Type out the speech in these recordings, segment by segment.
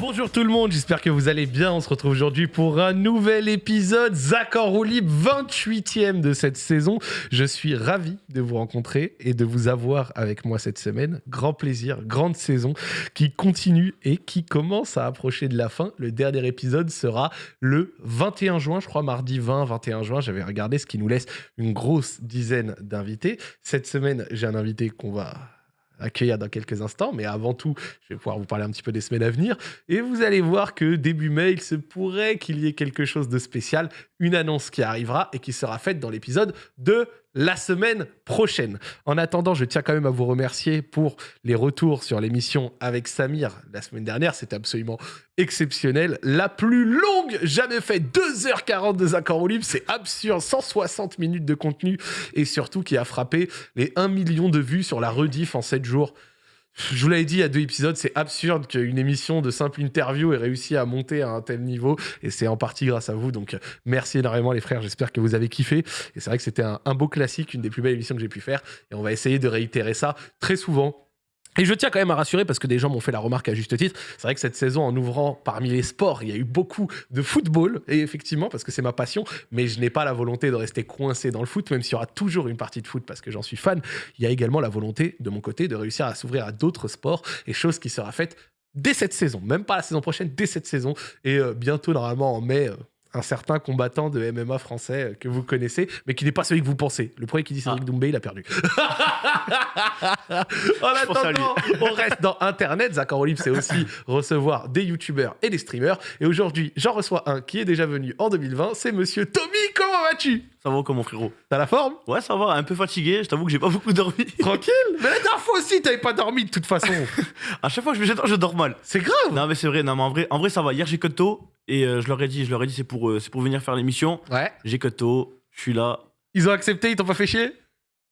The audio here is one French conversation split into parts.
Bonjour tout le monde, j'espère que vous allez bien. On se retrouve aujourd'hui pour un nouvel épisode. En roue libre, 28e de cette saison. Je suis ravi de vous rencontrer et de vous avoir avec moi cette semaine. Grand plaisir, grande saison qui continue et qui commence à approcher de la fin. Le dernier épisode sera le 21 juin, je crois, mardi 20, 21 juin. J'avais regardé ce qui nous laisse une grosse dizaine d'invités. Cette semaine, j'ai un invité qu'on va accueillir dans quelques instants. Mais avant tout, je vais pouvoir vous parler un petit peu des semaines à venir. Et vous allez voir que début mai, il se pourrait qu'il y ait quelque chose de spécial, une annonce qui arrivera et qui sera faite dans l'épisode de la semaine prochaine. En attendant, je tiens quand même à vous remercier pour les retours sur l'émission avec Samir la semaine dernière. C'était absolument exceptionnel. La plus longue jamais faite, 2h40 de accords au c'est absurde, 160 minutes de contenu et surtout qui a frappé les 1 million de vues sur la rediff en 7 jours. Je vous l'avais dit il y a deux épisodes, c'est absurde qu'une émission de simple interview ait réussi à monter à un tel niveau. Et c'est en partie grâce à vous. Donc merci énormément les frères. J'espère que vous avez kiffé. Et c'est vrai que c'était un, un beau classique, une des plus belles émissions que j'ai pu faire. Et on va essayer de réitérer ça très souvent et je tiens quand même à rassurer parce que des gens m'ont fait la remarque à juste titre. C'est vrai que cette saison, en ouvrant parmi les sports, il y a eu beaucoup de football. Et effectivement, parce que c'est ma passion, mais je n'ai pas la volonté de rester coincé dans le foot, même s'il y aura toujours une partie de foot parce que j'en suis fan. Il y a également la volonté de mon côté de réussir à s'ouvrir à d'autres sports et chose qui sera faite dès cette saison, même pas la saison prochaine, dès cette saison. Et euh, bientôt, normalement en mai, euh, un certain combattant de MMA français que vous connaissez, mais qui n'est pas celui que vous pensez. Le premier qui dit Cédric ah. Doumbé, il a perdu. en attendant, on reste dans Internet. Zach Olive, c'est aussi recevoir des youtubeurs et des streamers. Et aujourd'hui, j'en reçois un qui est déjà venu en 2020. C'est monsieur Tommy. Comment vas-tu? Ça va comment, frérot? T'as la forme? Ouais, ça va. Un peu fatigué. Je t'avoue que j'ai pas beaucoup dormi. Tranquille? Mais la dernière fois aussi, t'avais pas dormi de toute façon. à chaque fois que je me jette, je dors mal. C'est grave. Non, mais c'est vrai. Non, mais en vrai, en vrai, ça va. Hier, j'ai tôt et euh, je leur ai dit, je leur ai dit, c'est pour, euh, c'est pour venir faire l'émission. Ouais. J'ai tôt, je suis là. Ils ont accepté, ils t'ont pas fait chier?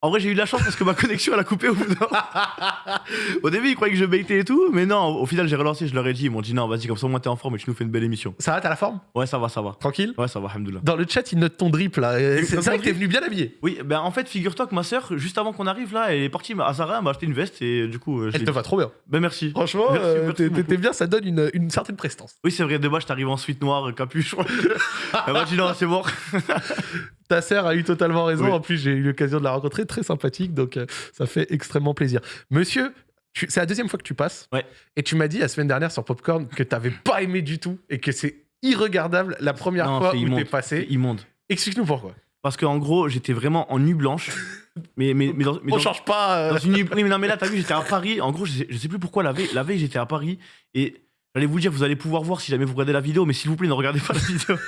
En vrai, j'ai eu de la chance parce que ma connexion, elle a coupé au bout Au début, ils croyaient que je baitais et tout, mais non, au final, j'ai relancé, je leur ai dit, ils m'ont dit non, vas-y, comme ça, moi, t'es en forme et tu nous fais une belle émission. Ça va, t'as la forme? Ouais, ça va, ça va. Tranquille? Ouais, ça va, alhamdoulilah. Dans le chat, ils notent ton drip là. C'est vrai que t'es venu bien habillé. Oui, ben en fait, figure-toi que ma soeur, juste avant qu'on arrive là, elle est partie à Zara, elle m'a acheté une veste et du coup. Euh, elle te va trop bien. Ben merci. Franchement, euh, t'es bien, ça donne une, une certaine prestance. Oui, c'est vrai, de base, t'arrives en suite noire, capuchon. elle m'a dit non, c'est mort. Ta sœur a eu totalement raison. En plus, j'ai eu l'occasion de la rencontrer, très sympathique, donc euh, ça fait extrêmement plaisir. Monsieur, c'est la deuxième fois que tu passes. Ouais. Et tu m'as dit la semaine dernière sur Popcorn que tu n'avais pas aimé du tout et que c'est irregardable la première fois où t'es passé. Immonde. Explique-nous pourquoi. Parce qu'en gros, j'étais vraiment en nuit blanche. mais, mais, mais, dans, On change pas. Euh. une nuit... mais non, mais là, t'as vu, j'étais à Paris. En gros, je sais, sais plus pourquoi la veille, la veille j'étais à Paris. Et j'allais vous dire, vous allez pouvoir voir si jamais vous regardez la vidéo, mais s'il vous plaît, ne regardez pas la vidéo.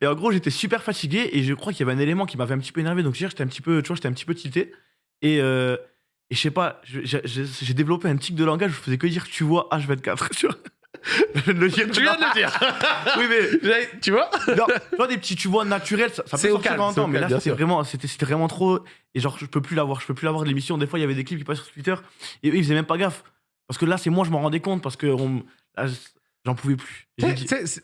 Et en gros, j'étais super fatigué et je crois qu'il y avait un élément qui m'avait un petit peu énervé. Donc, j'étais un petit peu, tu vois, j'étais un petit peu tilté. Et, euh, et je sais pas, j'ai développé un tic de langage. Je faisais que dire tu vois H24. Tu vois je viens de le dire. Tu viens de le dire. oui, mais tu vois non, Tu vois des petits tu vois naturels, ça, ça peut sortir en temps, mais là c'était vraiment, c'était vraiment trop. Et genre je peux plus l'avoir, je peux plus l'avoir de l'émission. Des fois il y avait des clips qui passaient sur Twitter et eux ils faisaient même pas gaffe parce que là c'est moi je m'en rendais compte parce que on, J'en pouvais plus.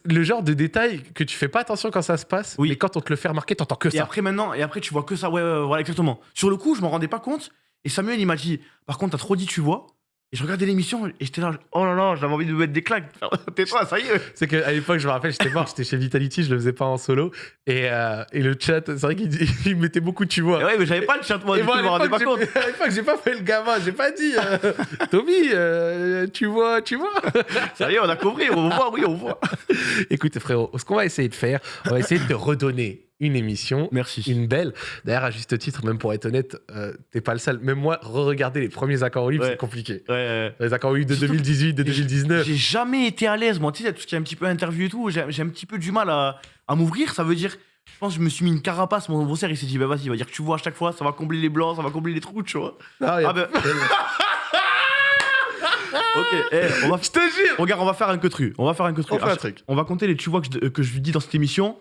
le genre de détail que tu fais pas attention quand ça se passe, oui. mais quand on te le fait remarquer, t'entends que ça. Et après maintenant, et après tu vois que ça, ouais, ouais, voilà exactement. Sur le coup, je m'en rendais pas compte. Et Samuel, il m'a dit, par contre, t'as trop dit, tu vois. Et je regardais l'émission et j'étais là, oh là là, j'avais envie de me mettre des claques. Tais-toi, ça y est. C'est qu'à l'époque, je me rappelle, j'étais mort, j'étais chez Vitality, je le faisais pas en solo. Et, euh, et le chat, c'est vrai qu'il mettait beaucoup, tu vois. ouais, mais j'avais pas le chat, moi, du coup, je me rendais pas compte. À l'époque, j'ai pas fait le gamin, j'ai pas dit, euh, Tommy, euh, tu vois, tu vois. ça y est, on a compris, on voit, oui, on voit. Écoute, frérot, ce qu'on va essayer de faire, on va essayer de te redonner une émission. Merci. Une belle. D'ailleurs, à juste titre, même pour être honnête, euh, t'es pas le seul. Même moi, re-regarder les premiers accords libres, c'est compliqué. Ouais, Les accords libres de 2018, de 2019. J'ai jamais été à l'aise. Moi, tu sais, tout ce qui est un petit peu interview et tout, j'ai un petit peu du mal à, à m'ouvrir. Ça veut dire, je pense que je me suis mis une carapace. Mon adversaire, il s'est dit, bah vas-y, il va dire que tu vois à chaque fois, ça va combler les blancs, ça va combler les trous, tu vois. Ah, ah ben. ok, eh, on va. Je te jure Regarde, on va faire un que. On va faire un que. On, un truc. on va compter les tu vois que je, que je lui dis dans cette émission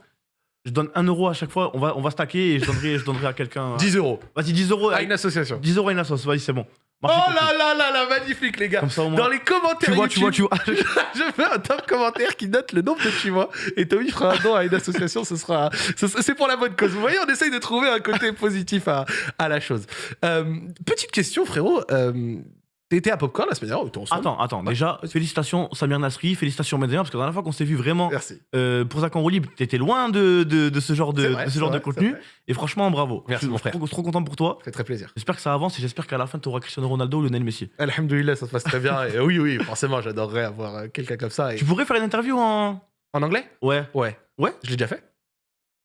je donne 1 euro à chaque fois, on va, on va stacker et je donnerai, je donnerai à quelqu'un. 10 euros. Vas-y, 10 euros. À une association. 10 euros à une association, vas-y, c'est bon. oh là là là là, magnifique les gars. Dans les commentaires. Tu vois, tu vois, tu vois. je fais un top commentaire qui note le nombre de tu vois. Et Tommy fera un don à une association, ce sera. C'est pour la bonne cause. Vous voyez, on essaye de trouver un côté positif à, à la chose. Euh, petite question, frérot. Euh, T'étais à Popcorn la semaine dernière, était ensemble. Attends, attends. Déjà, félicitations Samir Nasri, félicitations Benzema, parce que la dernière fois qu'on s'est vu vraiment Merci. euh, pour Zach en roue libre, t'étais loin de, de, de ce genre de, vrai, ce contenu. Et franchement, bravo. Merci, je mon suis frère. trop, trop content pour toi. Ça fait très plaisir. J'espère que ça avance et j'espère qu'à la fin, tu auras Cristiano Ronaldo ou Lionel Messi. Alhamdoulilah, ça se passe très bien. Et oui, oui, forcément, j'adorerais avoir euh, quelqu'un comme ça. Et- Tu pourrais faire une interview en. En anglais? Ouais. Ouais. Ouais? Je l'ai déjà fait.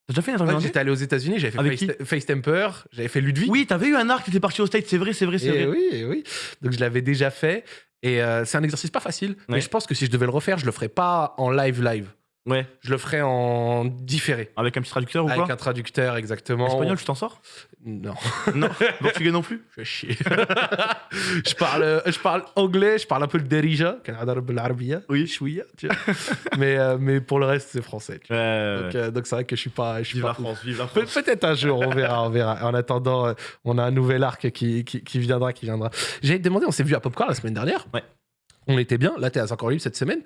T'as déjà fait une interview Ouais, J'étais allé aux États-Unis, j'avais fait Avec Face, Face Temper, j'avais fait Ludwig. Oui, t'avais eu un arc, t'étais parti au State, c'est vrai, c'est vrai, c'est Et vrai. oui, et oui. Donc je l'avais déjà fait. Et euh, c'est un exercice pas facile. Mais je pense que si je devais le refaire, je le ferais pas en live live. Ouais. Je le ferais en différé. Avec un petit traducteur ou Avec quoi un traducteur, exactement. Espagnol, tu t'en sors? Non, Non. Portugais non plus? Je fais chier. je, parle, je parle anglais, je parle un peu le derija, Oui. chouïa, tu vois. mais, euh, mais pour le reste, c'est français. tu vois. Ouais. Donc euh, donc c'est vrai que je suis pas. Je suis Vive pas la France, vive la Pe- France. Peut-être un jour, on verra, on verra. En attendant, euh, on a un nouvel arc qui, qui, qui viendra, qui viendra. J'allais te demander, on s'est vu à Popcorn la semaine dernière. Ouais. On était bien. Là, t'es à 5 libre cette semaine.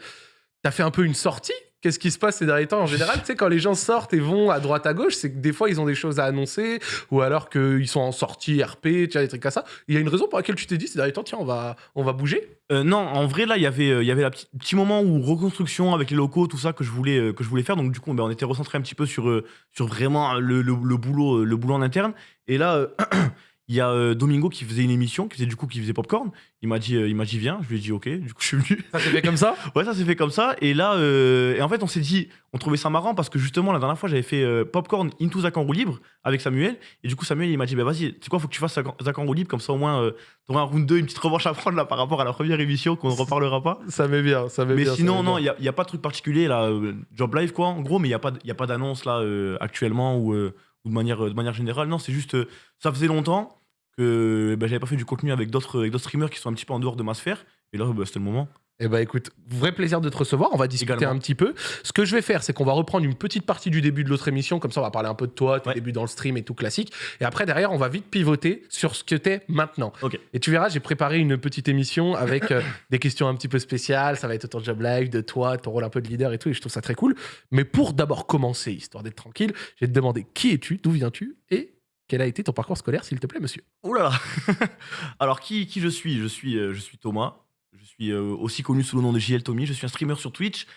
T'as fait un peu une sortie? Qu'est-ce qui se passe ces derniers temps En général, tu sais, quand les gens sortent et vont à droite à gauche, c'est que des fois, ils ont des choses à annoncer ou alors qu'ils sont en sortie RP, tu vois, des trucs comme ça. Il y a une raison pour laquelle tu t'es dit ces derniers temps, tiens, on va, on va bouger? Euh, non, en vrai, là, il y avait, euh, il y avait petit moment où reconstruction avec les locaux, tout ça que je voulais, euh, que je voulais faire. Donc, du coup, ben, on était recentré un petit peu sur, sur vraiment le, le- boulot, le boulot en interne. Et là, il y a euh, Domingo qui faisait une émission, qui faisait du coup, qui faisait Popcorn. Il m'a dit, euh, il m'a dit, viens. Je lui ai dit, ok. Du coup, je suis venu. Ça s'est fait comme ça Ouais, ça s'est fait comme ça. Et là, euh, et en fait, on s'est dit, on trouvait ça marrant parce que justement, la dernière fois, j'avais fait Popcorn Into Zach en roue libre avec Samuel. Et du coup, Samuel, il m'a dit, bah vas-y, tu sais quoi, faut que tu fasses Zach en- roue libre. Comme ça, au moins, t'auras un round 2, une petite revanche à prendre là par rapport à la première émission qu'on ne reparlera pas. Ça m'est bien, ça m'est Mais bien. ça sinon, non, il n'y a, pas de truc particulier là. job live, quoi, en gros, mais il n'y a pas, d- y a pas d'annonce là actuellement ou, ou de, manière, de manière générale. Non, c'est juste, euh, ça faisait longtemps que bah, j'avais pas fait du contenu avec d'autres avec d'autres streamers qui sont un petit peu en dehors de ma sphère. Et là, bah, c'était le moment. Eh ben écoute, vrai plaisir de te recevoir. On va discuter Également. un petit peu. Ce que je vais faire, c'est qu'on va reprendre une petite partie du début de l'autre émission. Comme ça, on va parler un peu de toi, tes Ouais. débuts dans le stream et tout classique. Et après, derrière, on va vite pivoter sur ce que t'es maintenant. Ok. Et tu verras, j'ai préparé une petite émission avec euh, des questions un petit peu spéciales. Ça va être autour de Job Live, de toi, ton rôle un peu de leader et tout. Et je trouve ça très cool. Mais pour d'abord commencer, histoire d'être tranquille, je vais te demander qui es-tu, d'où viens-tu et quel a été ton parcours scolaire, s'il te plaît, monsieur? Ouh là là Alors, qui, qui je suis? Je suis, euh, je suis Thomas. Je suis euh, aussi connu sous le nom de JL Tommy. Je suis un streamer sur Twitch.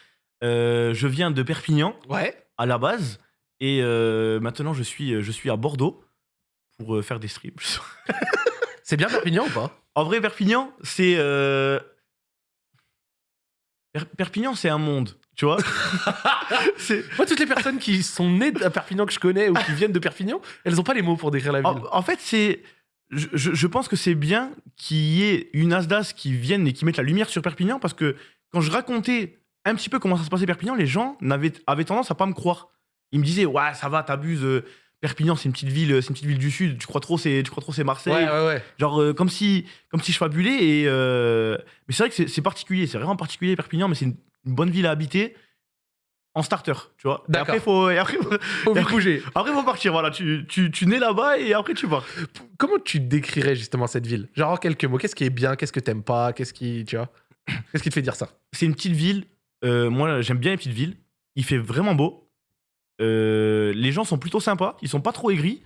Euh, je viens de Perpignan Ouais. à la base. Et maintenant, je suis, je suis à Bordeaux pour faire des streams. C'est bien Perpignan ou pas? En vrai, Perpignan, c'est. Euh, Per- Perpignan, c'est un monde, tu vois. Moi, toutes les personnes qui sont nées à Perpignan que je connais ou qui viennent de Perpignan, elles n'ont pas les mots pour décrire la ville. en, en fait, c'est. Je, pense que c'est bien qu'il y ait une Asdas qui vienne et qui mette la lumière sur Perpignan parce que quand je racontais un petit peu comment ça se passait Perpignan, les gens n'avaient- avaient tendance à pas me croire. Ils me disaient, ouais, ça va, t'abuses. Perpignan, c'est une petite ville, c'est une petite ville du sud. Tu crois trop, c'est, tu crois trop, c'est Marseille. ouais, ouais, ouais. Genre euh, comme si comme si je fabulais et euh, mais c'est vrai que c'est- particulier, c'est vraiment particulier Perpignan, mais c'est une, une bonne ville à habiter en starter, tu vois. Et D'accord. après faut et après, faut- Et vite bouger. après faut partir, voilà. Tu, tu, tu nais là-bas et après tu pars. Comment tu décrirais justement cette ville? Genre en quelques mots, qu'est-ce qui est bien, qu'est-ce que t'aimes pas, qu'est-ce qui, tu vois? Qu'est-ce qui te fait dire ça? C'est une petite ville. euh, moi j'aime bien les petites villes. Il fait vraiment beau. Euh, les gens sont plutôt sympas. Ils sont pas trop aigris.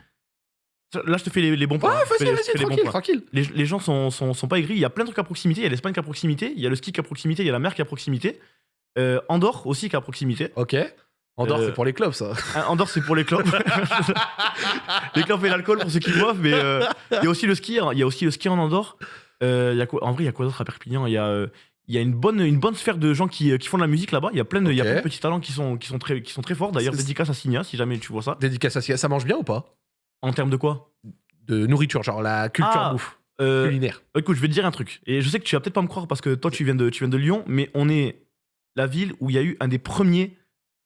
Là je te fais les, les bons points. Fais vas-y, vas-y, fais les bons tranquille, tranquille. Les, les gens sont, sont, sont pas aigris. Il y a plein de trucs à proximité. Il y a l'Espagne qui est à proximité. Il y a le ski qui est à proximité. Il y a la mer qui est à proximité. Euh, Andorre aussi qui est à proximité. Ok. Andorre, Euh, c'est pour les clubs, ça. Ah, Andorre, c'est pour les clubs. les clubs et l'alcool pour ceux qui boivent, mais euh, il y a aussi le ski. Il y a aussi le ski en Andorre. Euh, il y a quoi, en vrai, il y a quoi d'autre à Perpignan? Il y a, euh, il y a une bonne, une bonne sphère de gens qui, euh, qui font de la musique là-bas. Il y a plein de, il y a plein de petits talents qui sont, qui sont très, qui sont très forts. D'ailleurs, dédicace à Signa, si jamais tu vois ça. Dédicace à ça mange bien ou pas? En termes de quoi? De nourriture, genre la culture Ah, bouffe, Euh, culinaire. Écoute, je vais te dire un truc. Et je sais que tu vas peut-être pas me croire parce que toi, tu viens de, tu viens de Lyon, mais on est la ville où il y a eu un des premiers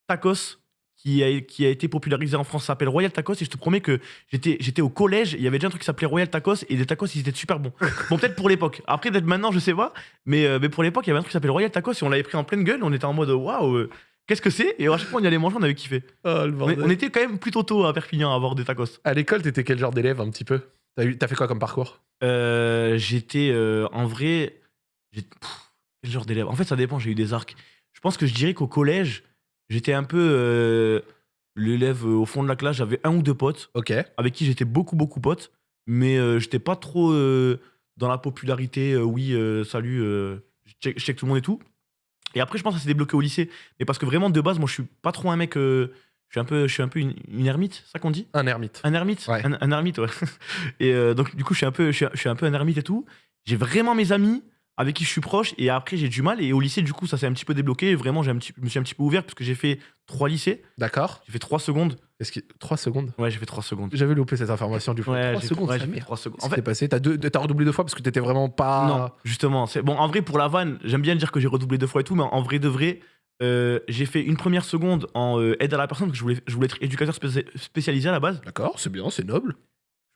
tacos qui a, qui a été popularisé en France. Ça s'appelle Royal Tacos. Et je te promets que j'étais, j'étais au collège. Il y avait déjà un truc qui s'appelait Royal Tacos. Et les tacos, ils étaient super bons. Bon, peut-être pour l'époque. Après, peut-être maintenant, je sais pas. Mais, euh, mais pour l'époque, il y avait un truc qui s'appelait Royal Tacos. Et on l'avait pris en pleine gueule. On était en mode waouh, euh, qu'est-ce que c'est? Et à chaque fois, on y allait manger. On avait kiffé. Oh, le On, on était quand même plutôt tôt à Perpignan à avoir des tacos. À l'école, t'étais quel genre d'élève un petit peu? T'as eu- t'as fait quoi comme parcours? Euh, j'étais en vrai. pff, Quel genre d'élève? En fait, ça dépend, j'ai eu des arcs. Je pense que je dirais qu'au collège, j'étais un peu euh, l'élève euh, au fond de la classe. J'avais un ou deux potes Ok. avec qui j'étais beaucoup, beaucoup potes, mais euh, j'étais pas trop euh, dans la popularité, euh, oui, euh, salut, euh, je check, je check tout le monde et tout. Et après, je pense que ça s'est débloqué au lycée. Mais parce que vraiment, de base, moi, je suis pas trop un mec. euh, je suis un peu, je suis un peu une, une ermite, ça qu'on dit Un ermite. Un ermite Ouais. un, un ermite, ouais. Et euh, donc, du coup, je suis, un peu, je, suis, je suis un peu un ermite et tout. J'ai vraiment mes amis avec qui je suis proche. Et après, j'ai du mal. Et au lycée, du coup, ça s'est un petit peu débloqué. Vraiment, j'ai un petit, je me suis un petit peu ouvert parce que j'ai fait trois lycées. D'accord. J'ai fait trois secondes. Est-ce que 3 secondes? Ouais, j'ai fait trois secondes. J'avais loupé cette information du coup. Ouais, 3 j'ai secondes, ouais, j'ai fait trois secondes. En fait, passé T'as deux- t'as redoublé deux fois parce que t'étais vraiment pas. non, justement. c'est Bon, en vrai, pour la vanne, j'aime bien dire que j'ai redoublé deux fois et tout, mais en vrai de vrai, euh, j'ai fait une première seconde en euh, aide à la personne parce que je voulais, je voulais être éducateur spéci- spécialisé à la base. D'accord, c'est bien, c'est noble.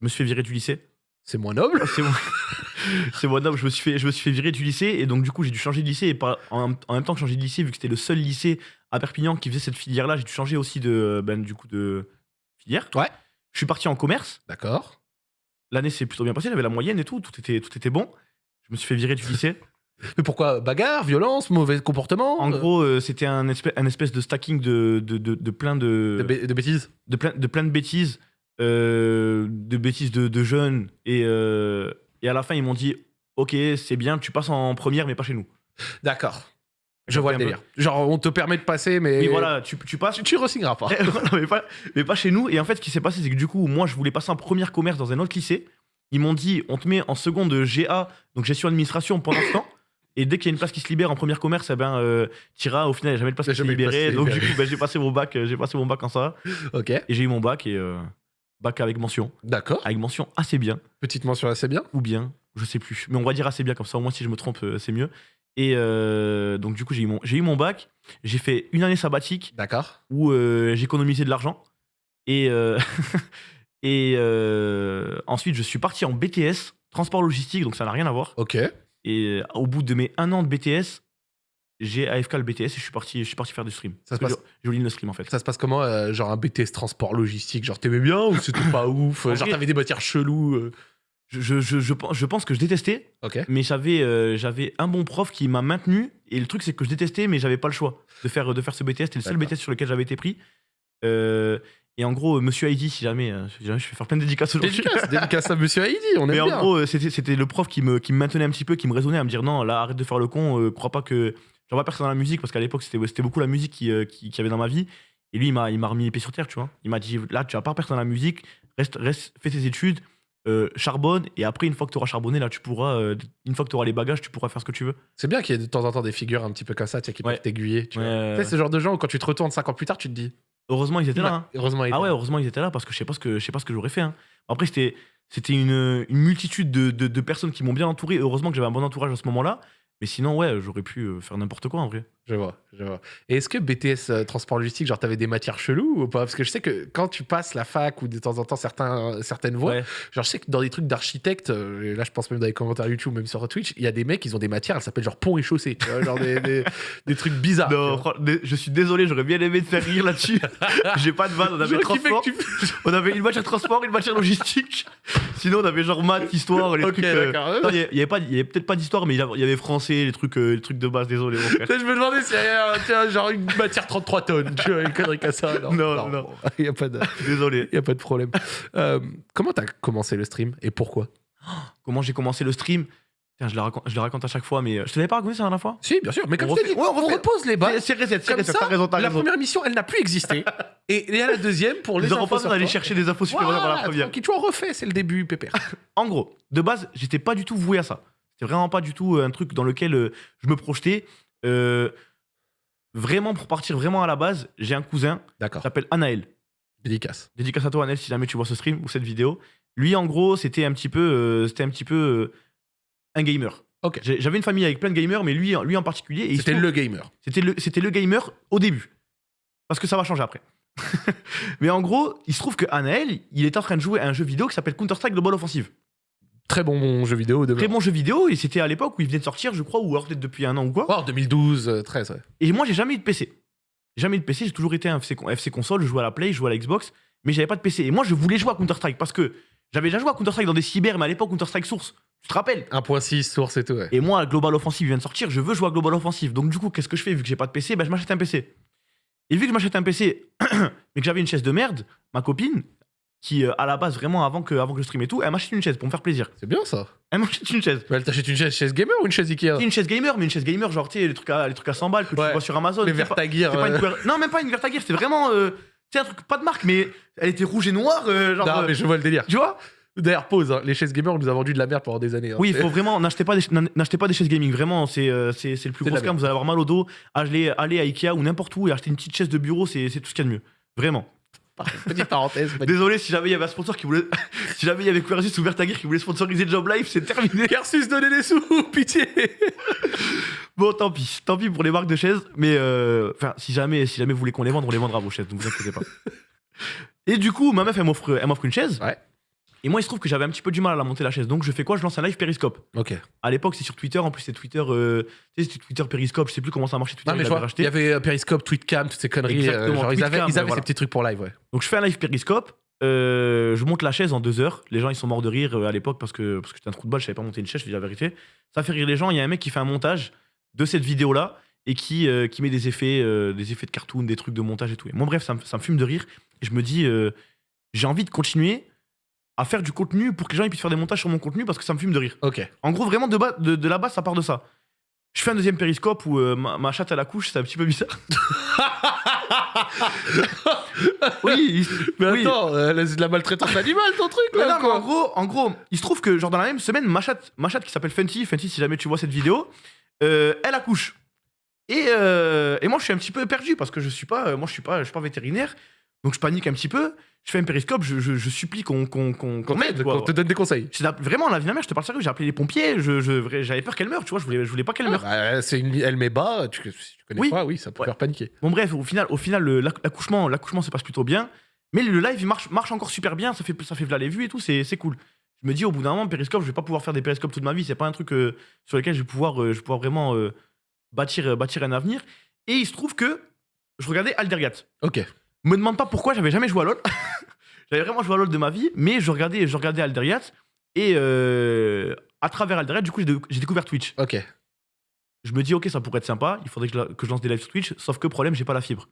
Je me suis fait virer du lycée. C'est moins noble. C'est bon, non, je me suis fait, je me suis fait virer du lycée et donc du coup j'ai dû changer de lycée et en, en même temps que changer de lycée vu que c'était le seul lycée à Perpignan qui faisait cette filière là, j'ai dû changer aussi de ben, du coup de filière. Ouais. Je suis parti en commerce. D'accord. L'année s'est plutôt bien passée, j'avais la moyenne et tout, tout était tout était bon. Je me suis fait virer du lycée. Mais pourquoi? Bagarre, violence, mauvais comportement? En euh, gros, euh, c'était un espèce, un espèce de stacking de, de, de, de plein de, de bêtises de plein, de plein de bêtises, euh, de bêtises de, de jeunes. Et, euh, et à la fin, ils m'ont dit Ok, c'est bien, tu passes en première, mais pas chez nous. D'accord. Je vois le délire. Genre, on te permet de passer, mais. Oui, voilà, tu, tu passes. Tu, tu re-signeras pas. Voilà, mais, pas, mais pas chez nous. Et en fait, ce qui s'est passé, c'est que du coup, moi, je voulais passer en première commerce dans un autre lycée. Ils m'ont dit On te met en seconde GA, donc gestion administration, pendant ce temps. Et dès qu'il y a une place qui se libère en première commerce, eh ben, euh, t'iras. Au final, il n'y a jamais de place qui qui libérée. Donc, du coup, ben, j'ai passé mon bac, euh, j'ai passé mon bac en ça. ok. Et j'ai eu mon bac et euh, bac avec mention. D'accord. Avec mention assez bien. Petite mention assez bien. ou bien, je sais plus. Mais on va dire assez bien, comme ça au moins si je me trompe, euh, c'est mieux. Et euh, donc du coup, j'ai eu, mon- eu mon bac, j'ai fait une année sabbatique D'accord. où euh, j'ai économisé de l'argent. Et, euh, et ensuite, je suis parti en BTS, transport logistique, donc ça n'a rien à voir. Ok. Et au bout de mes un an de BTS, j'ai AFK le BTS et je suis parti, je suis parti faire du stream. Ça se passe- J'ai oublié le stream en fait. Ça se passe comment euh, Genre un BTS transport logistique Genre t'aimais bien ou c'était pas ouf En Genre t'avais des matières cheloues euh. Je, je, je, je pense- je pense que je détestais, Ok. mais j'avais euh, j'avais un bon prof qui m'a maintenu et le truc c'est que je détestais mais j'avais pas le choix de faire de faire ce BTS c'était le seul. BTS sur lequel j'avais été pris Euh, et en gros euh, monsieur Heidi si jamais, euh, si jamais je vais faire plein de dédicaces aujourd'hui Dédicace, dédicace à Monsieur Heidi, on mais aime en bien. gros euh, c'était c'était le prof qui me qui me maintenait un petit peu qui me raisonnait à me dire non là arrête de faire le con euh, crois pas que vois personne dans la musique parce qu'à l'époque c'était beaucoup la musique qui, euh, qui, qui avait dans ma vie et lui il m'a remis les pieds sur terre tu vois il m'a dit là tu vas pas personne dans la musique reste reste fais tes études euh, charbonne et après une fois que tu auras charbonné là tu pourras euh, une fois que tu auras les bagages tu pourras faire ce que tu veux C'est bien qu'il y ait de temps en temps des figures un petit peu comme ça, tu sais, qui Ouais. peuvent t'aiguiller. Tu vois. Ouais. Tu sais, ce genre de gens où quand tu te retournes 5 ans plus tard, tu te dis. heureusement ils étaient là hein. Heureusement, il ah était ouais là. heureusement ils étaient là parce que je sais pas ce que je sais pas ce que j'aurais fait hein. après c'était c'était une, une multitude de, de- de personnes qui m'ont bien entouré heureusement que j'avais un bon entourage à ce moment là mais sinon ouais j'aurais pu euh, faire n'importe quoi en vrai Je vois, je vois. Et est-ce que BTS euh, transport logistique, genre t'avais des matières cheloues ou pas? Parce que je sais que quand tu passes la fac ou de temps en temps certains, certaines voies, Ouais. genre je sais que dans des trucs d'architecte, euh, là je pense même dans les commentaires YouTube, même sur Twitch, il y a des mecs, ils ont des matières, elles s'appellent genre pont et chaussée, tu vois, genre des, des, des trucs bizarres. Non, je suis désolé, j'aurais bien aimé te faire rire là-dessus. J'ai pas de vanne, on avait transport, tu- on avait une matière transport, une matière logistique. Sinon, on avait genre maths, histoire, les Ok, trucs. euh, non, Il y avait- y peut-être pas d'histoire, mais il y avait- français, les trucs, euh, les trucs de base. Désolé, mon frère. Je me demandais y avait tiens, genre une matière 33 tonnes, tu vois, une connerie comme ça. Non, Non, non. Il n'y a, pas de- Désolé. y a pas de problème. Euh, comment t'as commencé le stream et pourquoi? Comment j'ai commencé le stream? Tiens, je le, raconte, je le raconte à chaque fois, mais euh, je te l'avais pas raconté ça la dernière fois? Si, bien sûr, mais comme On je t'ai refait- dit, ouais, on on refait- repose les bas. C'est c'est reset, c'est reset, ça, t'as raison, t'as la première émission, elle n'a plus existé. et il y a la deuxième pour les auront infos pas besoin sur d'aller toi. chercher des infos supplémentaires dans la Voilà, première. tranquille, tu en refais, c'est le début, pépère. En gros, de base, j'étais pas du tout voué à ça. C'était vraiment pas du tout euh, un truc dans lequel euh, je me projetais. Euh, vraiment, pour partir vraiment à la base, j'ai un cousin qui s'appelle Anaël. Dédicace. Dédicace à toi, Anaël, si jamais tu vois ce stream ou cette vidéo. Lui, en gros, c'était un petit peu, euh, c'était un, petit peu euh, un gamer. Ok. J'avais une famille avec plein de gamers, mais lui, lui en particulier. C'était le gamer. c'était le, le gamer au début. Parce que ça va changer après. mais en gros, il se trouve que Anaël, il est en train de jouer à un jeu vidéo qui s'appelle Counter-Strike Global Offensive. Très bon jeu vidéo de Très bon jeu vidéo, et c'était à l'époque où il venait de sortir, je crois, ou alors peut-être depuis un an ou quoi. Oh, 2012, euh, 13, ouais. Et moi, j'ai jamais eu de PC. Jamais eu de PC, j'ai toujours été un FC, con- FC console, je jouais à la Play, je jouais à la Xbox, mais j'avais pas de PC. Et moi, je voulais jouer à Counter-Strike parce que j'avais déjà joué à Counter-Strike dans des cyber, mais à l'époque, Counter-Strike Source, tu te rappelles? 1.6, source et tout, ouais. Et moi, Global Offensive vient de sortir, je veux jouer à Global Offensive. Donc, du coup, qu'est-ce que je fais? Vu que j'ai pas de PC, bah, je m'achète un PC. Et vu que je m'achète un PC, mais que j'avais une chaise de merde, ma copine, qui, euh, à la base, vraiment avant que, avant que je stream et tout, elle m'achète une chaise pour me faire plaisir. C'est bien ça. Elle m'achète une chaise. Mais elle t'achète une chaise, chaise gamer ou une chaise Ikea? C'est une chaise gamer, mais une chaise gamer, genre, tu sais, les trucs à, les trucs à 100 balles que Ouais. tu vois sur Amazon. Les C'est c'est une euh, couleur- Non, même pas une Vertagir, c'était vraiment. euh, tu sais, un truc, pas de marque, mais elle était rouge et noire, euh, genre. Non, euh, mais je vois le délire. Tu vois? D'ailleurs, pause, hein, les chaises gamer, on nous a vendu de la merde pendant des années. hein. Oui, il C'est- faut vraiment. N'achetez pas, des, n'achetez pas des chaises gaming, vraiment, c'est euh, c'est c'est le plus C'est gros scam. Vous allez avoir mal au dos. Allez, allez à Ikea ou n'importe où et acheter une petite chaise de bureau, c'est c'est tout ce qu'il y a de mieux. Vraiment. Petite parenthèse. petite- Désolé si jamais il y avait un sponsor qui voulait. si jamais il y avait Quersus ou Vertagir qui voulait sponsoriser Job Life, c'est terminé. Versus donner des sous, pitié Bon, tant pis. Tant pis pour les marques de chaises. Mais euh, enfin, si jamais, si jamais vous voulez qu'on les vende, on les vendra vos chaises, donc vous inquiétez pas. Et du coup, ma meuf, elle m'offre elle m'offre une chaise. Ouais. Et moi, il se trouve que j'avais un petit peu du mal à la monter la chaise. Donc, je fais quoi? Je lance un live Periscope. Ok. À l'époque, c'est sur Twitter. En plus, c'est Twitter. euh, tu sais, Twitter Periscope. Je sais plus comment ça marchait. Twitter, Non, mais il je vois, racheté. il y avait euh, Periscope, Tweetcam, toutes ces conneries. euh, genre, ils avaient, ils avaient voilà. ces petits trucs pour live, ouais. Donc, je fais un live Periscope. euh, je monte la chaise en deux heures. Les gens, ils sont morts de rire euh, à l'époque parce que, parce que j'étais un trou de balle. Je savais pas monter une chaise, je dis la vérité. Ça fait rire les gens. Il y a un mec qui fait un montage de cette vidéo-là et qui, qui met des effets, des effets de cartoon, des trucs de montage et tout. Et moi, bref, ça me, ça me fume de rire. Et je me dis, j'ai envie de continuer à faire du contenu pour que les gens ils puissent faire des montages sur mon contenu parce que ça me fume de rire. Ok. En gros, vraiment, de, bas, de, de la base, ça part de ça. Je fais un deuxième périscope où euh, ma, ma chatte à la couche, c'est un petit peu bizarre. oui, Mais Oui. attends, euh, c'est de la maltraitance animale ton truc Mais là non, mais en gros, en gros, il se trouve que genre dans la même semaine, ma chatte, ma chatte qui s'appelle Fenty, Fenty, si jamais tu vois cette vidéo, euh, elle accouche. Et, euh, et moi, je suis un petit peu perdu parce que je suis pas, moi, je suis pas, je suis pas vétérinaire, donc je panique un petit peu. Je fais un périscope, je, je, je supplie qu'on qu'on qu'on qu'on m'aide. quoi. te donne des conseils. C'est la- vraiment la vie de ma mère, je te parle sérieux, j'ai appelé les pompiers, je, je- vrai- j'avais peur qu'elle meure, tu vois, je voulais, je voulais pas qu'elle meure. Bah, c'est une... Elle met bas, tu... si tu connais Oui. pas, oui, ça peut Ouais. faire paniquer. Bon bref, au final, au final le- l'accouchement, l'accouchement se passe plutôt bien, mais le live il marche, marche encore super bien, ça fait, ça fait v'là les vues et tout, c'est c'est cool. Je me dis au bout d'un moment, Periscope, je vais pas pouvoir faire des Periscopes toute ma vie, c'est pas un truc euh, sur lequel je vais pouvoir, euh, je vais pouvoir vraiment euh, bâtir, euh, bâtir un avenir. Et il se trouve que je regardais Aldergat. Ok. Me demande pas pourquoi, j'avais jamais joué à LoL. j'avais vraiment joué à LoL de ma vie, mais je regardais, je regardais Aldergat et euh, à travers Aldergat, du coup, j'ai découvert Twitch. Ok. Je me dis, ok, ça pourrait être sympa, il faudrait que je, la- que je lance des lives sur Twitch, sauf que problème, j'ai pas la fibre.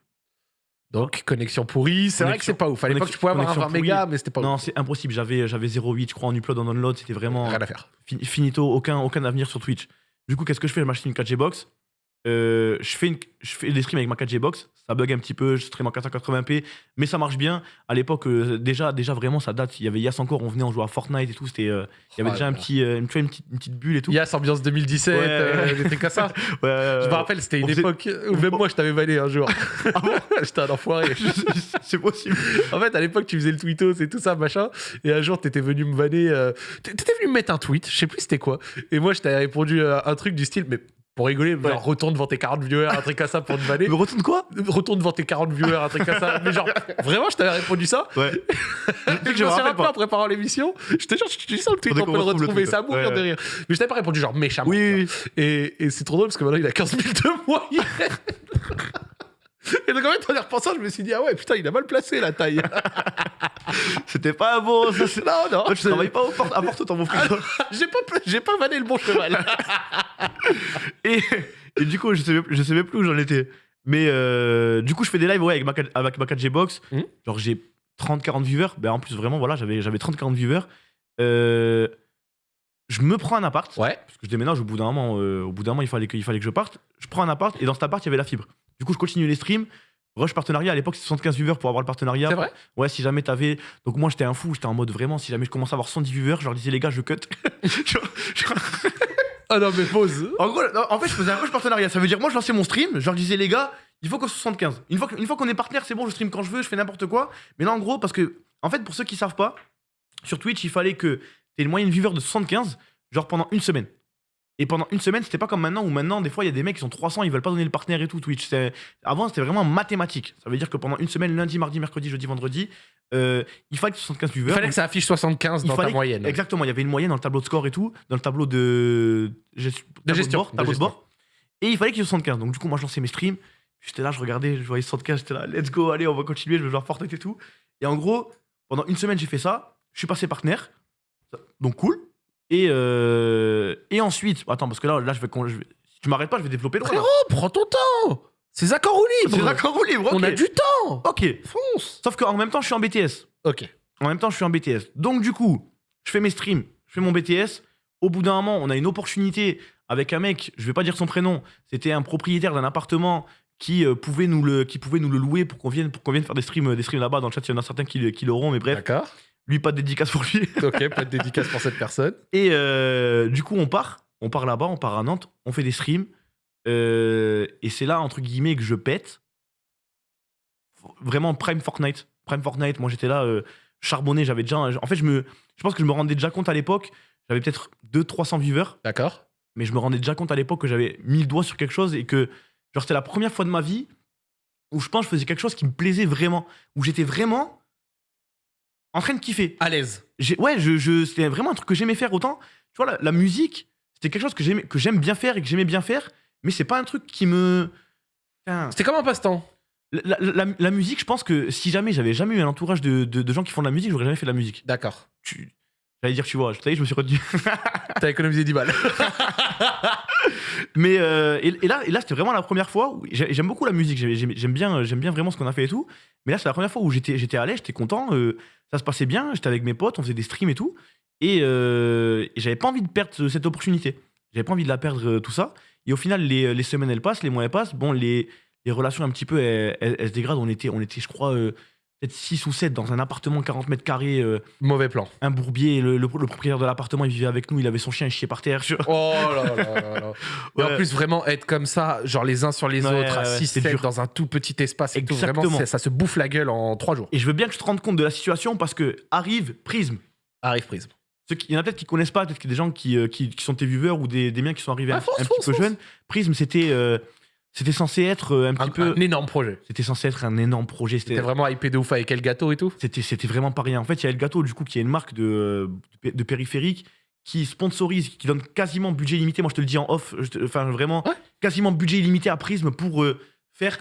Donc, connexion pourrie. C'est vrai que c'est pas ouf. À l'époque, tu pouvais avoir un 20 connexion mégas, mais c'était pas Non, ouf. c'est impossible. J'avais, j'avais 0,8, je crois, en upload, en download. C'était vraiment Rien à faire. fi- finito, aucun, aucun avenir sur Twitch. Du coup, qu'est-ce que je fais? Je m'achète une 4G box. Euh, je, fais une- je fais des streams avec ma 4G box. Ça bug un petit peu. Je stream en 480p, mais ça marche bien. À l'époque, euh, déjà, déjà vraiment, ça date. Il y avait Yas encore. On venait, on jouait à Fortnite et tout. C'était, euh, il y avait Oh déjà un là. petit, euh, une, tu vois, une petite, une petite bulle et tout. Yas, ambiance 2017, Ouais. euh, des trucs comme ça. Ouais, ouais, Je me ouais. rappelle, c'était une on faisait- époque où même moi, je t'avais vanné un jour. Ah J'étais un enfoiré. c'est possible. En fait, à l'époque, tu faisais le tweetos et tout ça, machin. Et un jour, t'étais venu me vanner. euh, T'étais venu me mettre un tweet, je sais plus c'était quoi. Et moi, je t'avais répondu euh, un truc du style, mais pour rigoler, genre, retourne devant tes 40 viewers, un truc comme ça pour te vanner. Me retourne quoi? Retourne devant tes 40 viewers, un truc comme ça. Mais genre, vraiment, je t'avais répondu ça? Ouais. Je me suis rappelé en préparant l'émission. Je te jure, je suis sur le tweet, on peut le retrouve le retrouver, ça à mourir Ouais, de rire. Mais je t'avais pas répondu genre méchamment. Oui, oui. Et, et c'est trop drôle parce que maintenant il a 15 000 de moyenne. Et donc en fait, en y repensant, je me suis dit, ah ouais, putain, il a mal placé la taille. C'était pas bon. Ça, non, non, Toi, tu c'est- travailles pas au port- à Porto, mon frère. j'ai pas, j'ai pas vanné le bon cheval. Et, et du coup, je sais, même- je même plus où j'en étais. Mais euh, du coup, je fais des lives ouais, avec, ma, 4 avec ma 4G Box. Mhm. Genre, j'ai 30-40 viewers. Ben, en plus, vraiment, voilà, j'avais j'avais 30-40 viewers. Euh, je me prends un appart. ouais. Parce que je déménage au bout d'un moment. euh, au bout d'un moment, il fallait, que, il fallait que je parte. Je prends un appart et dans cet appart, il y avait la fibre. Du coup, je continue les streams. Rush partenariat, à l'époque, c'est 75 viewers pour avoir le partenariat. C'est vrai Ouais, si jamais t'avais. Donc, moi, j'étais un fou. J'étais en mode vraiment, si jamais je commence à avoir 110 viewers, je leur disais, les gars, je cut. Ah non, mais pause. en gros, non, en fait, je faisais un rush partenariat. Ça veut dire, moi, je lançais mon stream, je leur disais, les gars, il faut qu'on soit 75. Une fois, que- une fois qu'on est partenaire, c'est bon, je stream quand je veux, je fais n'importe quoi. Mais là, en gros, parce que, en fait, pour ceux qui savent pas, sur Twitch, il fallait que t'aies une moyenne viewer de 75, genre pendant une semaine. Et pendant une semaine, c'était pas comme maintenant où maintenant, des fois, il y a des mecs qui sont 300, ils veulent pas donner le partenaire et tout. Twitch, avant, c'était vraiment mathématique. Ça veut dire que pendant une semaine, lundi, mardi, mercredi, jeudi, vendredi, euh, il fallait que 75 viewers. Il fallait que ça affiche 75 Il dans ta que- moyenne. Exactement, il y avait une moyenne dans le tableau de score et tout, dans le tableau de, gest- tableau gestion, bord, de tableau de gestion. bord. Et il fallait qu'il y ait 75. Donc du coup, moi, je lançais mes streams. J'étais là, je regardais, je voyais 75, j'étais là, let's go, allez, on va continuer, je vais jouer Fortnite et tout. Et en gros, pendant une semaine, j'ai fait ça. Je suis passé partenaire. Donc cool. Et, euh, et ensuite, attends, parce que là, là je vais, con- je vais- si tu m'arrêtes pas, je vais développer là. Frérot, prends ton temps. C'est accords ou libre. C'est d'accord ou libre, On a du temps. Ok. Fonce. Sauf qu'en même temps, je suis en BTS. Ok. en même temps, je suis en BTS. Donc, du coup, je fais mes streams, je fais mon BTS. Au bout d'un moment, on a une opportunité avec un mec, je vais pas dire son prénom, c'était un propriétaire d'un appartement qui, euh, pouvait nous le, qui pouvait nous le louer pour qu'on vienne, pour qu'on vienne faire des streams, des streams là-bas. Dans le chat, il y en a certains qui, le- qui l'auront, mais bref, D'accord. Lui, pas de dédicace pour lui. Ok, pas de dédicace pour cette personne. Et euh, du coup, on part, on part là-bas, on part à Nantes, on fait des streams. euh, et c'est là, entre guillemets, que je pète. Vraiment Prime Fortnite. Prime Fortnite, moi j'étais là, euh, charbonné, j'avais déjà. En fait, je, me, je pense que je me rendais déjà compte à l'époque, j'avais peut-être 200-300 viewers, D'accord. mais je me rendais déjà compte à l'époque que j'avais mis le doigt sur quelque chose et que, genre, c'était la première fois de ma vie où je pense que je faisais quelque chose qui me plaisait vraiment, où j'étais vraiment en train de kiffer. À l'aise. Ouais, je, je, c'était vraiment un truc que j'aimais faire autant. Tu vois, la, la musique, c'était quelque chose que j'aime bien faire et que j'aimais bien faire, mais c'est pas un truc qui me. C'était comme un passe-temps. La, la- musique, je pense que si jamais j'avais jamais eu un entourage de, de- de gens qui font de la musique, j'aurais jamais fait de la musique. D'accord. Tu- J'allais dire, tu vois, est, je me suis retenu. T'as économisé 10 balles. Mais euh, et, là, c'était vraiment la première fois j'aime beaucoup la musique. J'aime- bien, bien vraiment ce qu'on a fait et tout. Mais là, c'est la première fois où j'étais, l'aise, j'étais content. euh, ça se passait bien. J'étais avec mes potes, on faisait des streams et tout. Et, euh, j'avais pas envie de perdre ce- cette opportunité. J'avais pas envie de la perdre tout ça. Et au final, les, semaines elles passent, les mois elles passent. Bon, les, relations un petit peu elles, se dégradent. On était, on était, je crois, peut-être 6 ou 7 dans un appartement 40 mètres carrés, euh, Mauvais plan. un bourbier. Le, le- le propriétaire de l'appartement, il vivait avec nous. Il avait son chien, il chiait par terre. je- Oh là là là là. Et en Ouais. plus, vraiment être comme ça, genre les uns sur les Ouais, autres, à ouais, 6 c'est 7 dur. dans un tout petit espace. Et tout, vraiment, Exactement. c'est- ça se bouffe la gueule en 3 jours. Et je veux bien que tu te rendes compte de la situation parce que arrive Prism. Arrive prise. Ceux qui- Il y en a peut-être qui connaissent pas, peut-être qu'il y a des gens qui, euh, qui, qui sont tes viewers ou des, des miens qui sont arrivés Ah, un, fonce, un fonce, petit peu fonce. jeunes. Prism, c'était euh, c'était censé être euh, un petit Un, peu. un énorme projet. C'était censé être un énorme projet. C'était vraiment hypé de ouf avec quel gâteau et tout. c'était vraiment pas rien. En fait, il y a El Gâteau, du coup, qui est une marque de, de, de périphérique qui sponsorise, qui donne quasiment budget illimité. Moi, je te le dis en off, te- enfin vraiment, Ouais. quasiment budget illimité à Prism pour euh, faire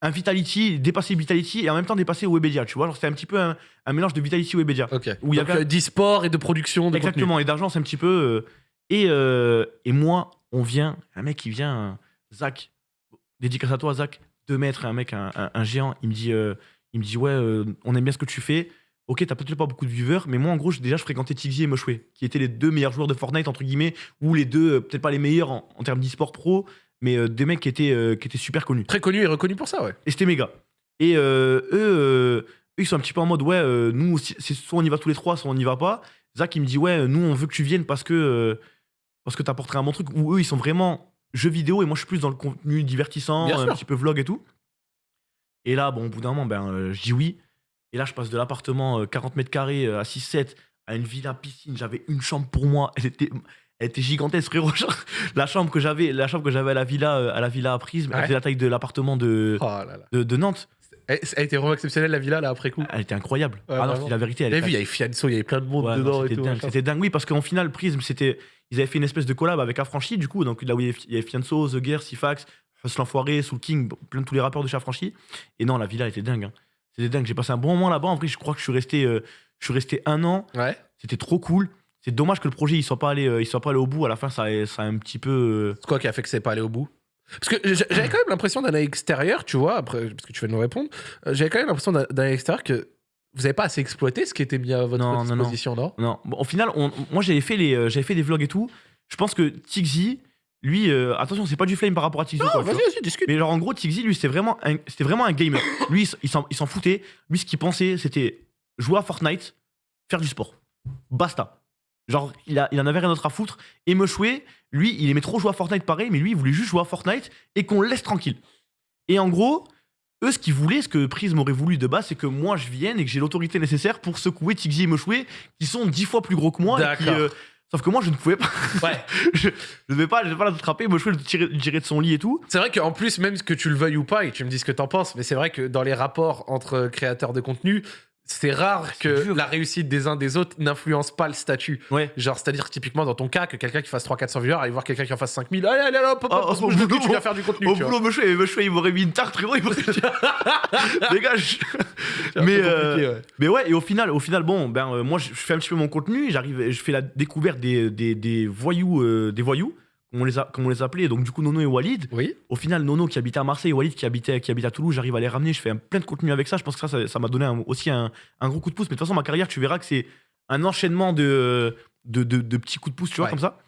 un Vitality, dépasser Vitality et en même temps dépasser Webedia. Tu vois, c'était un petit peu un, un mélange de Vitality et Webedia. Où il y euh, d'e-sport et de production de Exactement, et d'argent, c'est un petit peu. euh, et, euh, et moi, on vient, un mec qui vient, euh, Zach, dédicace à toi, Zach, 2 mètres, un mec, un, un- un géant, il me dit, euh, il me dit ouais, euh, on aime bien ce que tu fais. Ok, t'as peut-être pas beaucoup de viewers, mais moi, en gros, déjà, je fréquentais Tixi et Moshway, qui étaient les deux meilleurs joueurs de Fortnite, entre guillemets, ou les deux, euh, peut-être pas les meilleurs en, en termes d'e-sport pro, mais euh, des mecs qui étaient, euh, qui étaient super connus. Très connu et reconnu pour ça, ouais. Et c'était méga. Et euh, eux, eux, ils sont un petit peu en mode, ouais, nous, c'est soit on y va tous les trois, soit on n'y va pas. Zach, il me dit, ouais, nous, on veut que tu viennes parce que, parce que t'apporterais un bon truc. Ou eux, ils sont vraiment jeux vidéo et moi, je suis plus dans le contenu divertissant, Bien un sûr. petit peu vlog et tout. Et là, bon, au bout d'un moment, ben, euh, je dis oui. Et là, je passe de l'appartement euh, 40 mètres carrés euh, à 6-7 à une villa piscine. J'avais une chambre pour moi. Elle était, elle était gigantesque, frérot. La chambre que j'avais, la chambre que j'avais à la villa, euh, à la villa à Prisme, elle Ouais. faisait la taille de l'appartement de, Oh là là. de, de Nantes. Elle elle été vraiment exceptionnelle la villa là après coup. Elle était incroyable. Ouais, ah non, dis la vérité. Elle était vu, il y avait Fianso, il y avait plein de monde Ouais, dedans c'était dingue. C'était dingue, oui, parce qu'en final, Prism, c'était. Ils avaient fait une espèce de collab avec Affranchi, du coup, donc là où il y avait- Fianso, The Gear, Sifax, Hustle l'Enfoiré, Soul King, plein de tous les rappeurs de chez Affranchi. Et non, la villa était dingue. hein. C'était dingue. J'ai passé un bon moment là-bas. En vrai, je crois que je suis resté, euh, je suis resté un an. Ouais. C'était trop cool. C'est dommage que le projet il soit pas allé, euh, il soit pas allé au bout. À la fin, ça, a- ça a un petit peu. euh, C'est quoi qui a fait que c'est pas allé au bout? Parce que j'a- j'avais quand même l'impression d'un œil extérieur, tu vois, après, parce que tu vas nous répondre, euh, j'avais quand même l'impression d'un d'un œil extérieur que vous avez pas assez exploité ce qui était mis à votre Non, non, non. disposition, non, Non, Bon, au final, on- moi j'avais fait, les, euh, j'avais fait des vlogs et tout. Je pense que Tixi, lui, euh, attention, c'est pas du flame par rapport à Tixi. Non, vas-y, vas-y, discute. Mais genre en gros, Tixi, lui, c'était vraiment, un, c'était vraiment un gamer. Lui, il s'en, il s'en foutait. Lui, ce qu'il pensait, c'était jouer à Fortnite, faire du sport. Basta. Genre, il, a, il en avait rien d'autre à foutre. Et Meshway, lui, il aimait trop jouer à Fortnite pareil, mais lui, il voulait juste jouer à Fortnite et qu'on le laisse tranquille. Et en gros, eux, ce qu'ils voulaient, ce que Prism aurait voulu de base, c'est que moi, je vienne et que j'ai l'autorité nécessaire pour secouer Tixi et Meshway, qui sont dix fois plus gros que moi. et qui, D'accord. euh, sauf que moi, je ne pouvais pas. Ouais. je ne devais pas, je devais pas l'attraper. Meshway le tirer, le tirer de son lit et tout. C'est vrai qu'en plus, même que tu le veuilles ou pas, et tu me dis ce que t'en penses, mais c'est vrai que dans les rapports entre créateurs de contenu, c'est rare c'est que dur. la réussite des uns des autres n'influence pas le statut. Ouais. Genre, c'est-à-dire typiquement dans ton cas, que quelqu'un qui fasse 300-400 vieurs aille voir quelqu'un qui en fasse 5000, allez, allez, hop, hop, hop, Oh, oh, cul, tu viens faire du contenu. Au tu vois. boulot, Meshway, Meshway, il m'aurait mis une tarte, frérot. Il m'aurait Dégage. Mais, euh, ouais. Mais ouais, et au final, au final bon, ben, euh, moi, je je fais un petit peu mon contenu. J'arrive, je fais la découverte des, des, des voyous, euh, des voyous comme on les, a, comme on les appelait, donc du coup Nono et Walid. Oui. Au final, Nono qui habitait à Marseille, Walid qui habitait, qui habitait à Toulouse, j'arrive à les ramener, je fais un, plein de contenu avec ça. Je pense que ça, ça- m'a donné un- aussi un, un gros coup de pouce. Mais de toute façon, ma carrière, tu verras que c'est un enchaînement de, de, de- de petits coups de pouce, tu vois, Ouais. comme ça.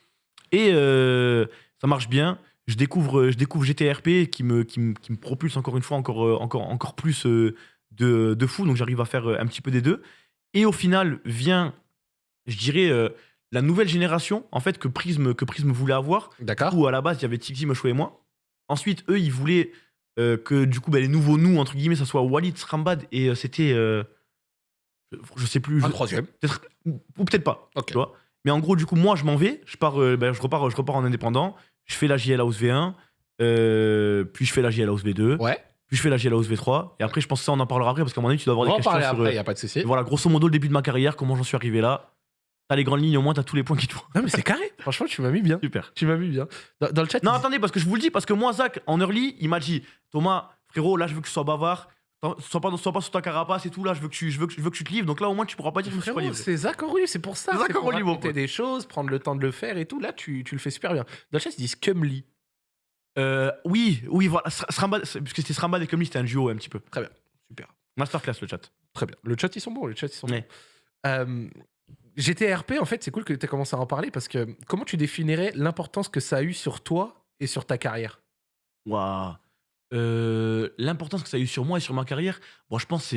Et euh, ça marche bien. Je découvre, je découvre GTRP qui me, qui, me, qui me propulse encore une fois encore, euh, encore, encore plus euh, de, de fou. Donc j'arrive à faire un petit peu des deux. Et au final, vient, je dirais, la nouvelle génération en fait que Prism, que Prism voulait avoir D'accord. où à la base il y avait Tixi, Moshou et moi. Ensuite, eux, ils voulaient euh, que du coup bah, les nouveaux nous entre guillemets, ça soit Walid Srambad et euh, c'était, euh, je, je sais plus, je- Un troisième. peut-être ou peut-être pas. Ok. Tu vois. Mais en gros, du coup, moi, je m'en vais, je pars, euh, bah, je repars, je repars en indépendant. Je fais la JL House V1, euh, puis je fais la JL House V2, Ouais. puis je fais la JL House V3. Et après, je pense que ça, on en parlera après parce qu'à un moment donné, tu dois On avoir des questions parler sur. après, euh, y a pas de souci. voilà, grosso modo, le début de ma carrière, comment j'en suis arrivé là. T'as les grandes lignes, au moins, t'as tous les points qui te font. Non, mais c'est carré. Franchement, tu m'as mis bien. Super. Tu m'as mis bien. Dans, dans le chat, Non, attendez, parce que je vous le dis, parce que moi, Zach, en early, il m'a dit Thomas, frérot, là, je veux que tu sois bavard. T'en- Sois pas, sois pas sur ta carapace et tout, là, je veux que tu, je veux que, je veux que tu te livres. Donc là, au moins, tu pourras pas dire que je me suis pas Frérot, livré. c'est Zach en c'est pour ça. Zach C'est pour libre, raconter des choses, prendre le temps de le faire et tout. Là, tu, tu le fais super bien. Dans le chat, ils disent Cumly. Euh, oui, oui, voilà. C'est- parce que c'était Srambad et Comly, c'était un duo un petit peu. Très bien. Super. Masterclass, le chat. Très bien. Le chat, ils sont bons. Le chat, ils sont Ouais. bons. Euh, GTRP, en fait, c'est cool que tu aies commencé à en parler parce que comment tu définirais l'importance que ça a eu sur toi et sur ta carrière? Waouh. Euh, L'importance que ça a eu sur moi et sur ma carrière, bon, je pense que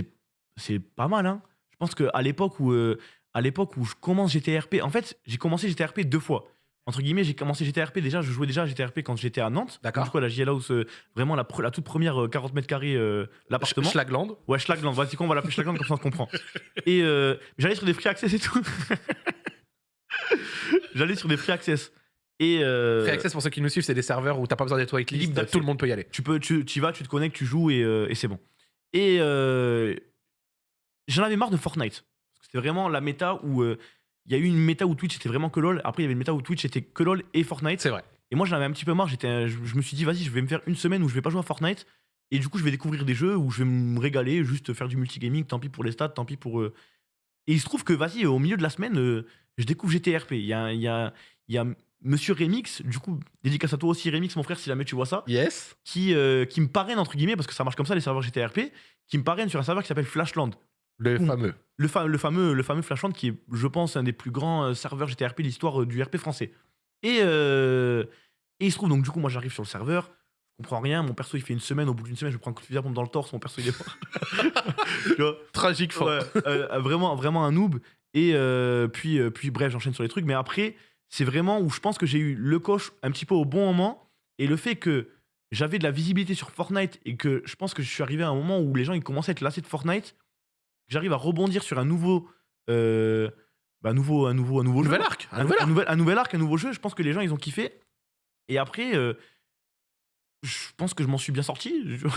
c'est- pas mal. Hein. Je pense qu'à l'époque où, euh, à l'époque où je commence GTRP, en fait, j'ai commencé GTRP deux fois. Entre guillemets, j'ai commencé GTRP déjà, je jouais déjà à GTRP quand j'étais à Nantes. D'accord. Du coup, à la JL House, euh, vraiment la, toute première euh, 40 mètres carrés, euh, l'appartement. Schlagland. Ouais, Schlagland, vas-y, qu'on va l'appeler Schlagland, comme ça on se comprend. Et euh, j'allais sur des free access et tout. j'allais sur des free access. Et. euh, Free Access, pour ceux qui nous suivent, c'est des serveurs où t'as pas besoin d'être whitelist. Tout le monde peut y aller. tu peux tu, y vas tu te connectes tu joues et, euh, et c'est bon et euh, j'en avais marre de Fortnite parce que c'était vraiment la méta où euh, il y a eu une méta où Twitch était vraiment que lol après il y avait une méta où Twitch était que lol et Fortnite C'est vrai. et moi j'en avais un petit peu marre j'étais je, je me suis dit vas-y je vais me faire une semaine où je vais pas jouer à Fortnite et du coup je vais découvrir des jeux où je vais me régaler juste faire du multigaming tant pis pour les stats tant pis pour euh. et il se trouve que vas-y au milieu de la semaine euh, je découvre GTRP il y a il y a il y a Monsieur Remix, du coup, dédicace à toi aussi Remix, mon frère, si jamais tu vois ça Yes. qui, euh, qui me parraine, entre guillemets, parce que ça marche comme ça, les serveurs GTRP, qui me parraine sur un serveur qui s'appelle Flashland. Le Ouh. fameux. Le, fa- le, fameux, le fameux Flashland qui est, je pense, un des plus grands euh, serveurs GTRP de l'histoire euh, du RP français. Et, euh, et il se trouve, donc du coup, moi j'arrive sur le serveur, je comprends rien, mon perso il fait une semaine, au bout d'une semaine, je prends un coup de fusil à pompe dans le torse, mon perso il est mort. tu vois Tragique. Ouais, euh, vraiment, vraiment un noob. Et euh, puis, puis, bref, j'enchaîne sur les trucs. Mais après, c'est vraiment où je pense que j'ai eu le coche un petit peu au bon moment. Et le fait que j'avais de la visibilité sur Fortnite et que je pense que je suis arrivé à un moment où les gens ils commençaient à être lassés de Fortnite, j'arrive à rebondir sur un nouveau. euh, bah, un nouveau, un nouveau, un nouveau Nouvel jeu. arc. Un Un, nouvel un arc. nouvel, un nouvel arc, un nouveau jeu. Je pense que les gens ils ont kiffé. Et après, euh, je pense que je m'en suis bien sorti. Je,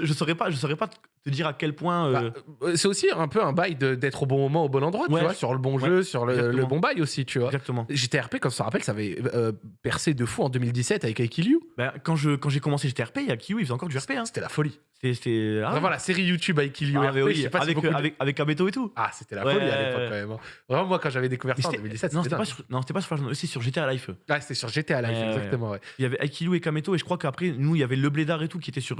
je, je saurais pas, je saurais pas te dire à quel point. euh, Bah, euh, c'est aussi un peu un bail d'être au bon moment, au bon endroit, tu vois, sur le bon Ouais, jeu, sur le, le bon bail aussi, tu vois. exactement. GTRP, comme ça se rappelle, ça avait euh, percé de fou en 2017 avec Aikiliu. Bah, quand je quand j'ai commencé GTRP, il y a Kiwi, il faisait encore du RP. Hein. C'était la folie. C'était- ah ouais. Vraiment, la série YouTube Aikiliu Ah, RP, oui, je sais pas si avec, beaucoup avec, avec et tout. Ah, c'était la folie à l'époque quand même. hein. Vraiment, moi, quand j'avais découvert ça en c'était- 2017, non, c'était pas, sur- pas sur sur GTA Life. Ouais, c'était sur GTA ouais, exactement, ouais. Il y avait Aikilu et Kameto, et je crois qu'après, nous, il y avait le Blédard et tout qui était sur.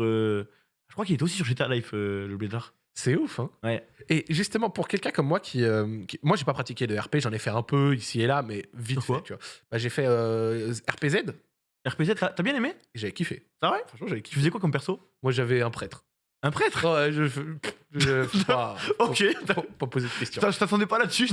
Je crois qu'il était aussi sur GTA Life, euh, le Blédard. C'est ouf, hein. Ouais. Et justement, pour quelqu'un comme moi qui, euh, qui- Moi, j'ai pas pratiqué de RP, j'en ai fait un peu ici et là, mais vite fait, tu vois. Bah, j'ai fait euh, RPZ, RPZ, t'as bien aimé? J'avais kiffé. C'est vrai Franchement, j'avais Tu kiffé. faisais quoi comme perso? Moi, j'avais un prêtre. Un prêtre? Ouais, je. je, je- pas, Ok. pas, pas- pas poser de questions. Je t'attendais pas là-dessus.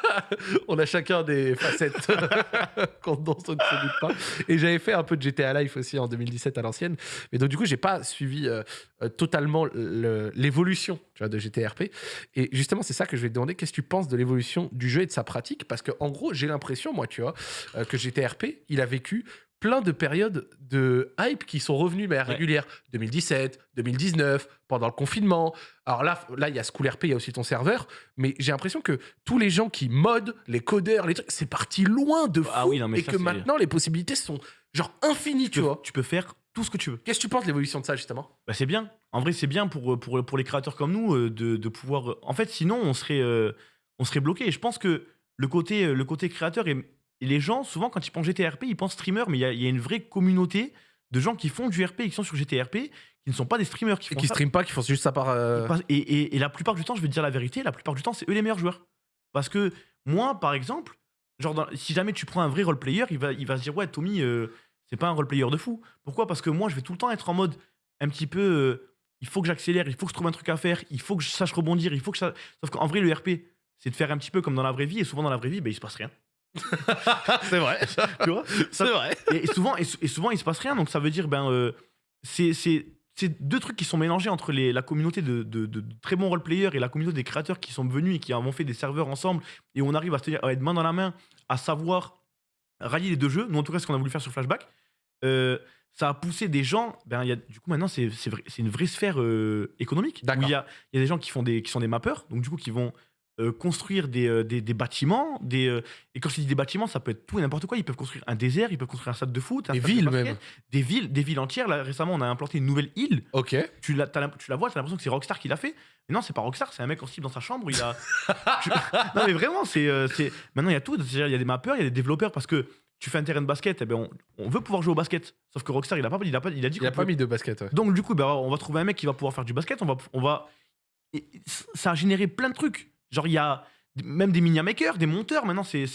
On a chacun des facettes qu'on- ne se doute pas. Et j'avais fait un peu de GTA Life aussi en 2017 à l'ancienne. Mais donc, du coup, j'ai pas suivi euh, euh, totalement le- l'évolution de GTRP. Et justement, c'est ça que je vais te demander. Qu'est-ce que tu penses de l'évolution du jeu et de sa pratique? Parce que, en gros, j'ai l'impression, moi, tu vois, euh, que GTRP, il a vécu plein de périodes de hype qui sont revenues mais régulières. 2017, 2019, pendant le confinement. Alors là, là, il y a School RP, il y a aussi ton serveur. Mais j'ai l'impression que tous les gens qui modent, les codeurs, les trucs, c'est parti loin de fou. Ah oui, non, mais et ça, que maintenant, les possibilités sont genre infinies, tu tu, vois. tu peux faire tout ce que tu veux. Qu'est-ce que tu penses de l'évolution de ça, justement? Bah, c'est bien. En vrai, c'est bien pour, pour, pour les créateurs comme nous euh, de, de pouvoir. En fait, sinon, on serait, euh, on serait bloqué. Et je pense que le côté, euh, le côté créateur est, et les gens, souvent, quand ils pensent GTRP, ils pensent streamer, mais il y a, il y a une vraie communauté de gens qui font du RP et qui sont sur GTRP, qui ne sont pas des streamers, qui Et font qui ça. stream pas, qui font juste ça par. euh, Et, et- et la plupart du temps, je vais te dire la vérité, la plupart du temps, c'est eux les meilleurs joueurs. Parce que moi, par exemple, genre dans- si jamais tu prends un vrai roleplayer, il va, il va se dire ouais, Tommy, euh, c'est pas un roleplayer de fou. Pourquoi? Parce que moi, je vais tout le temps être en mode un petit peu, euh, il faut que j'accélère, il faut que je trouve un truc à faire, il faut que je sache rebondir, il faut que ça. Sauf qu'en vrai, le RP, c'est de faire un petit peu comme dans la vraie vie, et souvent dans la vraie vie, ben, il se passe rien. C'est vrai. Tu vois? C'est vrai. et, souvent, et, et souvent, il se passe rien. Donc, ça veut dire, ben, euh, c'est deux trucs qui sont mélangés entre les, la communauté de, de- de- de très bons roleplayers et la communauté des créateurs qui sont venus et qui ont fait des serveurs ensemble. Et on arrive à, se tenir, à être main dans la main, à savoir rallier les deux jeux. Nous, en tout cas, ce qu'on a voulu faire sur Flashback. Euh, ça a poussé des gens. Ben, y a, du coup, maintenant, c'est vrai- une vraie sphère euh, économique. Où D'accord. il y a, il y a des gens qui, font des, qui sont des mappeurs, donc du coup, qui vont euh, construire des, euh, des, des bâtiments. Des, euh, et quand je dis des bâtiments, ça peut être tout et n'importe quoi. Ils peuvent construire un désert, ils peuvent construire un stade de foot, un Des de villes basket, même. Des villes, des villes entières. Là, récemment, on a implanté une nouvelle île. Ok. Tu la, tu la vois, tu as l'impression que c'est Rockstar qui l'a fait. Mais non, c'est pas Rockstar, c'est un mec en slip dans sa chambre. Il a. Tu- non, mais vraiment, c'est. Maintenant, il y a tout. Il y a des mappeurs, il y a des développeurs parce que tu fais un terrain de basket, eh ben, on, on veut pouvoir jouer au basket. Sauf que Rockstar, il a pas, il a pas, il a dit Il a pas peut- mis de basket. ouais. donc du coup, ben, on va trouver un mec qui va pouvoir faire du basket. On va, on va. et ça a généré plein de trucs. Genre il y a même des mini makers, des monteurs. Maintenant, c'est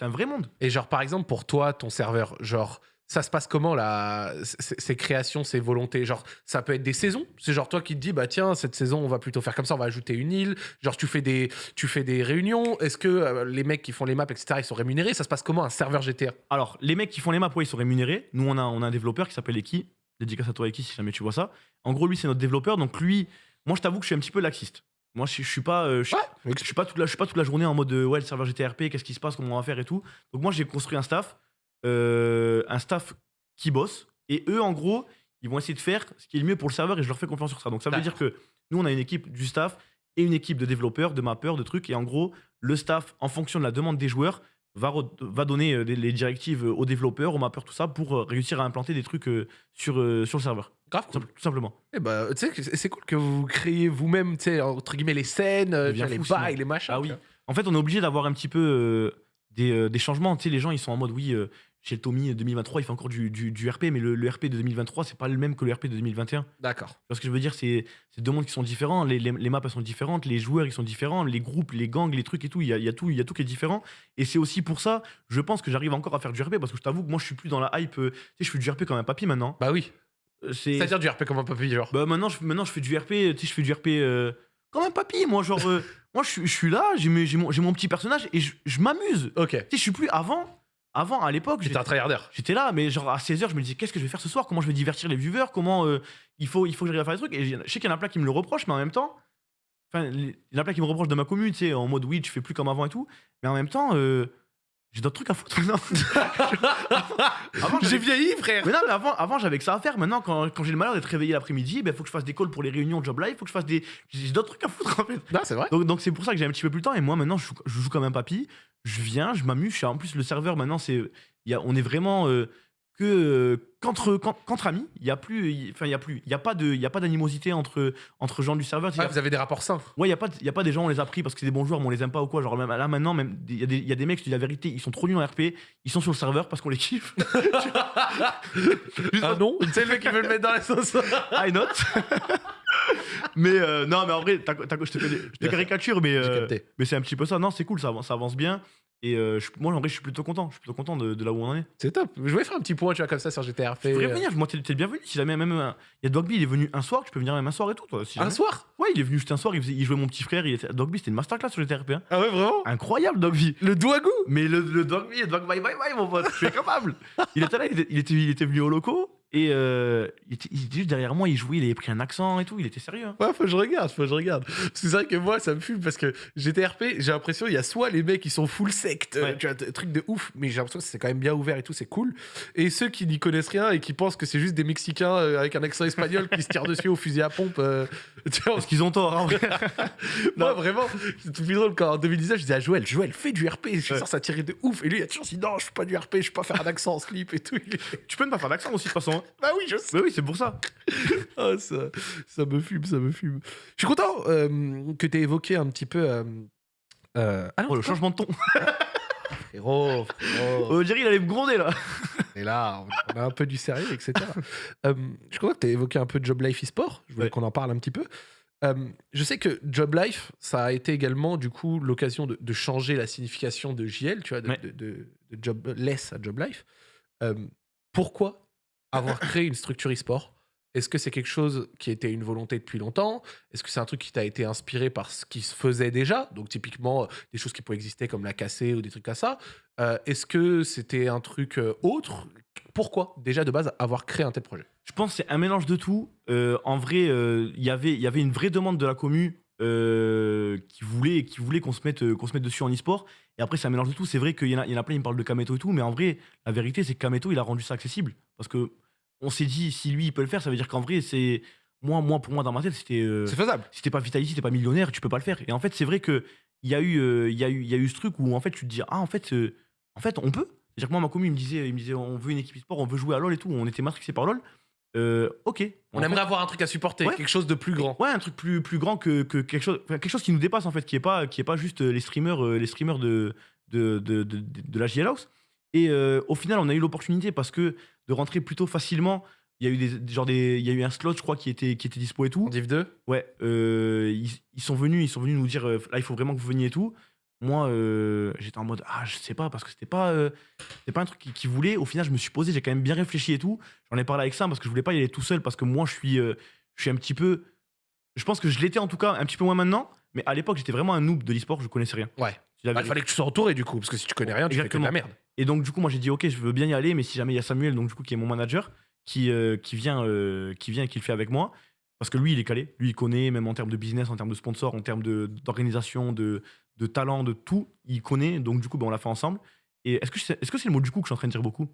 un vrai monde. Et genre, par exemple, pour toi, ton serveur, genre, ça se passe comment, là, ces créations, ces volontés? Genre, ça peut être des saisons? C'est genre toi qui te dis, bah tiens, cette saison, on va plutôt faire comme ça, on va ajouter une île. Genre, tu fais des, tu fais des réunions. Est-ce que euh, les mecs qui font les maps, etc., ils sont rémunérés? Ça se passe comment, un serveur GTA Alors les mecs qui font les maps, ouais, ils sont rémunérés. Nous, on a on a un développeur qui s'appelle Eki. Dédicace à toi Eki si jamais tu vois ça. En gros, lui, c'est notre développeur. Donc lui, moi, je t'avoue que je suis un petit peu laxiste. Moi, je, je suis pas. euh, je, je suis pas toute la, je suis pas toute la journée en mode euh, ouais le serveur GTRP, qu'est-ce qui se passe, comment on va faire et tout. Donc moi j'ai construit un staff, euh, un staff qui bosse et eux en gros ils vont essayer de faire ce qui est le mieux pour le serveur et je leur fais confiance sur ça. Donc ça veut dire que nous on a une équipe du staff et une équipe de développeurs, de mappeurs, de trucs et en gros le staff en fonction de la demande des joueurs va, va donner les directives aux développeurs, aux mappeurs, tout ça pour réussir à implanter des trucs sur, sur le serveur. Grave Tout cool. simple- tout simplement. Eh bah, tu sais, que c'est cool que vous créez vous-même, tu sais, entre guillemets, les scènes, euh, les fou, sinon. bails, les machins. Ah oui. En fait, on est obligé d'avoir un petit peu euh, des, euh, des changements. Tu sais, les gens, ils sont en mode, oui, euh, chez le Tommy euh, 2023, il fait encore du, du- du RP, mais le, le RP de 2023, c'est pas le même que le RP de 2021. Tu D'accord. ce que je veux dire? C'est c'est deux mondes qui sont différents. Les, les- les maps, elles sont différentes. Les joueurs, ils sont différents. Les groupes, les gangs, les trucs et tout, il y a, y a tout, il y a tout qui est différent. Et c'est aussi pour ça, je pense que j'arrive encore à faire du RP parce que je t'avoue que moi, je suis plus dans la hype. tu sais, je fais du RP comme un papy maintenant. Bah oui. C'est C'est-à-dire du RP comme un papy, genre. bah maintenant je, maintenant, je fais du RP, tu sais, je fais du RP euh, comme un papy. Moi, genre, euh, moi, je, suis- je suis là, j'ai mes- j'ai mon, j'ai mon petit personnage et je, je m'amuse. Ok. Tu sais, je suis plus avant. Avant, à l'époque, J'étais j'étais un tryharder. j'étais là, mais genre à 16h, je me disais, qu'est-ce que je vais faire ce soir? Comment je vais divertir les viewers? Comment euh, il, faut, il faut que j'arrive à faire des trucs? Et je sais qu'il y en a plein qui me le reprochent, mais en même temps, enfin, il y en a plein qui me reprochent de ma commune, tu sais, en mode oui, tu fais plus comme avant et tout. Mais en même temps, euh, j'ai d'autres trucs à foutre. Avant, J'ai vieilli, frère. mais non, mais avant, avant j'avais que ça à faire. Maintenant, quand, quand j'ai le malheur d'être réveillé l'après-midi, il ben, faut que je fasse des calls pour les réunions de Job Live, faut que je fasse des. J'ai d'autres trucs à foutre en fait. Non, c'est vrai. Donc donc c'est pour ça que j'ai un petit peu plus le temps. Et moi, maintenant, je joue, je joue comme un papy. Je viens, je m'amuse. En plus, le serveur, maintenant, c'est. il Y a, on est vraiment. euh, que euh, qu'entre qu'en- qu'entre amis, il y a plus, il- enfin il y a plus, il y a pas de, il y a pas d'animosité entre entre gens du serveur. C'est-à-dire- vous avez des rapports sains. Ouais, il y a pas, de- y a pas des gens on les a pris parce que c'est des bons joueurs, mais on les aime pas ou quoi. Genre même là maintenant, même il y, a des- y a des mecs, je te dis la vérité, ils sont trop nuls en RP, ils sont sur le serveur parce qu'on les kiffe. Ah non sais, le mec qui veut le mettre dans la sauce. I not. mais euh, non, mais en vrai, je te, je te caricature, mais, euh, mais c'est un petit peu ça. Non, c'est cool, ça avance bien. Et euh, je- moi, en vrai, je suis plutôt content. Je suis plutôt content de, de là où on en est. C'est top. Je vais faire un petit point, tu vois, comme ça sur GTRP. Tu pourrais euh, venir, moi, t'es t'es le bienvenu. Si jamais même. un- Il y a Dogby, il est venu un soir, tu peux venir même un soir et tout, toi. Si Un jamais. soir Ouais, il est venu juste un soir, il, faisait- il jouait mon petit frère. Il était... Dogby, c'était une masterclass sur GTRP. hein. Ah ouais, vraiment Incroyable, Dogby. Le douagou Mais le, le Dogby, le Dog bye bye bye, mon pote, je suis incapable. il était là, il était, il était, il était venu au loco. Et euh, il, était, il juste derrière moi, il jouait, il avait pris un accent et tout, il était sérieux. hein. Ouais, faut que je regarde, faut que je regarde. C'est vrai que moi, ça me fume parce que GTRP, j'ai l'impression, il y a soit les mecs qui sont full secte, Ouais. tu vois, truc de ouf, mais j'ai l'impression que c'est quand même bien ouvert et tout, c'est cool. Et ceux qui n'y connaissent rien et qui pensent que c'est juste des Mexicains euh, avec un accent espagnol qui se tirent dessus au fusil à pompe, euh, tu vois, Parce qu'ils ont tort, en vrai. moi vraiment, c'est tout plus drôle quand en 2019, je disais à Joël, Joël, fais du RP, je suis sûr ça tirait de ouf. Et lui, il a toujours dit, non, je fais pas du RP, je peux pas faire un accent en slip et tout. Tu peux ne pas faire d'accent aussi, de toute façon. Bah oui, je sais. Bah oui, c'est pour ça. Ah, ça, ça me fume, ça me fume. Je suis content euh, que tu aies évoqué un petit peu. euh, euh, Ah non, Oh, le changement de ton. frérot, frérot. On dirait il allait me gronder là. Et là, on a un peu du sérieux, etc. Euh, je crois que tu as évoqué un peu Job Life e-sport. Je voulais Ouais. qu'on en parle un petit peu. Euh, je sais que Job Life, ça a été également du coup l'occasion de, de changer la signification de JL, tu vois, de, Ouais. de, de- de Jobless à Job Life. Euh, pourquoi avoir créé une structure e-sport Est-ce que c'est quelque chose qui était une volonté depuis longtemps? Est-ce que c'est un truc qui t'a été inspiré par ce qui se faisait déjà? Donc typiquement euh, des choses qui pouvaient exister comme la cassée ou des trucs comme ça. Euh, Est-ce que c'était un truc euh, autre? Pourquoi déjà de base avoir créé un tel projet? Je pense que c'est un mélange de tout. En vrai, euh, il y avait- il y avait une vraie demande de la commu qui voulait, qui voulait qu'on se, mette, se mette dessus en e-sport. Et après, c'est un mélange de tout. C'est vrai qu'il y, en a- plein, ils me parlent de Kameto et tout. Mais en vrai, la vérité, c'est que Kameto, il a rendu ça accessible. Parce que on s'est dit, si lui, il peut le faire, ça veut dire qu'en vrai, c'est. Moi, moi, pour moi, dans ma tête, c'était. euh, C'est faisable. si t'es pas Vitality, t'es pas millionnaire, tu peux pas le faire. Et en fait, c'est vrai que il y a eu, euh, il y a eu, il y a eu ce truc où en fait, tu te dis, ah, en fait, euh, en fait, on peut. C'est-à-dire que moi, ma commune, il me disait, il me disait, on veut une équipe e-sport, on veut jouer à LoL et tout. On était matrixé par LoL. Euh, ok. On En aimerait avoir un truc à supporter, Ouais. quelque chose de plus grand. Ouais, un truc plus, plus grand que, que quelque chose, enfin, quelque chose qui nous dépasse en fait, qui est pas, qui est pas juste euh, les streamers, euh, les streamers de, de, de, de, de- de la JL House. Et euh, au final, on a eu l'opportunité parce que de rentrer plutôt facilement. Il y a eu des, genre des, il y a eu un slot, je crois, qui était, qui était dispo et tout. En Div 2 Ouais, euh, ils, ils sont venus, ils sont venus nous dire euh, là il faut vraiment que vous veniez et tout. Moi, euh, j'étais en mode ah je sais pas parce que c'était pas, c'était pas un truc qu'ils qui voulaient. Au final, je me suis posé, j'ai quand même bien réfléchi et tout. J'en ai parlé avec Sam parce que je voulais pas y aller tout seul parce que moi je suis, je suis un petit peu, je pense que je l'étais en tout cas un petit peu moins maintenant. Mais à l'époque, j'étais vraiment un noob de l'e-sport, je connaissais rien. Ouais. Bah, il fallait que tu sois entouré du coup, parce que si tu connais rien, tu fais que de la merde. et donc, du coup, moi, j'ai dit, OK, je veux bien y aller, mais si jamais il y a Samuel, donc du coup, qui est mon manager, qui, euh, qui, vient, euh, qui vient et qui le fait avec moi, parce que lui, il est calé. Lui, il connaît, même en termes de business, en termes de sponsor, en termes d'organisation, de, de talent, de tout, il connaît. Donc, du coup, ben, on l'a fait ensemble. Et est-ce que c'est est -ce c'est le mot du coup que je suis en train de dire beaucoup?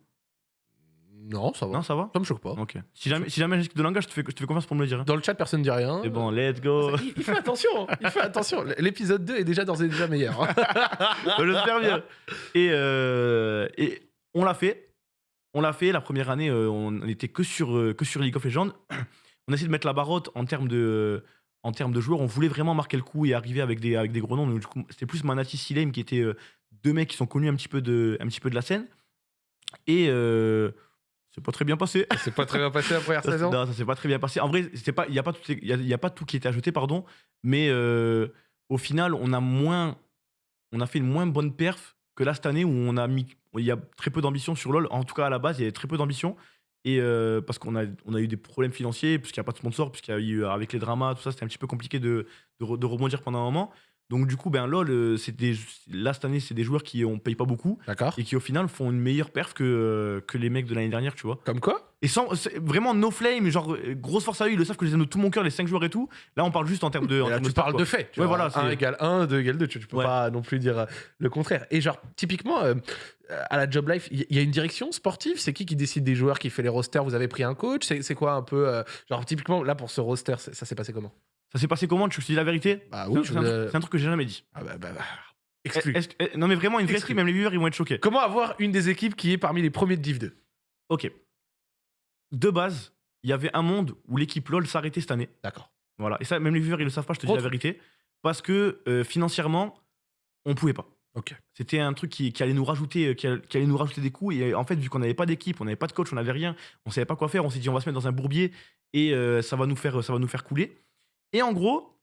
Non, ça va. Non, ça va Ça me choque pas. Ok. Si jamais, si jamais j'ai de langage, je te, fais, je te fais confiance pour me le dire. hein. Dans le chat, personne ne dit rien. C'est bon, let's go. Il, il fait attention, hein. il fait attention. L'épisode 2 est déjà d'ores et déjà meilleur. hein. J'espère bien. Et, euh, et on l'a fait. On l'a fait. La première année, euh, on n'était que sur, euh, que sur League of Legends. On a essayé de mettre la barotte en termes de, en termes de joueurs. On voulait vraiment marquer le coup et arriver avec des, avec des gros noms. Donc, du coup, c'était plus Manati Silem qui étaient euh, deux mecs qui sont connus un petit peu de, un petit peu de la scène. Et euh, c'est pas très bien passé. C'est pas très bien passé la première saison. non, ça s'est pas très bien passé. En vrai, il y a pas tout, il y a, y a pas tout qui était ajouté, pardon. Mais euh, au final, on a moins, on a fait une moins bonne perf que là cette année où on a mis, il y a très peu d'ambition sur LoL. En tout cas, à la base, il y avait très peu d'ambition. Et euh, parce qu'on a, on a eu des problèmes financiers, puisqu'il n'y a pas de sponsor, puisqu'il y a eu avec les dramas, tout ça, c'était un petit peu compliqué de, de, de rebondir pendant un moment. Donc du coup, ben LoL, euh, c'est des, là cette année, c'est des joueurs qui on paye pas beaucoup et qui au final font une meilleure perf que, euh, que les mecs de l'année dernière, tu vois. Comme quoi? Et sans, vraiment no flame, genre euh, grosse force à eux, ils le savent que je les aime de tout mon cœur, les 5 joueurs et tout. Là, on parle juste en termes de. en là, termes tu stats, parles quoi. de fait. Ouais, voilà, 1 c'est- égale 1, 2 égale 2. Tu, tu peux Ouais. pas non plus dire le contraire. Et genre, typiquement, euh, à la Job Life, il y, y a une direction sportive? C'est qui qui décide des joueurs, qui fait les rosters? Vous avez pris un coach? C'est quoi un peu. euh, genre, typiquement, là, pour ce roster, ça s'est passé comment? Ça s'est passé comment? Tu te dise la vérité? Bah C'est oui, un- c'est truc- c'est un truc que j'ai jamais dit. Ah bah, bah, bah, Eh, exclu. est-ce que- eh, non, mais vraiment, une vraie Exclu. même les viewers, ils vont être choqués. Comment avoir une des équipes qui est parmi les premiers de Div 2 Ok. De base, il y avait un monde où l'équipe LoL s'arrêtait cette année. D'accord. Voilà. Et ça, même les viewers, ils le savent pas, je te dis la Autre. vérité. Parce que euh, financièrement, on pouvait pas. Ok. C'était un truc qui, qui allait nous rajouter, euh, qui allait, qui allait nous rajouter des coûts. Et euh, en fait, vu qu'on n'avait pas d'équipe, on n'avait pas de coach, on n'avait rien, on savait pas quoi faire. On s'est dit, on va se mettre dans un bourbier et euh, ça va nous faire, ça va nous faire couler. Et en gros,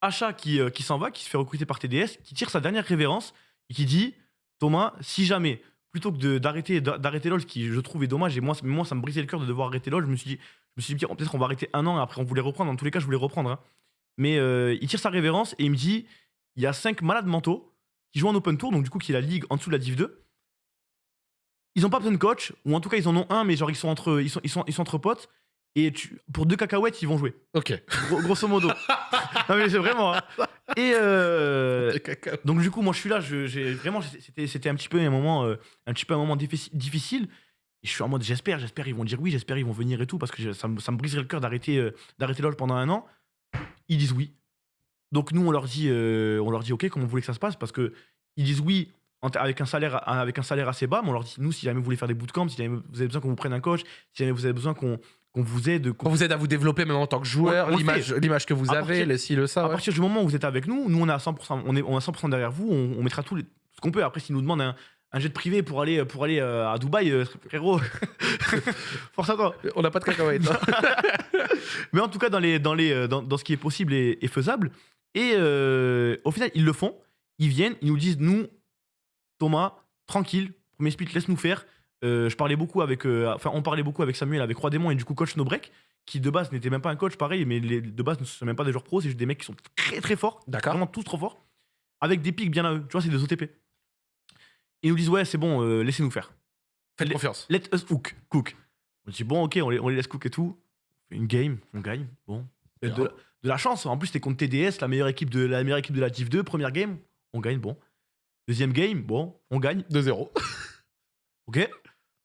Achat qui, euh, qui s'en va, qui se fait recruter par TDS, qui tire sa dernière révérence et qui dit, Thomas, si jamais plutôt que d'arrêter d'a- d'arrêter LoL, ce qui je trouve est dommage, et moi, moi ça me brisait le cœur de devoir arrêter LoL, je me suis dit, je me suis dit peut-être qu'on va arrêter un an, après on voulait reprendre. Dans tous les cas, je voulais reprendre. hein. Mais euh, il tire sa révérence et il me dit, il y a cinq malades mentaux qui jouent en open tour, donc du coup qui est la ligue en dessous de la Div 2. Ils ont pas besoin de coach, ou en tout cas ils en ont un, mais genre ils sont entre, ils sont, ils sont, ils sont entre potes. Et tu, pour deux cacahuètes, ils vont jouer. Ok. Gros- grosso modo. non mais c'est vraiment. hein. Et euh, donc du coup, moi je suis là, je- j'ai vraiment, c'était, c'était un petit peu un moment, euh, un petit peu un moment diffici- difficile. Et je suis en mode, j'espère, j'espère ils vont dire oui, j'espère ils vont venir et tout, parce que ça, me- ça me briserait le cœur d'arrêter, euh, d'arrêter LoL pendant un an. Ils disent oui. Donc nous on leur dit, on leur dit ok, comment vous voulez que ça se passe, parce que ils disent oui avec un salaire, avec un salaire assez bas, mais on leur dit nous si jamais vous voulez faire des bootcamps, si jamais vous avez besoin qu'on vous prenne un coach, si jamais vous avez besoin qu'on, qu'on vous aide, qu'on On vous aide à vous développer même en tant que joueur, l'image que vous À avez, partir- le ci, le ça. à ouais. partir du moment où vous êtes avec nous, nous on est à 100%, on est, on est à 100% derrière vous, on, on mettra tout, les- qu'on peut. Après, s'ils nous demandent un, un jet privé pour aller, pour aller euh, à Dubaï, euh, frérot, force à toi. On n'a pas de cacahuètes. hein. Mais en tout cas, dans, les, dans, les, euh, dans, dans ce qui est possible et, et faisable. Et euh, au final, ils le font. Ils viennent, ils nous disent Nous, Thomas, tranquille, premier split, laisse-nous faire. Euh, je parlais beaucoup avec. euh, Enfin, on parlait beaucoup avec Samuel, avec Roi Démon et du coup, coach No Break, qui de base n'était même pas un coach pareil, mais les, de base ne sont même pas des joueurs pros, c'est juste des mecs qui sont très très forts. Vraiment tous trop forts. Avec des pics bien à eux. Tu vois, c'est des OTP. Ils nous disent Ouais, c'est bon, euh, laissez-nous faire. Faites Les- confiance. Let us cook. cook. On dit bon, ok, on les, on les laisse cook et tout. On fait une game, on gagne. Bon. De, de la chance. En plus, c'était contre TDS, la meilleure équipe de la meilleure équipe de la Div 2. Première game, on gagne. Bon. Deuxième game, bon, on gagne. 2-0. Ok.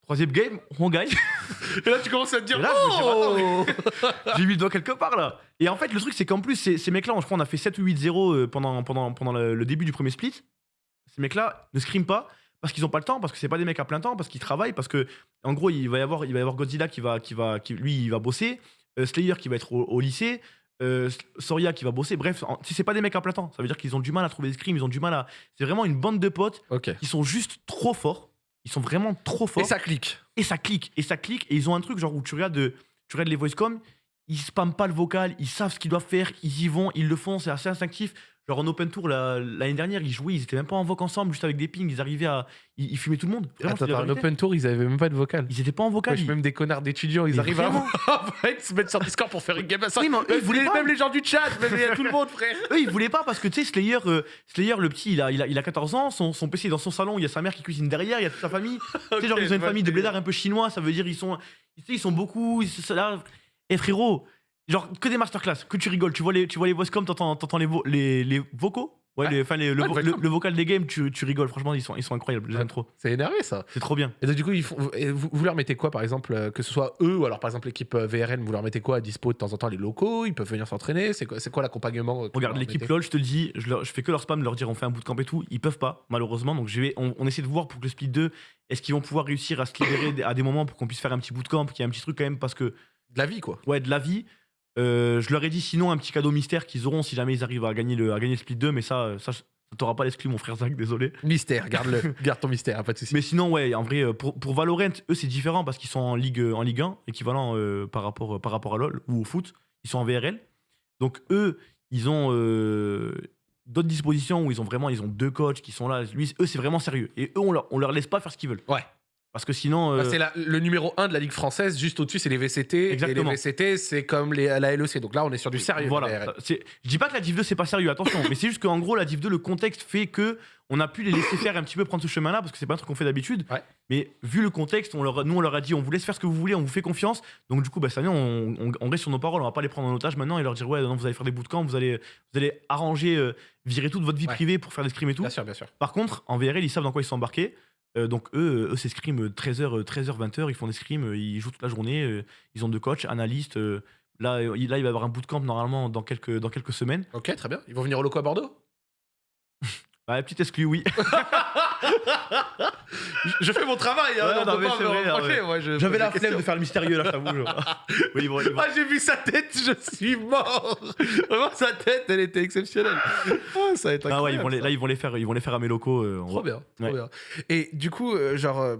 Troisième game, on gagne. Et là, tu commences à te dire Et là, je me dis, Oh J'ai mis le doigt quelque part là. Et en fait, le truc, c'est qu'en plus, ces, ces mecs-là, je crois, on a fait 7 ou 8-0 euh, pendant, pendant, pendant le, le début du premier split. Ces mecs-là ne scriment pas parce qu'ils ont pas le temps, parce que c'est pas des mecs à plein temps, parce qu'ils travaillent, parce que, en gros, il va y avoir, il va y avoir Godzilla qui va, qui va, qui, lui, il va bosser, euh, Slayer qui va être au, au lycée, euh, Soria qui va bosser. Bref, en- si c'est pas des mecs à plein temps, ça veut dire qu'ils ont du mal à trouver des scrims, ils ont du mal à. C'est vraiment une bande de potes qui sont juste trop forts. Ils sont vraiment trop forts. Et ça clique. et ça clique. Et ça clique. Et ils ont un truc genre où tu regardes de- tu regardes les voice.com ils spamment pas le vocal ils savent ce qu'ils doivent faire ils y vont ils le font c'est assez instinctif genre en open tour la- l'année dernière ils jouaient ils étaient même pas en voc ensemble juste avec des pings ils arrivaient à ils, ils fumaient tout le monde Vraiment, Attends, c'est la attends, un vérité. open tour, ils avaient même pas de vocal. ils étaient pas en vocal Wesh, ils- même des connards d'étudiants, ils Mais arrivent vraiment. à à se mettre sur Discord pour faire une game à 5. Oui, mais eux, ils voulaient pas. même les gens du chat, même il y a tout le monde, frère. eux ils voulaient pas parce que tu sais Slayer euh, Slayer le petit il a, il a, il a 14 ans son, son PC est dans son salon il y a sa mère qui cuisine derrière il y a toute sa famille tu sais genre ils ont une famille le de blédards un peu chinois ça veut dire ils sont tu sais, ils sont beaucoup ils- là et frérot genre que des masterclass que tu rigoles tu vois les tu vois les voice com t'entends t'entends les, vo- les les vocaux? Ouais, Ouais. les- le, Ouais, vo- vocal le, vocal des games tu, tu rigoles franchement ils sont ils sont incroyables j'aime Ouais. trop C'est énervé ça. c'est trop bien Et donc, du coup, ils font, vous, vous leur mettez quoi, par exemple, euh, que ce soit eux ou alors par exemple l'équipe euh, VRN, vous leur mettez quoi à dispo de temps en temps les locaux? Ils peuvent venir s'entraîner? C'est quoi, quoi l'accompagnement euh, Regarde l'équipe LOL, je te le dis, je, leur- je fais que leur spam, leur dire on fait un bootcamp et tout. Ils peuvent pas, malheureusement. Donc je vais, on, on essaie de voir pour que le split 2, est-ce qu'ils vont pouvoir réussir à se libérer à des moments pour qu'on puisse faire un petit bootcamp, qu'il y ait un petit truc quand même, parce que, De la vie, quoi. ouais, de la vie. Euh, je leur ai dit sinon un petit cadeau mystère qu'ils auront si jamais ils arrivent à gagner le, à gagner le split 2, mais ça, euh, ça, ça t'aura pas l'exclu, mon frère Zach, désolé. Mystère, garde-le. Garde ton mystère, pas de soucis. Mais sinon, ouais, en vrai, euh, pour, pour Valorant, eux, c'est différent parce qu'ils sont en Ligue, en Ligue 1, équivalent euh, par, rapport, par rapport à LoL ou au foot. Ils sont en VRL. Donc, eux, ils ont euh, d'autres dispositions où ils ont vraiment ils ont deux coachs qui sont là. Lui, eux, c'est vraiment sérieux. Et eux, on leur, on leur laisse pas faire ce qu'ils veulent. Ouais. Parce que sinon. euh, Ah, c'est la- le numéro 1 de la Ligue française, juste au-dessus, c'est les VCT. Exactement. Et les VCT, c'est comme les, la LEC. Donc là, on est sur du sérieux. Voilà. C'est- Je dis pas que la Div 2 c'est pas sérieux, attention, mais c'est juste qu'en gros la Div 2 le contexte fait que on a pu les laisser faire un petit peu prendre ce chemin-là parce que c'est pas un truc qu'on fait d'habitude. Ouais. Mais vu le contexte, on leur, a- nous on leur a dit on vous laisse faire ce que vous voulez, on vous fait confiance. Donc du coup bah, cette année on, on- on reste sur nos paroles, on va pas les prendre en otage maintenant et leur dire ouais non vous allez faire des bootcamps, vous allez vous allez arranger, euh, virer toute votre vie Ouais. privée pour faire des scrims et tout. Bien sûr, bien sûr. Par contre, en VRL, ils savent dans quoi ils sont embarqués. Euh, donc eux, eux c'est scrim 13h, 13h, 20h, ils font des scrims, euh, ils jouent toute la journée, euh, ils ont deux coachs, analystes. euh, là, euh, il- là, il va y avoir un bootcamp normalement dans quelques, dans quelques semaines. Ok, très bien. Ils vont venir au loco à Bordeaux? Bah, petite exclu, oui. je, fais mon travail. hein, Ouais, non, mais c'est vrai, J'avais la flemme de faire le mystérieux, là, je t'avoue. oui, Ah, j'ai vu sa tête, je suis mort. Vraiment, sa tête, elle était exceptionnelle. Ah, ça va être Ah ouais, ils incroyable, vont les, ça. là, ils vont les faire, ils vont les faire à mes locaux. euh, on Trop va- bien, trop Ouais. bien. Et du coup, euh, genre, euh,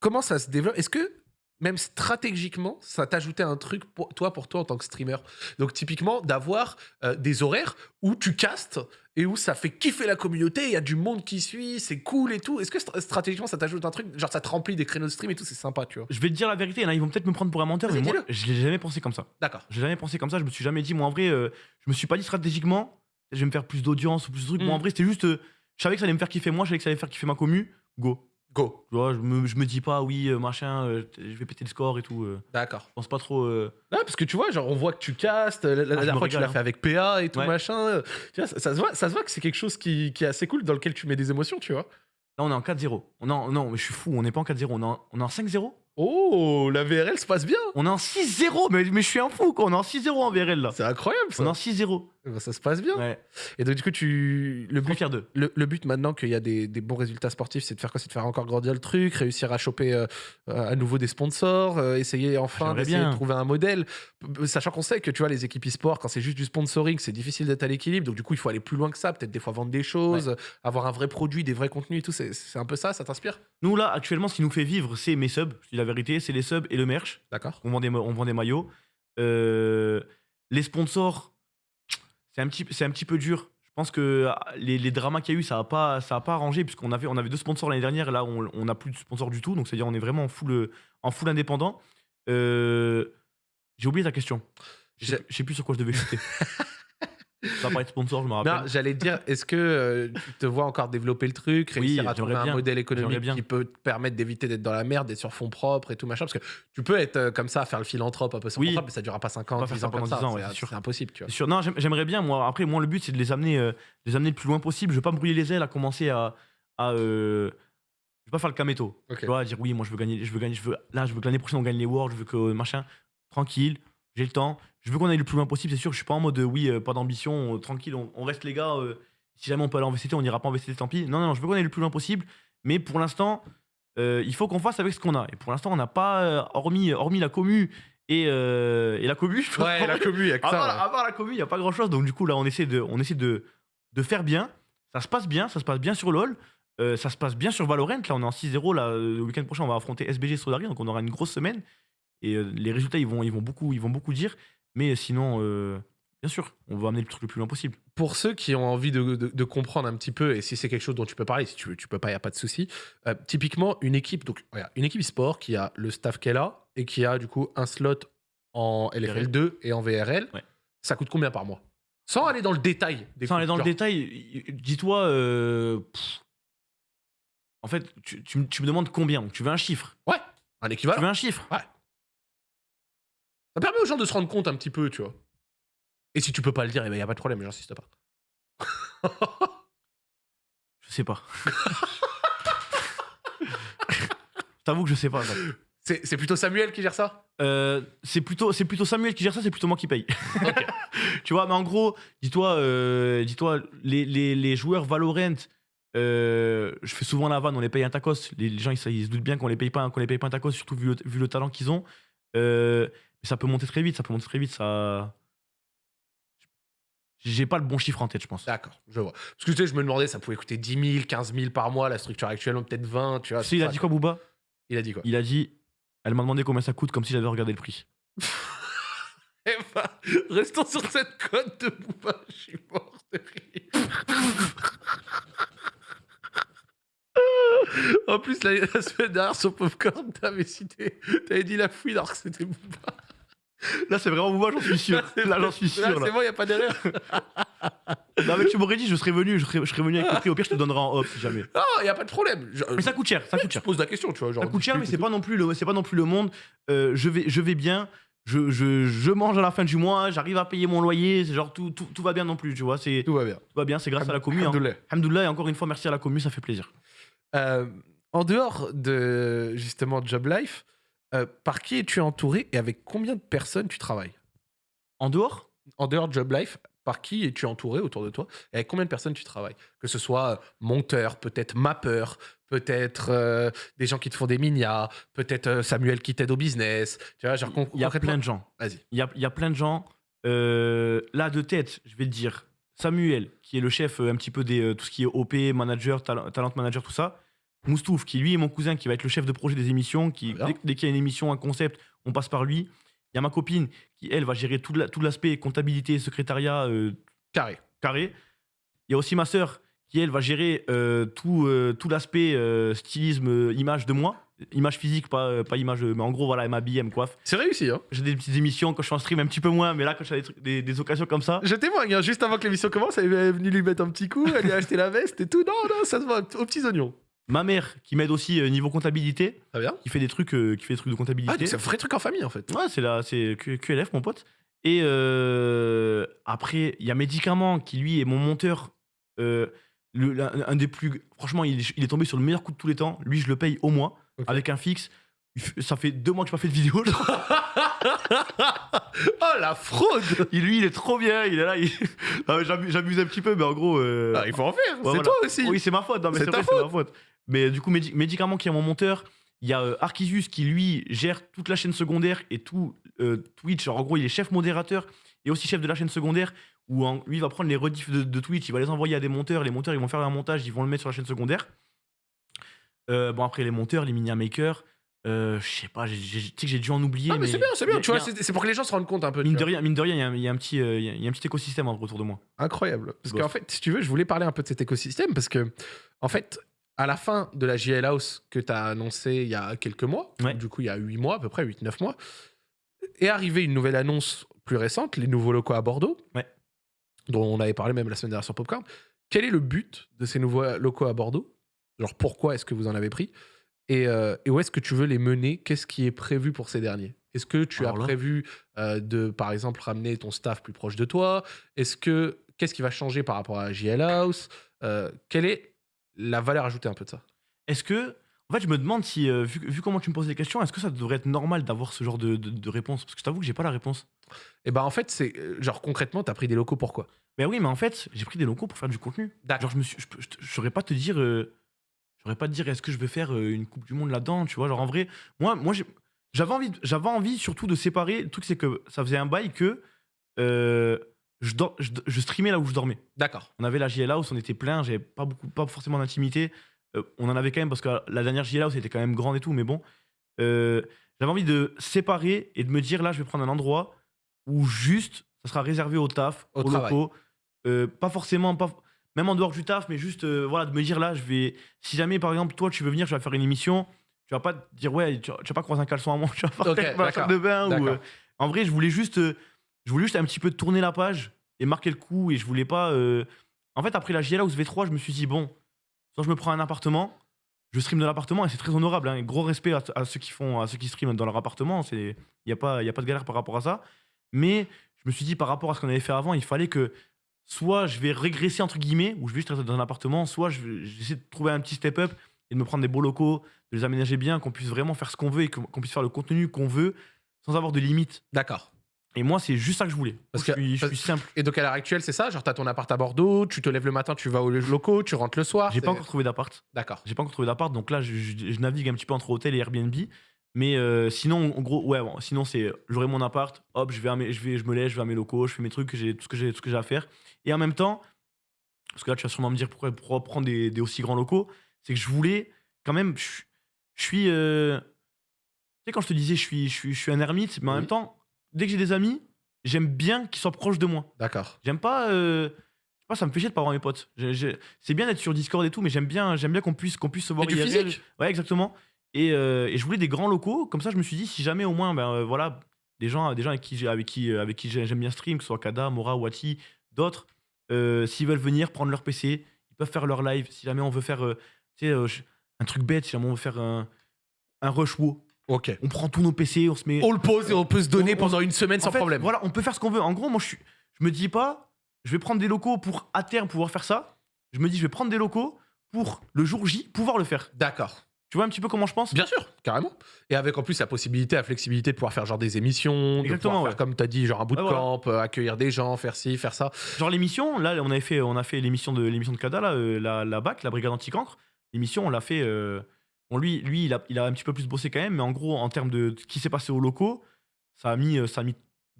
comment ça se développe? Est-ce que même stratégiquement, ça t'ajoutait un truc pour toi, pour toi en tant que streamer? Donc typiquement, d'avoir euh, des horaires où tu castes et où ça fait kiffer la communauté, il y a du monde qui suit, c'est cool et tout. Est-ce que st- stratégiquement, ça t'ajoute un truc Genre, ça te remplit des créneaux de stream et tout, c'est sympa, tu vois? Je vais te dire la vérité, là, ils vont peut-être me prendre pour un menteur, mais moi, je l'ai jamais pensé comme ça. D'accord. J'ai jamais pensé comme ça, je me suis jamais dit, moi en vrai, euh, je me suis pas dit stratégiquement, je vais me faire plus d'audience ou plus de trucs. Moi Mm. en vrai, c'était juste, euh, je savais que ça allait me faire kiffer moi, je savais que ça allait faire kiffer ma commu, go. Go. Tu vois, je me, je me dis pas, oui, euh, machin, euh, je vais péter le score et tout. euh, D'accord. je pense pas trop. euh, Ouais, parce que tu vois, genre, on voit que tu castes. La, la- la Ah, je dernière me fois, tu régale, l'as hein. fait avec PA et tout, Ouais. machin. Tu vois, ça, ça se voit, ça se voit que c'est quelque chose qui, qui est assez cool, dans lequel tu mets des émotions, tu vois. Là, on est en 4-0. On est en- non, mais je suis fou, on n'est pas en 4-0, on est en, on est en 5-0 Oh, la VRL se passe bien. On est en 6-0, mais, mais je suis un fou, quoi. On est en 6-0 en VRL, là. C'est incroyable ça. On est en 6-0. Eh ben, Ça se passe bien. Ouais. Et donc du coup, tu le but, fier d'eux. le, le but maintenant qu'il y a des, des bons résultats sportifs, c'est de faire quoi? C'est de faire encore grandir le truc, réussir à choper euh, à nouveau des sponsors, euh, essayer enfin d'essayer de trouver un modèle. Sachant qu'on sait que tu vois les équipes e-sport, quand c'est juste du sponsoring, c'est difficile d'être à l'équilibre. Donc du coup, il faut aller plus loin que ça. Peut-être des fois vendre des choses, avoir un vrai produit, des vrais contenus et tout. C'est c'est un peu ça. Ça t'inspire? Nous, là, actuellement, ce qui nous fait vivre, c'est mes subs. Je la vérité, c'est les subs et le merch. D'accord. On vend des, ma- on vend des maillots. Euh, les sponsors, c'est un, petit, c'est un petit peu dur. Je pense que ah, les, les dramas qu'il y a eu, ça n'a pas, ça a pas arrangé, puisqu'on avait, on avait deux sponsors l'année dernière, et là, on n'a plus de sponsors du tout. Donc, c'est-à-dire, on est vraiment en full, en full indépendant. Euh, J'ai oublié ta question. Je sais- je sais plus sur quoi je devais chuter. ça va parler de sponsor, je me Non, rappelle. j'allais te dire, est-ce que euh, tu te vois encore développer le truc, réussir Oui, à trouver j'aimerais un bien. modèle économique bien. qui peut te permettre d'éviter d'être dans la merde, d'être sur fonds propres et tout machin Parce que tu peux être euh, comme ça, faire le philanthrope un peu sur Oui. mais ça durera pas 5 ans, On va faire 10 ça ans comme pendant ça. 10 ans, ouais, c'est- impossible, tu vois. Sûr. Non, j'aime- j'aimerais bien, moi. Après, moi, le but, c'est de les amener, euh, les amener le plus loin possible. Je veux pas me brûler les ailes à commencer à. à euh, je veux pas faire le caméto. Ok. Tu vois, à dire oui, moi, je veux gagner. Je veux gagner. Je veux, là, je veux que l'année prochaine, on gagne les Worlds. Je veux que machin. Tranquille. J'ai le temps. Je veux qu'on aille le plus loin possible. C'est sûr, je suis pas en mode euh, oui, euh, pas d'ambition. euh, tranquille. On, on reste les gars. si jamais on peut aller en VCT, on ira pas en VCT, tant pis. Non, non, non, je veux qu'on aille le plus loin possible. Mais pour l'instant, euh, il faut qu'on fasse avec ce qu'on a. Et pour l'instant, on n'a pas, euh, hormis, hormis la commu et, euh, et la commu, je Ouais, la commu, il y a que à, ça. part, ouais. à part la commu, il n'y a pas grand chose. Donc, du coup, là, on essaie de, on essaie de, de faire bien. Ça se passe bien. Ça se passe bien sur LoL. Ça se passe bien sur Valorant. Là, on est en 6-0. Là, euh, le week-end prochain, on va affronter SBG Sodari. Donc, on aura une grosse semaine. Et euh, les résultats, ils vont, ils, vont beaucoup, ils vont beaucoup dire. Mais sinon, euh, bien sûr, on va amener le truc le plus loin possible. Pour ceux qui ont envie de, de- de comprendre un petit peu, et si c'est quelque chose dont tu peux parler, si tu tu peux pas, il n'y a pas de souci. Euh, typiquement, une équipe, donc une équipe sport qui a le staff qu'elle a et qui a du coup un slot en LFL2 et en VRL, Ouais. ça coûte combien par mois? Sans aller dans le détail. Des Sans aller dans le détail, dis-toi. euh, en fait, tu, tu me- tu me demandes combien? Tu veux un chiffre? Un Tu équivalent. veux un chiffre? Ça permet aux gens de se rendre compte un petit peu, tu vois. Et si tu peux pas le dire, il n'y a pas de problème, j'insiste pas. Je sais pas. Je t'avoue que je sais pas. C'est plutôt Samuel qui gère ça? Euh, c'est plutôt, Samuel qui gère ça, c'est plutôt moi qui paye. Tu vois, mais en gros, dis-toi, euh, dis-toi, les, les, les joueurs Valorant, euh, je fais souvent la vanne, on les paye un tacos. Les, les gens, ils, se- ils se doutent bien qu'on les paye pas, qu'on les paye pas un tacos, surtout vu le, vu le talent qu'ils ont. Mais ça peut monter très vite, ça peut monter très vite, ça. J'ai pas le bon chiffre en tête, je pense. D'accord, je vois. Parce que tu sais, je me demandais, ça pouvait coûter 10 000, 15 000 par mois, la structure actuelle, ou peut-être 20, tu vois. Sais, il a dit quoi, Booba? Il a dit quoi? Il a dit, elle m'a demandé combien ça coûte, comme si j'avais regardé le prix. Eh ben, restons sur cette cote de Booba, je suis mort de rire. En plus, la, la semaine dernière, sur Popcorn, t'avais cité, t'avais dit la fouine alors que c'était Booba. Là, c'est vraiment Booba, j'en suis sûr. Là, j'en suis sûr. Là, c'est bon, y a pas d'erreur. Non, mais tu m'aurais dit, je serais venu, je serais, je serais venu avec le prix. Au pire, je te donnerai en off si jamais. Non, y a pas de problème. Je, Mais ça coûte cher, ça coûte je cher. pose la question, tu vois. Genre, Ça coûte cher, mais c'est pas non plus le, c'est pas non plus le monde. Euh, je vais, je vais bien. Je, je, je mange à la fin du mois, j'arrive à payer mon loyer, c'est genre tout, tout, tout va bien non plus, tu vois, c'est tout. Va bien. tout va bien, c'est grâce à la commu. Hein. Alhamdoulilah. Alhamdoulilah, et encore une fois, merci à la commu, ça fait plaisir. Euh, en dehors de justement Job Life, euh, par qui es-tu entouré et avec combien de personnes tu travailles? En dehors, En dehors de Job Life, par qui es-tu entouré autour de toi et avec combien de personnes tu travailles? Que ce soit euh, monteur, peut-être mappeur, peut-être euh, des gens qui te font des minia, peut-être Samuel qui t'aide au business. Tu vois, genre il y a plein de gens. Vas-y. Il y a, y a plein de gens. Euh, là, de tête, je vais te dire Samuel, qui est le chef euh, un petit peu des euh, tout ce qui est OP, manager, talent, talent manager, tout ça. Moustouf, qui lui est mon cousin, qui va être le chef de projet des émissions. Qui, dès, dès qu'il y a une émission, un concept, on passe par lui. Il y a ma copine, qui elle va gérer tout la- tout l'aspect comptabilité, secrétariat, euh, Carré. carré. Il y a aussi ma sœur, qui elle va gérer euh, tout, euh, tout l'aspect euh, stylisme, image de moi. Image physique, pas, pas image. Mais en gros, voilà, elle m'habille, elle me coiffe. C'est réussi, hein J'ai des petites émissions quand je suis en stream, un petit peu moins, mais là, quand j'ai des, des, des occasions comme ça, Je témoigne, hein, juste avant que l'émission commence, elle est venue lui mettre un petit coup, elle lui a acheté la veste et tout. Non, non, ça se voit aux petits oignons. ma mère qui m'aide aussi niveau comptabilité, Très bien. qui fait des trucs, qui fait des trucs de Ah, comptabilité. donc c'est un vrai truc en famille en fait. ouais, c'est là, c'est QLF, mon pote. Et après, il y a Médicament qui lui est mon monteur. Le- un des plus. Franchement, il, est- il est tombé sur le meilleur coup de tous les temps. Lui, je le paye au mois Ok. avec un fixe. il ça fait deux mois que j'ai pas fait de vidéo. je oh la fraude Et lui, il est trop bien. Il est là. il- Ah, J'abuse un petit peu, mais en gros. euh, Ah, Il faut en faire, c'est voilà. toi aussi. Oui, c'est ma faute. Mais C'est c'est ta vrai, c'est ma faute. Mais du coup, médi- médicament qui est mon monteur. Il y a euh, qui, lui, gère toute la chaîne secondaire et tout euh, Twitch. Alors, en gros, il est chef modérateur et aussi chef de la chaîne secondaire. Où en- lui, il va prendre les rediffs de, de Twitch, il va les envoyer à des monteurs. Les monteurs, ils vont faire un montage, ils vont le mettre sur la chaîne secondaire. Euh, bon, après, les monteurs, les mini makers. Euh, je sais pas, tu sais que j'ai dû en oublier. Ah, mais c'est bien, c'est bien. a- Tu vois, c'est pour que les gens se rendent compte un peu. Mine de rien, mine de rien, il y a un- y, petit, il y a- il y a un petit écosystème en- autour de moi. Incroyable. Parce qu'en fait, si tu veux, je voulais parler un peu de cet écosystème parce que, en fait, à la fin de la JL House que tu as annoncé il y a quelques mois, Ouais. du coup, il y a 8 mois, à peu près 8-9 mois, est arrivée une nouvelle annonce plus récente, les nouveaux locaux à Bordeaux, Ouais. Dont on avait parlé même la semaine dernière sur Popcorn. Quel est le but de ces nouveaux locaux à Bordeaux? Genre, pourquoi est-ce que vous en avez pris? Et, euh, et où est-ce que tu veux les mener? Qu'est-ce qui est prévu pour ces derniers? Est-ce que tu Alors as là- prévu euh, de, par exemple, ramener ton staff plus proche de toi? Est-ce que qu'est-ce qui va changer par rapport à JL House? Euh, Quelle est la valeur ajoutée un peu de ça? Est-ce que. En fait, je me demande si, euh, vu, vu comment tu me poses les questions, est-ce que ça devrait être normal d'avoir ce genre de, de- de réponse? Parce que je t'avoue que j'ai pas la réponse. Et ben en fait, c'est euh, genre concrètement, tu as pris des locaux pourquoi Ben oui, mais en fait, j'ai pris des locaux pour faire du contenu. D'accord. Genre, je me suis, je, peux- je, te- je saurais pas te dire, euh, je saurais pas te dire, est-ce que je vais faire euh, une Coupe du Monde là-dedans, tu vois? Genre, en vrai, moi, moi j'ai- j'avais envie, de- j'avais envie surtout de séparer. Le truc, c'est que ça faisait un bail que euh, je, dor- je, je streamais là où je dormais. D'accord. On avait la JL House, on était plein, j'avais pas beaucoup, pas forcément d'intimité. Euh, on en avait quand même parce que la dernière JL House était quand même grande et tout, mais bon. Euh, j'avais envie de séparer et de me dire là, je vais prendre un endroit où juste ça sera réservé au taf, Au locaux. Euh, pas forcément, pas, même en dehors du taf, mais juste voilà, de me dire là, je vais. Si jamais par exemple, toi, tu veux venir, je vais faire une émission, tu vas pas te dire ouais, tu, vas- tu vas pas croiser un caleçon à moi, tu vas pas Ok, faire d'accord, de bain. Ou, en vrai, je voulais juste. je voulais juste un petit peu tourner la page et marquer le coup et je voulais pas. En fait, après la JL House V3, je me suis dit, bon, soit je me prends un appartement, je stream de l'appartement et c'est très honorable. hein, gros respect à, ceux qui font, à ceux qui streament dans leur appartement. Il n'y a, pas- a pas de galère par rapport à ça. Mais je me suis dit, par rapport à ce qu'on avait fait avant, il fallait que soit je vais régresser, entre guillemets, ou je vais juste rester dans un appartement, soit je j'essaie de trouver un petit step-up et de me prendre des beaux locaux, de les aménager bien, qu'on puisse vraiment faire ce qu'on veut et qu'on puisse faire le contenu qu'on veut sans avoir de limites. D'accord. Et moi, c'est juste ça que je voulais. Parce je, que- suis, je suis simple. Et donc à l'heure actuelle, c'est ça Genre, t'as ton appart à Bordeaux, tu te lèves le matin, tu vas aux locaux, tu rentres le soir. J'ai pas encore trouvé d'appart. D'accord. J'ai pas encore trouvé d'appart, donc là, je, je- je navigue un petit peu entre hôtel et Airbnb. Mais euh, sinon, en gros, ouais, bon, sinon c'est j'aurai mon appart, hop, je vais, à mes- je vais, je me lève, je vais à mes locaux, je fais mes trucs, j'ai tout ce que j'ai, tout ce que j'ai à faire. Et en même temps, parce que là, tu vas sûrement me dire pourquoi, pourquoi prendre des, des aussi grands locaux, c'est que je voulais quand même, je, je suis, euh, tu sais, quand je te disais, je suis, je suis, je suis un ermite, mais en Oui. même temps, dès que j'ai des amis, j'aime bien qu'ils soient proches de moi. D'accord. J'aime pas. euh, je sais pas, ça me fait chier de pas voir mes potes. C'est bien d'être sur Discord et tout, mais j'aime bien, j'aime bien qu'on puisse, qu'on puisse se voir Et du physique? Ouais, exactement. Et, euh, et je voulais des grands locaux. Comme ça, je me suis dit, si jamais au moins, ben euh, voilà, des gens, des gens avec qui, avec qui, euh, avec qui j'ai- j'aime bien stream, que ce soit Kada, Mora, Wati, d'autres, s'ils veulent venir prendre leur PC, ils peuvent faire leur live. Si jamais on veut faire, tu sais, un truc bête, si jamais on veut faire un, un rush wo, Ok. on prend tous nos PC, on se met. On le pose et on peut se donner On- on- pendant une semaine sans fait, problème. Voilà, on peut faire ce qu'on veut. En gros, moi, je, je me dis pas, je vais prendre des locaux pour à terme pouvoir faire ça. Je me dis, je vais prendre des locaux pour le jour J pouvoir le faire. D'accord. Tu vois un petit peu comment je pense? Bien sûr, carrément. Et avec en plus la possibilité, la flexibilité de pouvoir faire genre des émissions, de pouvoir ouais. faire, comme tu as dit, genre un Ouais, voilà. bootcamp, euh, accueillir des gens, faire ci, faire ça. Genre l'émission, là, on avait fait, on a fait l'émission de l'émission de Kada, là, euh, la, la BAC, la brigade anti-cancre. L'émission, on l'a fait. euh, bon, lui, lui, il a, il a un petit peu plus bossé quand même, mais en gros, en termes de ce qui s'est passé aux locaux, ça a mis, euh, ça a mis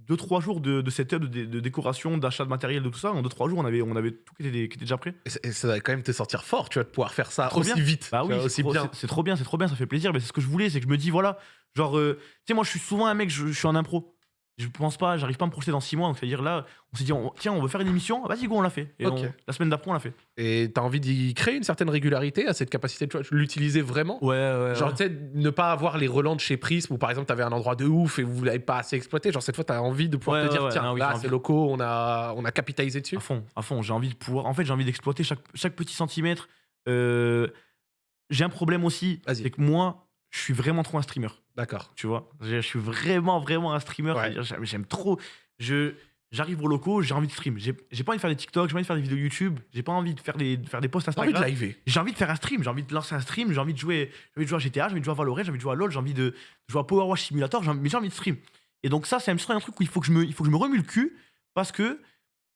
2-3 jours de, de setup, de, de décoration, d'achat de matériel, de tout ça. En 2-3 jours, on avait, on avait tout qui était, qui était déjà prêt. Et, ça va quand même te sentir fort, tu de pouvoir faire ça aussi bien. vite. Bah oui, vois, c'est aussi trop, bien. c'est- c'est trop bien, c'est trop bien, ça fait plaisir. Mais c'est ce que je voulais, c'est que je me dis, voilà, genre, euh, tu sais, moi, je suis souvent un mec, je, je suis en impro. Je pense pas, j'arrive pas à me projeter dans 6 mois. Donc, c'est-à-dire là, on s'est dit, on- tiens, on veut faire une émission, vas-y, go, on l'a fait. Et Ok. on- la semaine d'après, on l'a fait. Et t'as envie d'y créer une certaine régularité à cette capacité de l'utiliser vraiment? Ouais, ouais. Genre, tu sais, ne pas avoir les relents de chez Prism où par exemple t'avais un endroit de ouf et vous l'avez pas assez exploité. Genre, cette fois, t'as envie de pouvoir Ouais, te dire, ouais, ouais. tiens, Ah oui, là, c'est locaux, on a, on a capitalisé dessus. À fond, à fond. J'ai envie de pouvoir. En fait, j'ai envie d'exploiter chaque, chaque petit centimètre. Euh, j'ai un problème aussi, c'est que moi, je suis vraiment trop un streamer. D'accord. Tu vois, je suis vraiment, vraiment un streamer. Ouais. J'aime, trop. Je, j'arrive au locaux, j'ai envie de stream. J'ai j'ai pas envie de faire des TikTok, j'ai pas envie de faire des vidéos YouTube, j'ai pas envie de faire des, de faire des posts T'as envie de Instagram. liver. J'ai envie de faire un stream, j'ai envie de lancer un stream, j'ai envie de jouer, j'ai envie de jouer à GTA, j'ai envie de jouer à Valorant, j'ai envie de jouer à LoL, j'ai envie de jouer à Power Wash Simulator, j'ai envie- mais j'ai envie de stream. Et donc ça, c'est un truc où il faut que je me, il faut que je me remue le cul parce que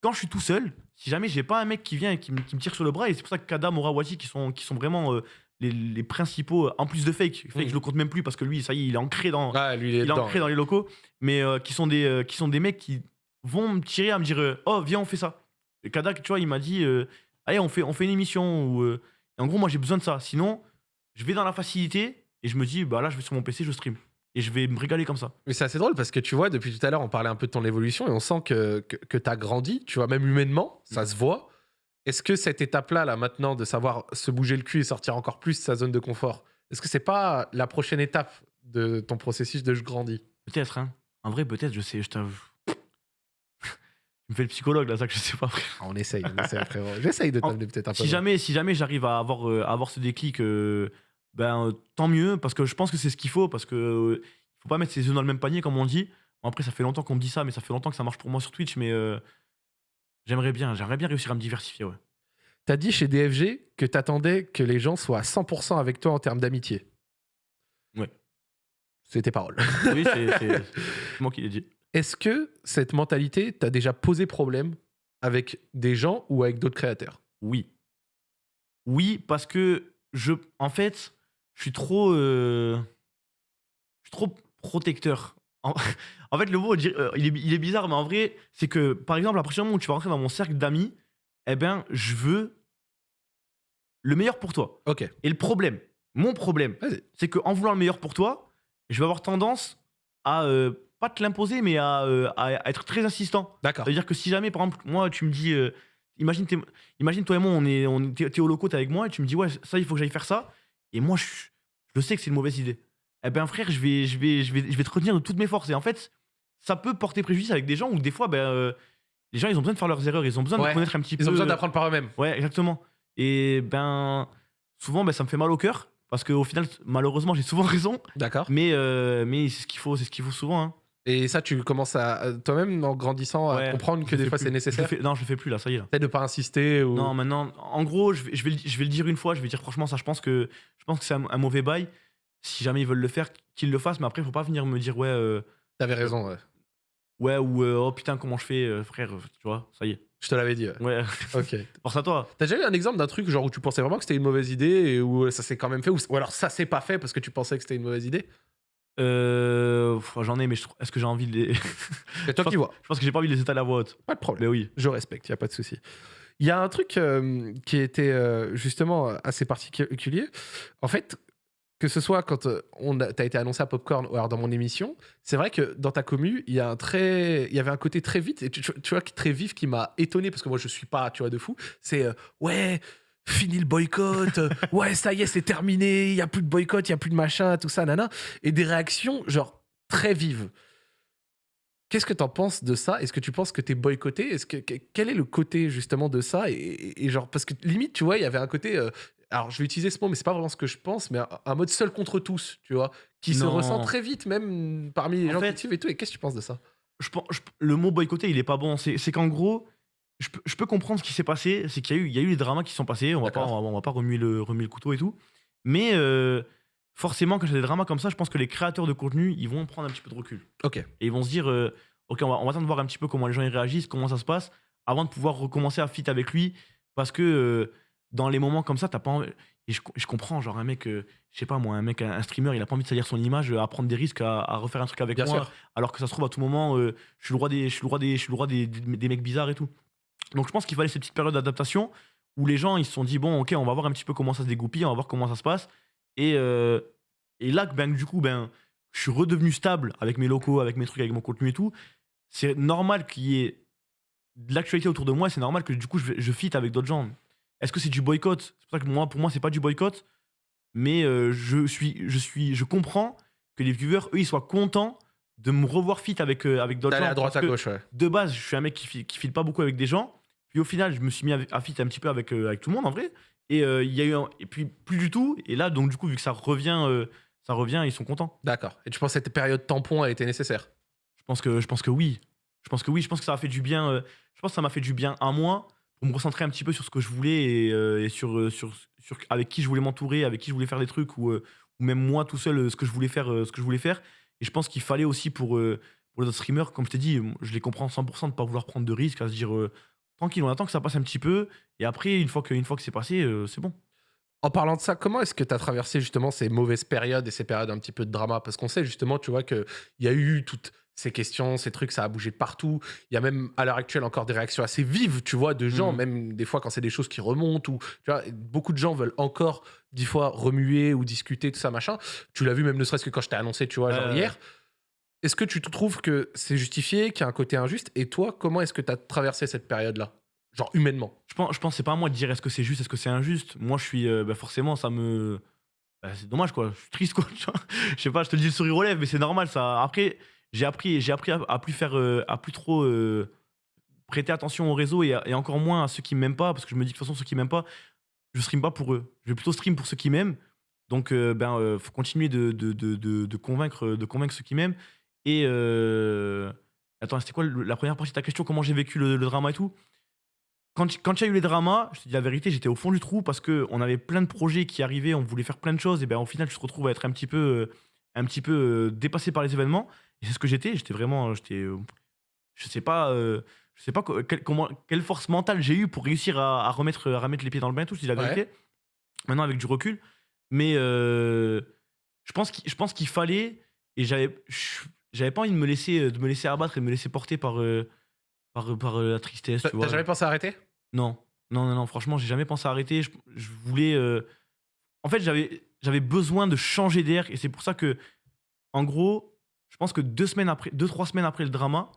quand je suis tout seul, si jamais j'ai pas un mec qui vient et qui, me- qui me tire sur le bras, et c'est pour ça que Kadam, Orawati, qui sont, qui sont vraiment euh, les, les principaux, en plus de fake, fake Mhm. je le compte même plus parce que lui, ça y est, il est ancré dans, Ah, lui, il est il est dedans. ancré dans les locaux, mais euh, qui, sont des, euh, qui sont des mecs qui vont me tirer à me dire euh, Oh, viens, on fait ça. Et Kadak, tu vois, il m'a dit euh, Allez, on fait, on fait une émission. Euh, et en gros, moi, j'ai besoin de ça. Sinon, je vais dans la facilité et je me dis Bah là, je vais sur mon PC, je stream. Et je vais me régaler comme ça. Mais c'est assez drôle parce que tu vois, depuis tout à l'heure, on parlait un peu de ton évolution et on sent que, que, que tu as grandi, tu vois, même humainement, ça Mm. se voit. Est-ce que cette étape-là, là, maintenant, de savoir se bouger le cul et sortir encore plus de sa zone de confort, est-ce que c'est pas la prochaine étape de ton processus de je grandis? Peut-être, hein. En vrai, peut-être, je sais, je t'avoue. tu me fais le psychologue, là, ça que je sais pas. Ah, On essaye, on essaye, frérot. J'essaye de En- t'amener peut-être un peu. si jamais, si jamais j'arrive à avoir, euh, avoir ce déclic, euh, ben euh, tant mieux, parce que je pense que c'est ce qu'il faut, parce que faut pas mettre ses œufs dans le même panier, comme on dit. Bon, après, ça fait longtemps qu'on me dit ça, mais ça fait longtemps que ça marche pour moi sur Twitch, mais j'aimerais bien, j'aimerais bien réussir à me diversifier, ouais. T'as dit chez DFG que t'attendais que les gens soient à 100% avec toi en termes d'amitié. Ouais. C'est tes paroles. Oui, c'est moi qui l'ai dit. Est-ce que cette mentalité t'a déjà posé problème avec des gens ou avec d'autres créateurs? Oui. Oui, parce que je, en fait, je suis trop, euh, je suis trop protecteur. En, en fait, le mot, euh, il est, il est bizarre, mais en vrai, c'est que, par exemple, à partir du moment où tu vas rentrer dans mon cercle d'amis, eh ben, je veux le meilleur pour toi. Ok. Et le problème, mon problème, c'est qu'en voulant le meilleur pour toi, je vais avoir tendance à euh, pas te l'imposer, mais à, euh, à- être très insistant. D'accord. Ça veut dire que si jamais, par exemple, moi, tu me dis, euh, imagine, imagine toi et moi, on est, on t'es au loco, t'es avec moi, et tu me dis, ouais, ça, il faut que j'aille faire ça. Et moi, je, je sais que c'est une mauvaise idée. Eh ben, frère, je vais, je vais, je vais, je vais te retenir de toutes mes forces. Et en fait, ça peut porter préjudice avec des gens où des fois, ben, euh, les gens, ils ont besoin de faire leurs erreurs, ils ont besoin Ouais. de connaître un petit peu. Ils ont besoin euh, d'apprendre par eux-mêmes. Ouais, exactement. Et ben, souvent, ben, ça me fait mal au cœur. Parce qu'au final, malheureusement, j'ai souvent raison. D'accord. Mais, euh, mais c'est ce qu'il faut, c'est ce qu'il faut souvent. hein. Et ça, tu commences à toi-même, en grandissant, à comprendre que des fois c'est Je nécessaire. fais- non, je le fais plus là, ça y est. Peut-être de pas insister ou. Non, maintenant, en gros, je vais, je, vais le, je vais le dire une fois, je vais dire franchement, ça, je pense que, je pense que c'est un, un mauvais bail. Si jamais ils veulent le faire, qu'ils le fassent, mais après, il faut pas venir me dire, ouais, euh, T'avais raison. ouais. Ouais, ou euh, oh putain, comment je fais, euh, frère, euh, tu vois, ça y est. Je te l'avais dit. ouais. Ouais, Ok. force à toi. T'as déjà eu un exemple d'un truc genre où tu pensais vraiment que c'était une mauvaise idée et où ça s'est quand même fait ou, ou alors ça s'est pas fait parce que tu pensais que c'était une mauvaise idée? Euh, J'en ai, mais je est-ce que j'ai envie de les. C'est toi qui vois. je pense que j'ai pas envie de les étaler à voix haute. Pas de problème. Mais oui. Je respecte, il a pas de souci. Il y a un truc euh, qui était euh, justement assez particulier. En fait, que ce soit quand euh, on a, été annoncé à Popcorn ou alors dans mon émission, c'est vrai que dans ta commu, il y a un très, il y avait un côté très vite et tu, tu- vois très vif qui m'a étonné parce que moi je suis pas, tu vois, de fou. C'est euh, ouais. Fini le boycott, euh, ouais, ça y est, c'est terminé, il y a plus de boycott, il y a plus de machin, tout ça, nana. Et des réactions, genre, très vives. Qu'est-ce que tu en penses de ça? Est-ce que tu penses que tu es boycotté? Est-ce que, que- Quel est le côté justement de ça? Et, genre parce que limite tu vois il y avait un côté alors je vais utiliser ce mot mais c'est pas vraiment ce que je pense mais un, mode seul contre tous tu vois qui se ressent très vite même parmi les En gens fait- qui suivent et tout et qu'est-ce que tu penses de ça? je pense, je- le mot boycotter, il est pas bon. C'est qu'en gros, je peux, je peux comprendre ce qui s'est passé. C'est qu'il y a eu, il y a eu les dramas qui sont passés. On va pas, on va, on va pas remuer le, remuer le couteau et tout. Mais euh, forcément, quand il y a des dramas comme ça, je pense que les créateurs de contenu, ils vont prendre un petit peu de recul. Ok Et ils vont se dire, euh, ok, on va, on va attendre de voir un petit peu comment les gens y réagissent, comment ça se passe, avant de pouvoir recommencer à fit avec lui. Parce que euh, dans les moments comme ça, t'as pas envie- Et je, je comprends, genre un mec, euh, je sais pas moi, un mec, un, un streamer, il a pas envie de salir son image, euh, à prendre des risques, à, à refaire un truc avec bien moi sûr. alors que ça se trouve à tout moment euh, je suis le roi des je suis le roi des je suis le roi des, des, des mecs bizarres et tout. Donc je pense qu'il fallait cette petite période d'adaptation où les gens ils se sont dit bon ok on va voir un petit peu comment ça se dégoupille on va voir comment ça se passe. Et euh, et là ben du coup ben je suis redevenu stable avec mes locaux avec mes trucs avec mon contenu et tout. C'est normal qu'il y ait de l'actualité autour de moi c'est normal que du coup je, je fit avec d'autres gens est-ce que c'est du boycott? C'est pour ça que moi pour moi c'est pas du boycott. Mais euh, je suis je suis je comprends que les viewers eux ils soient contents de me revoir fit avec euh, avec d'autres gens. à droite à gauche ouais. de base je suis un mec qui file, qui file pas beaucoup avec des gens. Puis au final je me suis mis à, à fit un petit peu avec euh, avec tout le monde en vrai. Et euh, il y a eu un- et puis plus du tout. Et là donc du coup vu que ça revient ça revient ils sont contents. D'accord. Et tu penses que cette période tampon a été nécessaire? Je pense que je pense que oui. Je pense que oui, je pense que ça m'a fait du bien. je pense que ça m'a fait du bien à moi pour me recentrer un petit peu sur ce que je voulais et, euh, euh, sur, avec qui je voulais m'entourer, avec qui je voulais faire des trucs ou, euh, même moi tout seul ce que je voulais faire, ce que je voulais faire. Et je pense qu'il fallait aussi pour, les autres streamers, comme je t'ai dit, je les comprends 100% de pas vouloir prendre de risques, à se dire tranquille, on attend que ça passe un petit peu et après une fois que, une fois que c'est passé, c'est bon. En parlant de ça, comment est-ce que tu as traversé justement ces mauvaises périodes et ces périodes un petit peu de drama? Parce qu'on sait justement, tu vois, qu'il y a eu toutes ces questions, ces trucs, ça a bougé de partout. Il y a même à l'heure actuelle encore des réactions assez vives, tu vois, de gens, Mhm. même des fois quand c'est des choses qui remontent ou, tu vois, beaucoup de gens veulent encore dix fois remuer ou discuter, tout ça, machin. Tu l'as vu même ne serait-ce que quand je t'ai annoncé, tu vois, genre hier. Est-ce que tu trouves que c'est justifié, qu'il y a un côté injuste? Et toi, comment est-ce que tu as traversé cette période-là? Genre humainement Je pense, je pense c'est pas à moi de dire est-ce que c'est juste, est-ce que c'est injuste? Moi, je suis. euh, bah, forcément, ça me. bah, c'est dommage, quoi. Je suis triste, quoi. Je sais pas, je te le dis le sourire aux lèvres, mais c'est normal, ça. Après, j'ai appris, appris à, plus faire. euh, à plus trop. euh, prêter attention au réseau et, encore moins à ceux qui m'aiment pas, parce que je me dis que de toute façon, ceux qui m'aiment pas, je stream pas pour eux. Je vais plutôt stream pour ceux qui m'aiment. Donc, euh, ben, euh, faut continuer de, convaincre, de convaincre ceux qui m'aiment. Et. Attends, c'était quoi la première partie de ta question? Comment j'ai vécu le, le drama et tout? Quand, quand il y a eu les dramas, je te dis la vérité, j'étais au fond du trou parce qu'on avait plein de projets qui arrivaient, on voulait faire plein de choses, et ben au final, tu te retrouves à être un petit peu, un petit peu dépassé par les événements. Et c'est ce que j'étais. J'étais vraiment, j'étais, euh, je sais pas, euh, je sais pas co- quelle, comment, quelle force mentale j'ai eu pour réussir à, à remettre, à remettre les pieds dans le bain, et tout. Dis la Ouais. vérité. Maintenant, avec du recul, mais euh, je pense qu'il, je pense qu'il fallait, et j'avais, j'avais pas envie de me laisser, de me laisser abattre et de me laisser porter par, euh, par, par euh, la tristesse. T'as tu vois. t'as jamais pensé à arrêter? Non, non, non, non, franchement, j'ai jamais pensé à arrêter. Je, je voulais. euh, En fait, j'avais, j'avais besoin de changer d'air et c'est pour ça que, en gros, je pense que deux semaines après, deux trois semaines après le drama,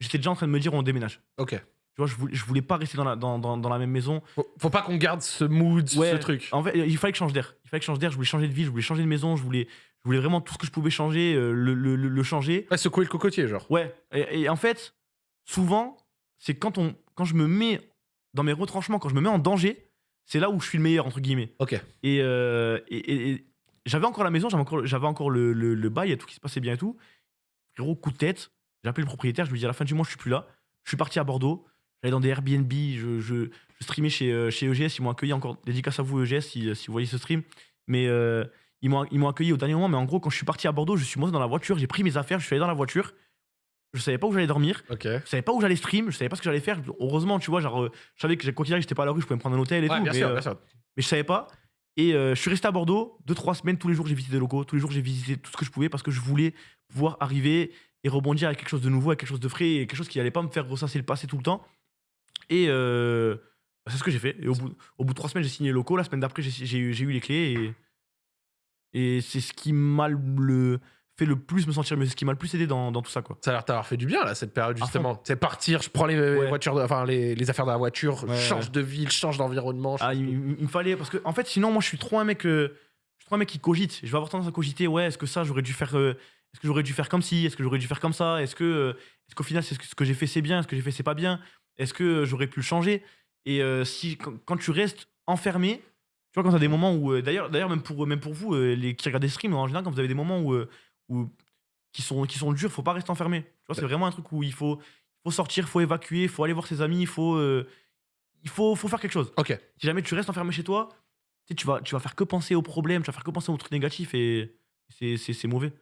j'étais déjà en train de me dire on déménage. Ok. Tu vois, je voulais, je voulais pas rester dans la, dans, dans, dans la même maison. Faut, faut pas qu'on garde ce mood, ce truc. En fait, il fallait que je change d'air. Il fallait que je change d'air. Je voulais changer de ville, je voulais changer de maison, je voulais, je voulais vraiment tout ce que je pouvais changer, euh, le, le, le- le changer. Ouais, secouer le cocotier, genre. Ouais, et, et en fait, souvent, c'est quand, on, quand je me mets dans mes retranchements, quand je me mets en danger, c'est là où je suis le meilleur, entre guillemets. Ok. Et, euh, et- et- et j'avais encore la maison, j'avais encore, j'avais encore le, le, le bail et tout qui se passait bien et tout. Frérot, coup de tête, j'ai appelé le propriétaire, je lui ai dit à la fin du mois, je suis plus là. Je suis parti à Bordeaux, j'allais dans des Airbnb, je, je, je streamais chez, euh, chez EGS, ils m'ont accueilli encore, dédicace à vous EGS si, si vous voyez ce stream. Mais euh, ils m'ont ils m'ont accueilli au dernier moment, mais en gros, quand je suis parti à Bordeaux, je suis monté dans la voiture, j'ai pris mes affaires, je suis allé dans la voiture. Je savais pas où j'allais dormir, Ok. je savais pas où j'allais stream, je savais pas ce que j'allais faire. Heureusement, tu vois, genre, euh, je savais que quoi qu'il arrive, j'étais pas à la rue, je pouvais me prendre un hôtel et Ouais, tout. bien mais, sûr, bien sûr. mais je savais pas. Et euh, je suis resté à Bordeaux deux, trois semaines. Tous les jours, j'ai visité des locaux. Tous les jours, j'ai visité tout ce que je pouvais parce que je voulais pouvoir arriver et rebondir avec quelque chose de nouveau, avec quelque chose de frais et quelque chose qui allait pas me faire ressasser le passé tout le temps. Et euh, bah, c'est ce que j'ai fait. Et au bout, de trois semaines, j'ai signé les locaux. La semaine d'après, j'ai eu les clés. Et, et c'est ce qui m'a le, fait le plus me sentir mieux. C'est ce qui m'a le plus aidé dans, dans tout ça. Quoi. Ça a l'air t'avoir fait du bien, là, cette période, justement. C'est partir, je prends les Ouais. voitures, de- enfin, les, les affaires de la voiture, Ouais, change de ville, change d'environnement. Ah, il, me fallait parce que en fait sinon moi je suis trop un mec euh, je suis trop un mec qui cogite je vais avoir tendance à cogiter ouais est-ce que ça j'aurais dû faire euh, est-ce que j'aurais dû faire comme ci est-ce que j'aurais dû faire comme ça est-ce que euh, est-ce qu'au final c'est ce que, ce que j'ai fait c'est bien est-ce que j'ai fait c'est pas bien est-ce que j'aurais pu le changer? Et si quand, quand tu restes enfermé tu vois quand t'as des moments où d'ailleurs d'ailleurs même pour même pour vous les qui regardent des streams en général quand vous avez des moments où où qui sont qui sont durs faut pas rester enfermé tu vois c'est vraiment un truc où il faut il faut sortir faut évacuer faut aller voir ses amis il faut euh, il faut, faut faire quelque chose Ok. si jamais tu restes enfermé chez toi, tu, sais, tu, vas, tu vas faire que penser aux problèmes, tu vas faire que penser aux trucs négatifs et c'est- mauvais.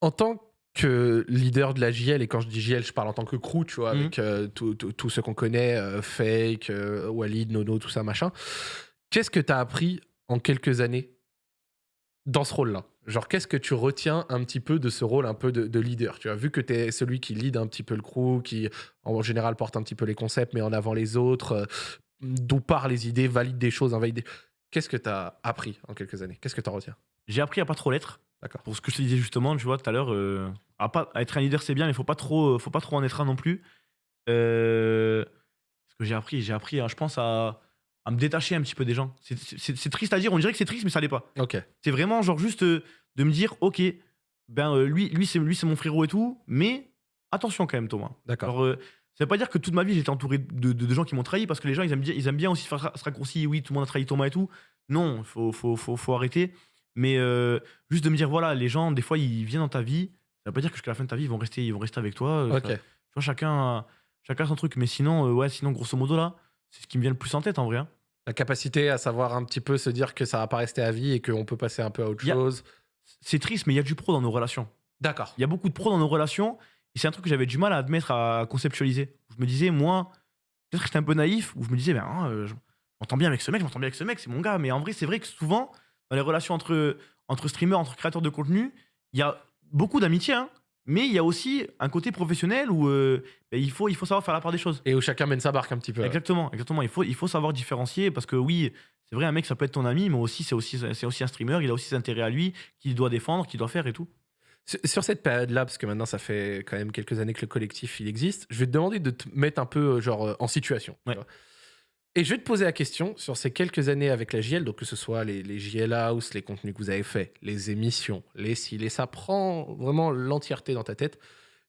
En tant que leader de la JL, et quand je dis JL, je parle en tant que crew, tu vois, Mhm. avec euh, tout- tout- tous ceux qu'on connaît, euh, Fake, euh, Walid, Nono, tout ça, machin. Qu'est-ce que tu as appris en quelques années dans ce rôle-là? Genre, qu'est-ce que tu retiens un petit peu de ce rôle un peu de, de leader Tu as vu que tu es celui qui lead un petit peu le crew, qui en général porte un petit peu les concepts, mais en avant les autres, euh, d'où part les idées, valide des choses, invalide des... Qu'est-ce que tu as appris en quelques années? Qu'est-ce que tu en retiens? J'ai appris à pas trop l'être. D'accord. Pour ce que je te disais justement, tu vois, tout à l'heure, euh, à pas, à être un leader c'est bien, mais faut pas trop, faut pas trop en être un non plus. Euh, ce que j'ai appris, j'ai appris, hein, je pense, à, à me détacher un petit peu des gens. C'est- triste à dire, on dirait que c'est triste, mais ça l'est pas. Ok. C'est vraiment genre juste euh, de me dire, ok, ben euh, lui, lui c'est lui c'est mon frérot et tout, mais attention quand même Thomas. D'accord. Euh, ça veut pas dire que toute ma vie j'étais entouré de, de- de gens qui m'ont trahi parce que les gens ils aiment bien, ils aiment bien aussi faire ce raccourci. Oui, tout le monde a trahi Thomas et tout. Non, faut, faut, faut, faut arrêter. Mais euh, juste de me dire voilà, les gens des fois ils viennent dans ta vie. Ça veut pas dire que jusqu'à la fin de ta vie ils vont rester, ils vont rester avec toi. Euh, ça- Tu vois, chacun, chacun son truc. Mais sinon, ouais, sinon, grosso modo, là, c'est ce qui me vient le plus en tête en vrai. hein. La capacité à savoir un petit peu se dire que ça va pas rester à vie et qu'on peut passer un peu à autre a- chose. C'est triste, mais il y a du pro dans nos relations. D'accord. Il y a beaucoup de pro dans nos relations. Et c'est un truc que j'avais du mal à admettre, à conceptualiser. Je me disais, moi, peut-être que j'étais un peu naïf, où je me disais, ben, hein, euh, je m'entends bien avec ce mec, je m'entends bien avec ce mec, c'est mon gars. Mais en vrai, c'est vrai que souvent, dans les relations entre, entre streamers, entre créateurs de contenu, il y a beaucoup d'amitié, hein, mais il y a aussi un côté professionnel où euh, ben, il, faut, il faut savoir faire la part des choses. Et où chacun mène sa barque un petit peu. Exactement, exactement. Il faut, il faut savoir différencier parce que oui, c'est vrai, un mec, ça peut être ton ami, mais aussi, c'est aussi, aussi un streamer, il a aussi ses intérêts à lui, qu'il doit défendre, qu'il doit faire et tout. Sur- cette période-là, parce que maintenant ça fait quand même quelques années que le collectif il existe, je vais te demander de te mettre un peu euh, genre euh, en situation. Ouais. Et je vais te poser la question sur ces quelques années avec la JL, donc que ce soit les, les JL House, les contenus que vous avez faits, les émissions, les ci, les ça, prend vraiment l'entièreté dans ta tête.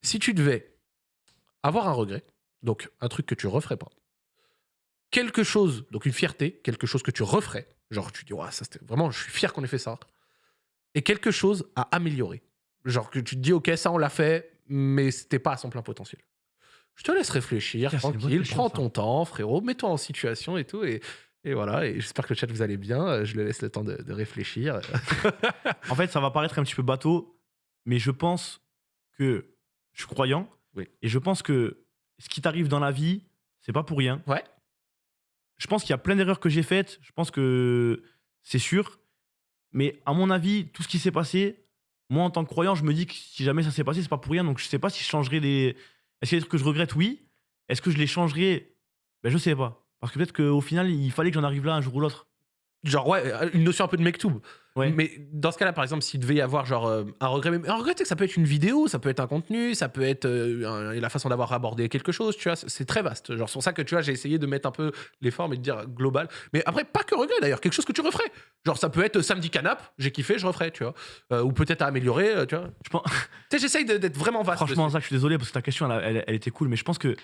Si tu devais avoir un regret, donc un truc que tu referais pas, quelque chose, donc une fierté, quelque chose que tu referais, genre tu dis, ouais, ça c'était vraiment, je suis fier qu'on ait fait ça, et quelque chose à améliorer. Genre que tu te dis, ok, ça on l'a fait, mais c'était pas à son plein potentiel. Je te laisse réfléchir, tranquille, prends ton temps, frérot, mets-toi en situation et tout, et, et voilà, et j'espère que le chat vous allez bien, euh, je le laisse le temps de, de réfléchir. En fait, ça va paraître un petit peu bateau, mais je pense que je suis croyant. Oui. Et je pense que ce qui t'arrive dans la vie, c'est pas pour rien. Ouais. Je pense qu'il y a plein d'erreurs que j'ai faites. Je pense que c'est sûr. Mais à mon avis, tout ce qui s'est passé, moi en tant que croyant, je me dis que si jamais ça s'est passé, c'est pas pour rien. Donc je sais pas si je changerais des. Est-ce qu'il y a des trucs que je regrette? Oui. Est-ce que je les changerais Ben je sais pas. Parce que peut-être qu'au final, il fallait que j'en arrive là un jour ou l'autre. Genre, ouais, euh, une notion un peu de mektoub. Ouais. Mais dans ce cas-là, par exemple, s'il devait y avoir genre euh, un regret, mais un regret, tu sais que ça peut être une vidéo, ça peut être un contenu, ça peut être euh, un- la façon d'avoir abordé quelque chose, tu vois, c'est- c'est très vaste. Genre, c'est pour ça que tu vois, j'ai essayé de mettre un peu les formes et de dire global. Mais après, pas que regret d'ailleurs, quelque chose que tu referais. Genre, ça peut être euh, samedi canap, j'ai kiffé, je referais, tu vois. Euh, ou peut-être à améliorer, tu vois. Je pense. Tu sais, j'essaye d'être vraiment vaste. Franchement, dessus. Zach, je suis désolé parce que ta question, elle, elle- elle était cool, mais je pense que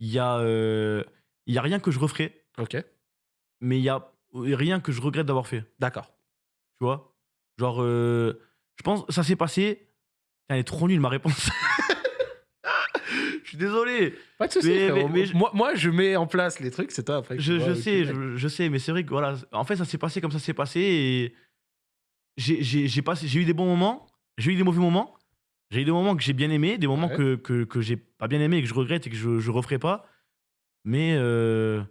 il y a, euh, il y a rien que je referais, Ok, mais il y a rien que je regrette d'avoir fait. d'accord. Tu vois Genre, euh, je pense, ça s'est passé. Elle est trop nulle ma réponse. je suis désolé. Pas de soucis, Mais- moi, moi, je mets en place les trucs, c'est toi après. Je, vois sais, je, je sais, mais c'est vrai que voilà, en fait, ça s'est passé comme ça s'est passé et j'ai- j'ai j'ai passé- j'ai eu des bons moments, j'ai eu des mauvais moments, j'ai eu des moments que j'ai bien aimé, des moments Ouais. que, que, que j'ai pas bien aimé et que je regrette et que je, je referai pas. Mais euh,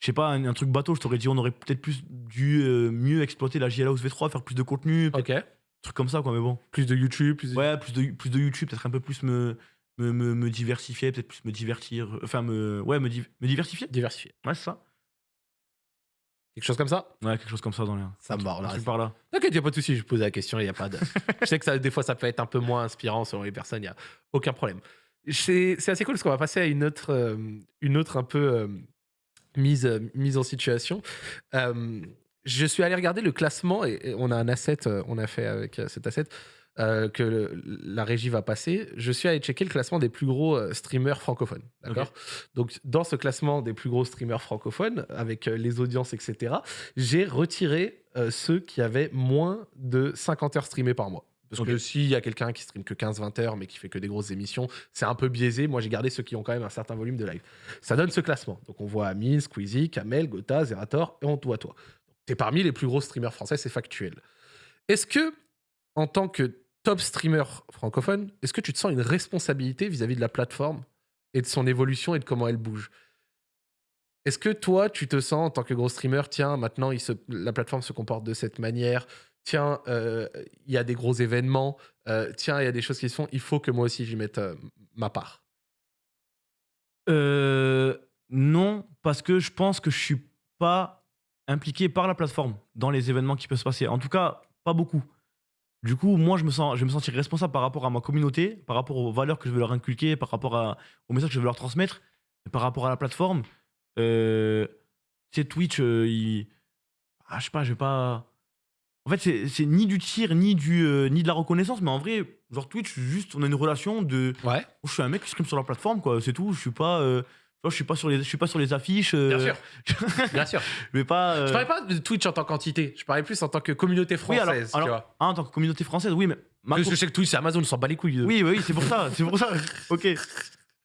je sais pas, un, un truc bateau, je t'aurais dit, on aurait peut-être plus dû euh, mieux exploiter la JL House V3, faire plus de contenu, Ok. un truc comme ça, quoi, mais bon. Plus de YouTube, plus de... Ouais, plus de, plus de YouTube, peut-être un peu plus me, me, me, me diversifier, peut-être plus me divertir, enfin, me, ouais, me, div- me diversifier. diversifié. Ouais, c'est ça. Quelque chose comme ça? Ouais, quelque chose comme ça dans l'air. Ça me barre, là. par là. Ok, il n'y a pas de souci, je pose la question, il n'y a pas de. je sais que ça, des fois, ça peut être un peu moins inspirant selon les personnes, il n'y a aucun problème. C'est c'est assez cool parce qu'on va passer à une autre, euh, une autre un peu euh, mise, euh, mise en situation. Euh, je suis allé regarder le classement et, et on a un asset, euh, on a fait avec cet asset euh, que le- la régie va passer. Je suis allé checker le classement des plus gros streamers francophones. D'accord? Donc, dans ce classement des plus gros streamers francophones, avec les audiences, etc., j'ai retiré euh, ceux qui avaient moins de 50 heures streamées par mois. Parce que s'il y a quelqu'un qui stream que 15-20 heures, mais qui fait que des grosses émissions, c'est un peu biaisé. Moi, j'ai gardé ceux qui ont quand même un certain volume de live. Ça donne ce classement. Donc, on voit Amine, Squeezie, Kamel, Gotha, Zerator, et on voit toi. Tu es parmi les plus gros streamers français, c'est factuel. Est-ce que, en tant que top streamer francophone, est-ce que tu te sens une responsabilité vis-à-vis de la plateforme et de son évolution et de comment elle bouge? Est-ce que toi, tu te sens en tant que gros streamer, tiens, maintenant il se, la plateforme se comporte de cette manière, tiens, euh, il y a des gros événements, euh, tiens, il y a des choses qui se font, il faut que moi aussi j'y mette euh, ma part non, parce que je pense que je suis pas impliqué par la plateforme dans les événements qui peuvent se passer. En tout cas, pas beaucoup. Du coup, moi, je me sens, je vais me sentir responsable par rapport à ma communauté, par rapport aux valeurs que je veux leur inculquer, par rapport aux messages que je veux leur transmettre, et par rapport à la plateforme. Sais, Twitch, il... ah, je sais pas, je vais pas. En fait, c'est- ni du tir, ni, du, euh, ni de la reconnaissance, mais en vrai, genre Twitch, juste, on a une relation de. Ouais, Oh, je suis un mec qui stream sur la plateforme, quoi. C'est tout. Je suis pas. euh, je suis pas sur les, je suis pas sur les affiches. euh, bien sûr. Bien sûr. Je vais pas. euh, Je parlais pas de Twitch en tant qu'entité, je parlais plus en tant que communauté Oui, française. alors, tu alors- vois. ah, en tant que communauté française, oui, mais. ma Parce que com- je sais que Twitch, c'est Amazon, on s'en bat les couilles. Oui, oui, c'est pour ça. C'est pour ça. ok.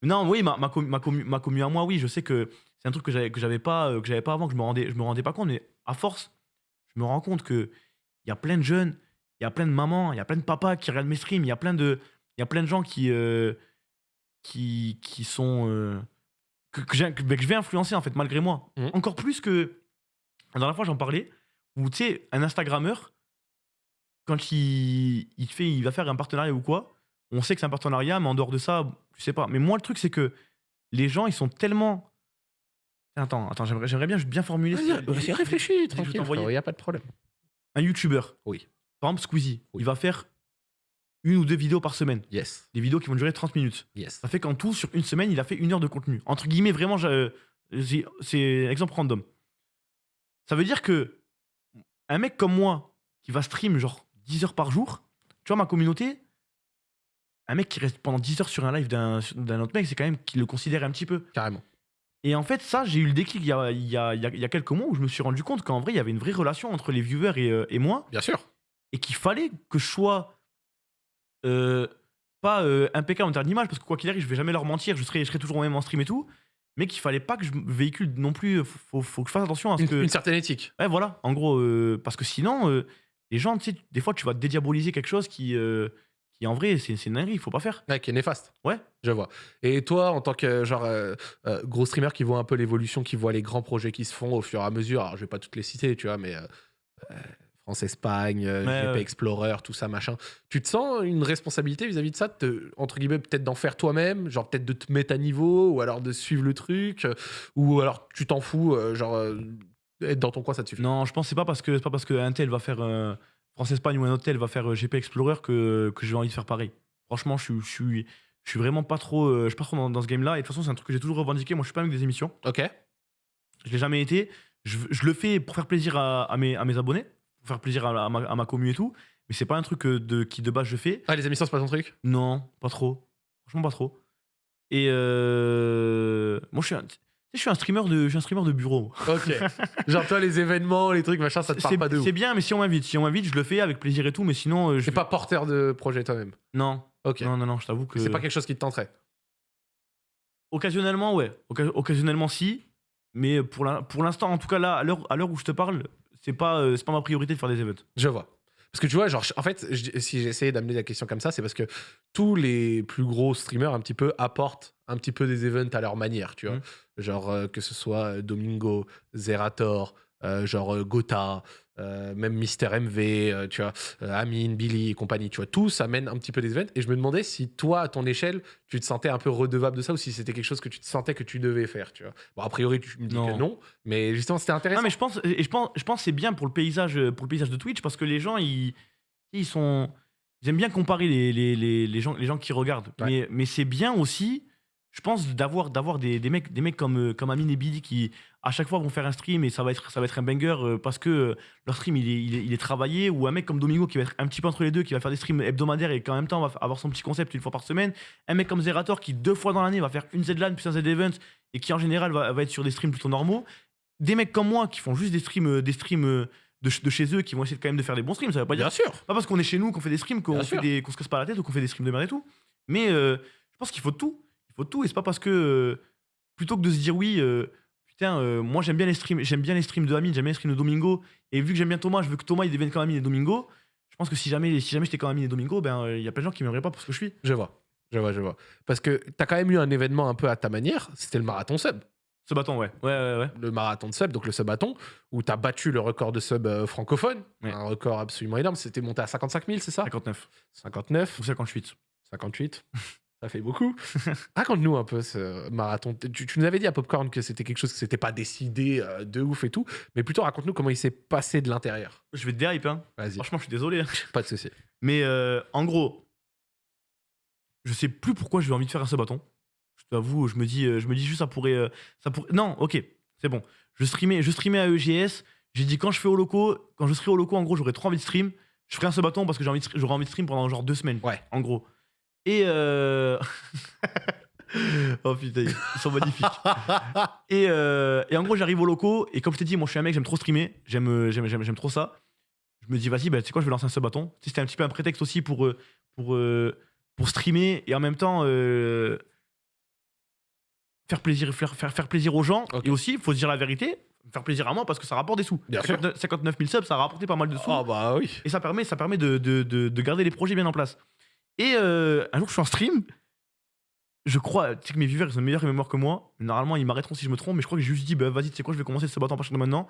Non, oui, ma, ma, commu- ma, commu- ma commu à moi, oui, je sais que c'est un truc que j'avais pas, que j'avais pas avant, que je me rendais, je me rendais pas compte, mais à force, je me rends compte que il y a plein de jeunes, il y a plein de mamans, il y a plein de papas qui regardent mes streams, il y a plein de, il y a plein de gens qui, euh, qui, qui sont euh, que, que, j'ai- que- bah, je vais influencer en fait malgré moi. Mhm. Encore plus que la dernière fois j'en parlais, où tu sais un Instagrammeur quand il, il fait, il va faire un partenariat ou quoi, on sait que c'est un partenariat, mais en dehors de ça, je sais pas. Mais moi, le truc, c'est que les gens, ils sont tellement. Attends, attends, j'aimerais, bien, bien formuler. Vas-y, réfléchis, je vais tranquille. Il n'y a pas de problème. Un YouTuber, Oui. par exemple Squeezie, Oui. il va faire une ou deux vidéos par semaine. Yes. Des vidéos qui vont durer 30 minutes. Yes. Ça fait qu'en tout, sur une semaine, il a fait une heure de contenu. Entre guillemets, vraiment, j'ai- j'ai- c'est exemple random. Ça veut dire que un mec comme moi, qui va stream genre 10 heures par jour, tu vois, ma communauté, un mec qui reste pendant 10 heures sur un live d'un d'un autre mec, c'est quand même qu'il le considère un petit peu. Carrément. Et en fait, ça, j'ai eu le déclic il y a, il y a- il y a- il y a quelques mois où je me suis rendu compte qu'en vrai, il y avait une vraie relation entre les viewers et, euh, et moi Bien sûr. et qu'il fallait que je sois euh, pas euh, impeccable en termes d'image, parce que quoi qu'il arrive, je vais jamais leur mentir, je serai, je serai toujours même en stream et tout, mais qu'il fallait pas que je véhicule non plus, faut, faut, que je fasse attention à ce Une, que... une certaine éthique. Ouais, voilà, en gros, parce que sinon, les gens, tu sais, des fois, tu vas dédiaboliser quelque chose qui, qui en vrai, c'est une dinguerie, il faut pas faire. Ouais, qui est néfaste. Ouais. Je vois. Et toi, en tant que genre euh, euh, gros streamer qui voit un peu l'évolution, qui voit les grands projets qui se font au fur et à mesure, alors je vais pas toutes les citer, tu vois, mais euh, France-Espagne, Ouais. Explorer, tout ça, machin. Tu te sens une responsabilité vis-à-vis de ça, te- entre guillemets, peut-être d'en faire toi-même, genre peut-être de te mettre à niveau, ou alors de suivre le truc, ou alors tu t'en fous, genre être dans ton coin, ça te suffit. Non, je pense que c'est pas parce que pas parce qu'un tel va faire France-Espagne ou un autre tel va faire euh, GP Explorer que, que j'ai envie de faire pareil. Franchement, je suis, je suis, je suis vraiment pas trop, euh, je suis pas trop dans, dans ce game-là. Et de toute façon, c'est un truc que j'ai toujours revendiqué. Moi, je suis pas avec des émissions. Ok. Je l'ai jamais été. Je, je le fais pour faire plaisir à, à mes, à mes abonnés, pour faire plaisir à, à ma, à ma commu et tout. Mais c'est pas un truc de, qui de base je fais. Ah, les émissions, c'est pas ton truc? Non, pas trop. Franchement, pas trop. Et euh, moi, je suis un, je suis un streamer de, je suis un streamer de bureau. Ok. genre toi, les événements, les trucs, machin, ça te parle pas de ouf. c'est bien, mais si on m'invite, si on m'invite, je le fais avec plaisir et tout. Mais sinon, euh, je T'es pas porteur de projet toi-même. Non, Ok. non, non, non, je t'avoue que. C'est pas quelque chose qui te tenterait. Occasionnellement, ouais. Oca- occasionnellement, si. Mais pour l'instant, en tout cas, là, à l'heure à l'heure où je te parle, c'est pas, euh, c'est pas ma priorité de faire des events. Je vois. Parce que tu vois, genre, en fait, je- si essayé d'amener la question comme ça, c'est parce que tous les plus gros streamers, un petit peu, apportent un petit peu des events à leur manière, tu vois. Mhm. Genre, euh, que ce soit euh, Domingo, Zerator, genre euh, Gotha, euh, même Mister MV, euh, tu vois, euh, Amine, Billy et compagnie, tu vois. Tous amènent un petit peu des events. Et je me demandais si toi, à ton échelle, tu te sentais un peu redevable de ça ou si c'était quelque chose que tu te sentais que tu devais faire, tu vois. Bon, a priori, tu me dis Non. que non, mais justement, c'était intéressant. Non, mais je pense, et je pense, je pense que c'est bien pour le paysage, euh, pour le paysage de Twitch parce que les gens, ils, ils sont, aiment bien comparer les, les, les, les gens, les gens qui regardent. Ouais. Mais, mais c'est bien aussi, je pense, d'avoir, d'avoir des, des mecs, des mecs comme, euh, comme Amine et Billy qui, à chaque fois, vont faire un stream et ça va être, ça va être un banger euh, parce que euh, leur stream, il est, il, est, il est travaillé. Ou un mec comme Domingo qui va être un petit peu entre les deux, qui va faire des streams hebdomadaires et qui en même temps va avoir son petit concept une fois par semaine. Un mec comme Zerator qui, deux fois dans l'année, va faire une Z-LAN puis un Z-Event et qui, en général, va, va être sur des streams plutôt normaux. Des mecs comme moi qui font juste des streams, des streams de, de chez eux, qui vont essayer quand même de faire des bons streams. Ça veut pas dire Bien sûr. pas parce qu'on est chez nous qu'on fait des streams qu'on qu'on se casse pas la tête ou qu'on fait des streams de merde et tout. Mais euh, je pense qu'il faut tout. Il faut tout et c'est pas parce que euh, plutôt que de se dire oui, euh, putain, euh, moi j'aime bien les streams, j'aime bien les streams de Amine, j'aime bien les streams de Domingo et vu que j'aime bien Thomas, je veux que Thomas il devienne comme Amine et Domingo. Je pense que si jamais si jamais j'étais comme Amine et Domingo, ben il y a plein de gens qui m'aimeraient pas pour ce que je suis. Je vois. Je vois, je vois. Parce que t'as quand même eu un événement un peu à ta manière, c'était le marathon sub. Ce bâton, ouais. Ouais, ouais, ouais. Le marathon de sub, donc le subathon, où t'as battu le record de sub euh, francophone. Ouais. Un record absolument énorme. C'était monté à 55 000, c'est ça? 59 59, ou 58. 58. Ça fait beaucoup. Raconte-nous un peu ce marathon. Tu, tu nous avais dit à Popcorn que c'était quelque chose que c'était pas décidé euh, de ouf et tout, mais plutôt raconte-nous comment il s'est passé de l'intérieur. Je vais te déhype, hein. Vas-y, Franchement, je suis désolé. hein. pas de souci. Mais euh, en gros, je sais plus pourquoi j'ai envie de faire un bâton. Je t'avoue, je me dis, euh, je me dis juste ça pourrait, ça pourrait. Non, ok, c'est bon. Je streamais, je streamais à EGS. J'ai dit quand je fais au loco, quand je serai au loco, en gros, j'aurai trop envie de stream. Je ferai un bâton parce que j'ai envie, de, j'aurai envie de stream pendant genre deux semaines. Ouais. En gros. Et euh... oh putain, ils sont magnifiques. et, euh, et en gros, j'arrive au loco et comme je t'ai dit, moi, je suis un mec, j'aime trop streamer, j'aime, euh, j'aime, j'aime, j'aime trop ça. Je me dis, vas-y, bah, tu sais quoi, je vais lancer un sub-bâton. Tu sais, C'était un petit peu un prétexte aussi pour, pour, pour streamer et en même temps, euh, faire plaisir, faire, faire, faire plaisir aux gens. Et aussi, il faut se dire la vérité, faire plaisir à moi parce que ça rapporte des sous. Bien sûr. 59 59 000 subs, ça a rapporté pas mal de sous. Ah bah oui. Et ça permet, ça permet de, de, de, de garder les projets bien en place. Et euh, un jour, je suis en stream. Je crois, tu sais que mes viewers, ils ont une meilleure mémoire que moi. Normalement, ils m'arrêteront si je me trompe, mais je crois que j'ai juste dit, bah vas-y, tu sais quoi, je vais commencer ce bâton à partir de maintenant.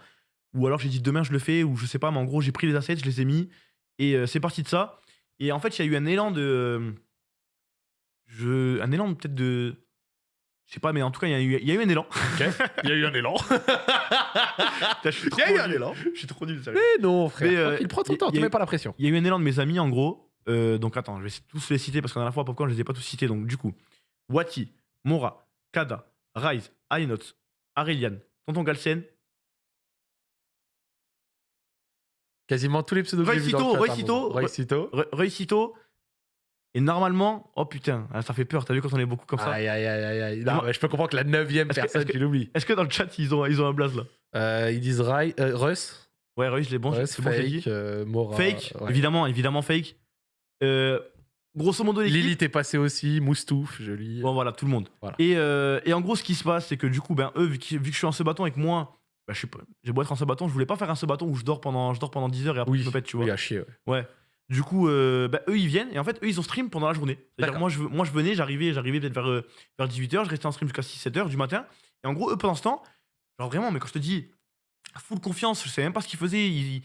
Ou alors j'ai dit demain, je le fais, ou je sais pas, mais en gros, j'ai pris les assets, je les ai mis. Et euh, c'est parti de ça. Et en fait, il y a eu un élan de. euh, Je, un élan peut-être de. Je sais pas, mais en tout cas, il y, a eu- il y a eu un élan. Il y a eu un élan. Il y a eu un nul. élan. Je suis trop nul, sérieux. Mais non, frère. Mais, euh, Tranquille, prends ton temps, tu mets pas la pression. Il y a eu un élan de mes amis en gros. Euh, donc attends, je vais tous les citer parce que la fois, Popcorn, je les ai pas tous cités. Donc du coup, Wati, Mora, Kada, Rise, Alinots, Aurelian, Tonton Galsen, Quasiment tous les pseudos que j'ai vus dans le Roy chat, hein, Cito, mon- Roy Cito. Re- Reusito. Et normalement, oh putain, ah, ça fait peur. T'as vu quand on est beaucoup comme ça? Aïe, aïe, aïe, aïe. Non, mais je peux comprendre que la neuvième personne, tu l'oublies. Est-ce que dans le chat, ils ont, ils ont un blaze là? Euh, ils disent Rai, euh, Russ. Ouais, Reus, les bons, Russ, bon, fake, euh, Mora. Fake, ouais. évidemment, évidemment fake. Euh, grosso modo, l'équipe. Lilith est passée aussi, Moustouf, je lis. Bon, voilà, tout le monde. Voilà. Et, euh, et en gros, ce qui se passe, c'est que du coup, ben, eux, vu que, vu que je suis en ce bâton avec moi, bah, je pas- j'ai beau être en ce bâton, je voulais pas faire un ce bâton où je dors pendant, je dors pendant 10 heures et après oui, je me pète, tu vois. oui, à chier, ouais. Ouais. Du coup, euh, bah, eux, ils viennent et en fait, eux, ils ont stream pendant la journée. C'est-à-dire, moi je, moi, je venais, j'arrivais, j'arrivais peut-être vers, euh, vers 18h, je restais en stream jusqu'à 6-7 heures du matin. Et en gros, eux, pendant ce temps, genre vraiment, mais quand je te dis full confiance, je sais même pas ce qu'ils faisaient. Ils,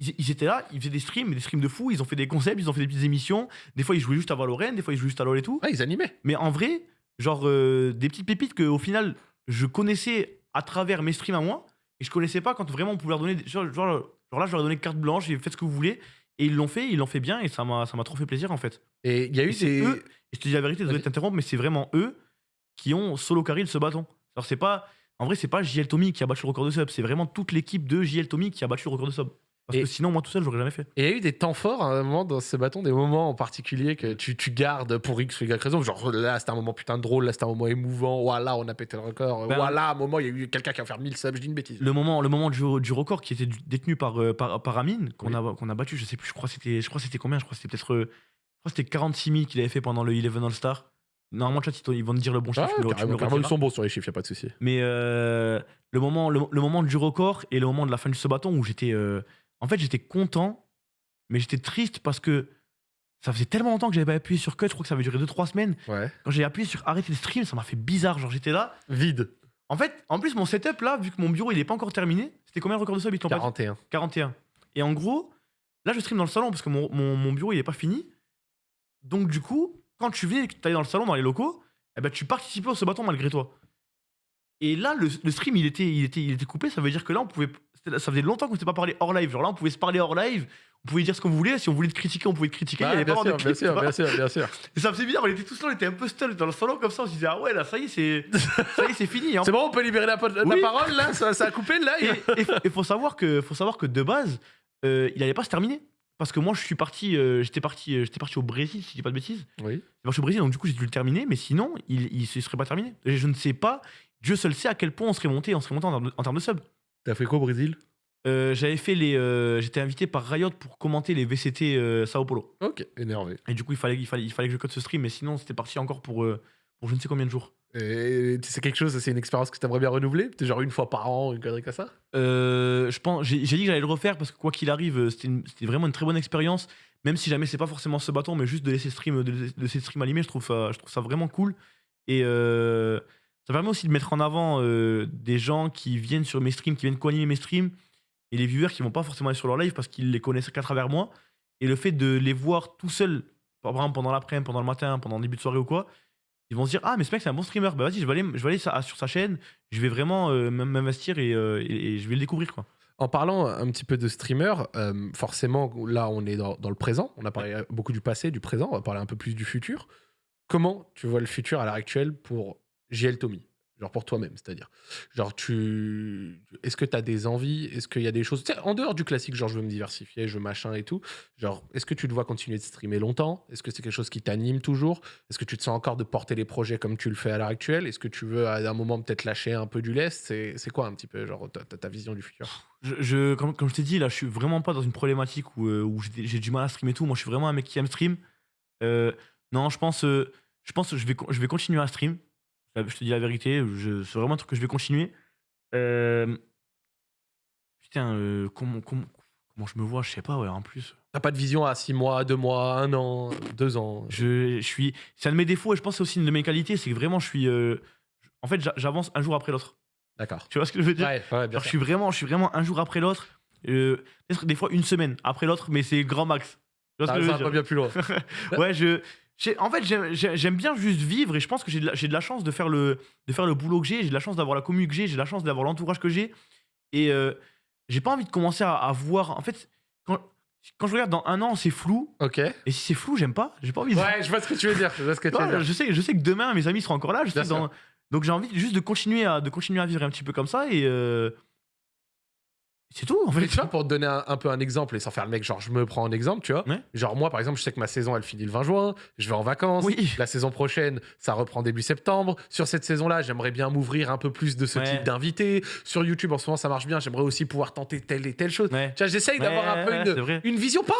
ils, ils étaient là, ils faisaient des streams, des streams de fou. Ils ont fait des concepts, ils ont fait des petites émissions. Des fois, ils jouaient juste à Valorant, des fois, ils jouaient juste à LoL et tout. Ah, ils animaient. Mais en vrai, genre euh, des petites pépites que au final je connaissais à travers mes streams à moi, et je connaissais pas quand vraiment on pouvait leur donner. des- Genre, genre, genre là, je leur ai donné carte blanche, et faites ce que vous voulez, et ils l'ont fait, ils l'ont fait bien, et ça m'a trop fait plaisir en fait. Et il y a eu Et des. eux, et je te dis la vérité, désolé de Vas-y. t'interrompre, mais c'est vraiment eux qui ont solo carry ce bâton. Alors c'est pas. En vrai, c'est pas JL Tommy qui a battu le record de sub, c'est vraiment toute l'équipe de JL Tommy qui a battu le record de sub. Parce Et- que sinon, moi tout seul, j'aurais jamais fait. Et il y a eu des temps forts à un moment dans ce bâton, des moments en particulier que tu, tu gardes pour X ou Y raison. Genre là, c'était un moment putain de drôle, là, c'était un moment émouvant. Voilà, on a pété le record. Ben, voilà, un moment, il y a eu quelqu'un qui a fait 1000 subs, je dis une bêtise. Le moment, le moment du, du record qui était du- détenu par, euh, par, par Amine, qu'on Oui. a, qu'on a battu, je sais plus, je crois que c'était combien Je crois que c'était peut-être. euh, Je crois c'était 46 000 qu'il avait fait pendant le 11 All-Star. Normalement, chat, ils vont te dire le bon Ah, chiffre. le- me carrément, ils sont bons sur les chiffres, y a pas de souci. Mais euh, le, moment, le, le moment du record et le moment de la fin de ce bâton où j'étais. euh, en fait, j'étais content, mais j'étais triste parce que ça faisait tellement longtemps que j'avais pas appuyé sur cut. Je crois que ça avait duré 2-3 semaines. Ouais. Quand j'ai appuyé sur arrêter le stream, ça m'a fait bizarre. Genre, j'étais là. Vide. En fait, en plus, mon setup là, vu que mon bureau il est pas encore terminé, c'était combien le record de sub ils t'ont pas dit 41. 41. Et en gros, là, je stream dans le salon parce que mon, mon- mon bureau, il est pas fini. Donc, du coup, quand tu et que tu dans le salon, dans les locaux, eh ben, tu participais au ce bâton malgré toi. Et là, le, le stream, il était, il, était, il était coupé. Ça veut dire que là, on pouvait. Ça faisait longtemps qu'on ne s'était pas parlé hors live. Genre là, on pouvait se parler hors live. On pouvait dire ce qu'on voulait. Si on voulait te critiquer, on pouvait te critiquer. il y avait bien, pas sûr, bien sûr, bien sûr, bien sûr. Et ça faisait bizarre. On était tous là, on était un peu stunned dans le salon comme ça. On se disait, ah ouais, là, ça y est, c'est ça y est, c'est fini. hein. C'est bon, on peut libérer la, po- la Oui. parole là ça, ça a coupé le Et il faut savoir que, faut savoir que de base, euh, il allait pas se terminer. Parce que moi, je suis parti, euh, j'étais parti, euh, j'étais parti au Brésil, si je dis pas de bêtises. Oui. J'étais parti au Brésil, donc du coup, j'ai dû le terminer, mais sinon, il, se serait pas terminé. Et je ne sais pas, Dieu seul sait à quel point on serait monté, on serait monté en en termes de sub. T'as fait quoi au Brésil? Euh, j'avais fait les, euh, j'étais invité par Riot pour commenter les VCT euh, Sao Paulo. Ok, énervé. Et du coup, il fallait, il fallait, il fallait que je code ce stream, mais sinon, c'était parti encore pour, euh, pour je ne sais combien de jours. Et c'est quelque chose, c'est une expérience que t'aimerais bien renouveler? Peut-être genre une fois par an, une connerie comme ça? Euh, je pense, j'ai j'ai dit que j'allais le refaire parce que quoi qu'il arrive, euh, c'était une- c'était vraiment une très bonne expérience. Même si jamais c'est pas forcément ce bâton, mais juste de laisser stream, de laisser de laisser stream allumé, je trouve ça, je trouve ça vraiment cool. Et euh, ça permet aussi de mettre en avant euh, des gens qui viennent sur mes streams, qui viennent co-animer mes streams, et les viewers qui vont pas forcément aller sur leur live parce qu'ils les connaissent qu'à travers moi. Et le fait de les voir tout seuls, par exemple pendant l'après-midi, pendant le matin, pendant le début de soirée ou quoi, ils vont se dire ah mais ce mec c'est un bon streamer, bah vas-y je vais aller, sur sa chaîne, je vais vraiment euh, m'investir et, euh, et- je vais le découvrir quoi. En parlant un petit peu de streamer, forcément, là, on est dans, dans le présent. On a parlé beaucoup du passé, du présent. On va parler un peu plus du futur. Comment tu vois le futur à l'heure actuelle pour JL Tommy Genre pour toi-même, c'est-à-dire. Genre, tu. Est-ce que tu as des envies? Est-ce qu'il y a des choses? En dehors du classique, genre, je veux me diversifier, je machin et tout. Genre, est-ce que tu te vois continuer de streamer longtemps? Est-ce que c'est quelque chose qui t'anime toujours? Est-ce que tu te sens encore de porter les projets comme tu le fais à l'heure actuelle? Est-ce que tu veux, à un moment, peut-être lâcher un peu du lest? C'est quoi un petit peu, genre, ta, vision du futur? Je, je- comme, je t'ai dit, là, je suis vraiment pas dans une problématique où, euh, j'ai du mal à streamer tout. Moi, je suis vraiment un mec qui aime stream. Euh, non, je pense, euh, je pense que je vais, je vais continuer à stream. Je te dis la vérité, c'est vraiment un truc que je vais continuer. Euh, Putain, euh, comment, comment, comment je me vois, je sais pas, ouais, en plus. T'as pas de vision à 6 mois, 2 mois, 1 an, 2 ans? Je, je suis. C'est un de mes défauts et je pense que c'est aussi une de mes qualités, c'est que vraiment je suis. euh, en fait, j'a- j'avance un jour après l'autre. D'accord. Tu vois ce que je veux dire? Ouais, ouais, bien Genre, je suis vraiment, je suis vraiment un jour après l'autre. Peut-être des fois une semaine après l'autre, mais c'est grand max. Tu vois ce que je bien plus loin. ouais, je. En fait, j'aime- bien juste vivre et je pense que j'ai de, la- j'ai de la chance de faire le, de faire le boulot que j'ai, j'ai de la chance d'avoir la commu que j'ai, j'ai de la chance d'avoir l'entourage que j'ai. Et euh, j'ai pas envie de commencer à, à voir. En fait, quand, quand je regarde dans un an, c'est flou. Ok. Et si c'est flou, j'aime pas. J'ai pas envie de. Ouais, je vois ce que tu veux dire. Je vois ce que tu veux dire. je, sais, je sais que demain, mes amis seront encore là. Je sais Bien que dans- Donc j'ai envie juste de continuer, à, de continuer à vivre un petit peu comme ça. Et. euh, C'est tout, en Mais fait. tu vois, pour te donner un, un peu un exemple, et sans faire le mec, genre je me prends en exemple, tu vois. Ouais. Genre moi, par exemple, je sais que ma saison, elle finit le 20 juin, je vais en vacances. Oui. La saison prochaine, ça reprend début septembre. Sur cette saison-là, j'aimerais bien m'ouvrir un peu plus de ce Ouais. type d'invité. Sur YouTube, en ce moment, ça marche bien. J'aimerais aussi pouvoir tenter telle et telle chose. Ouais. Tu vois, j'essaye d'avoir un peu une, vision, pas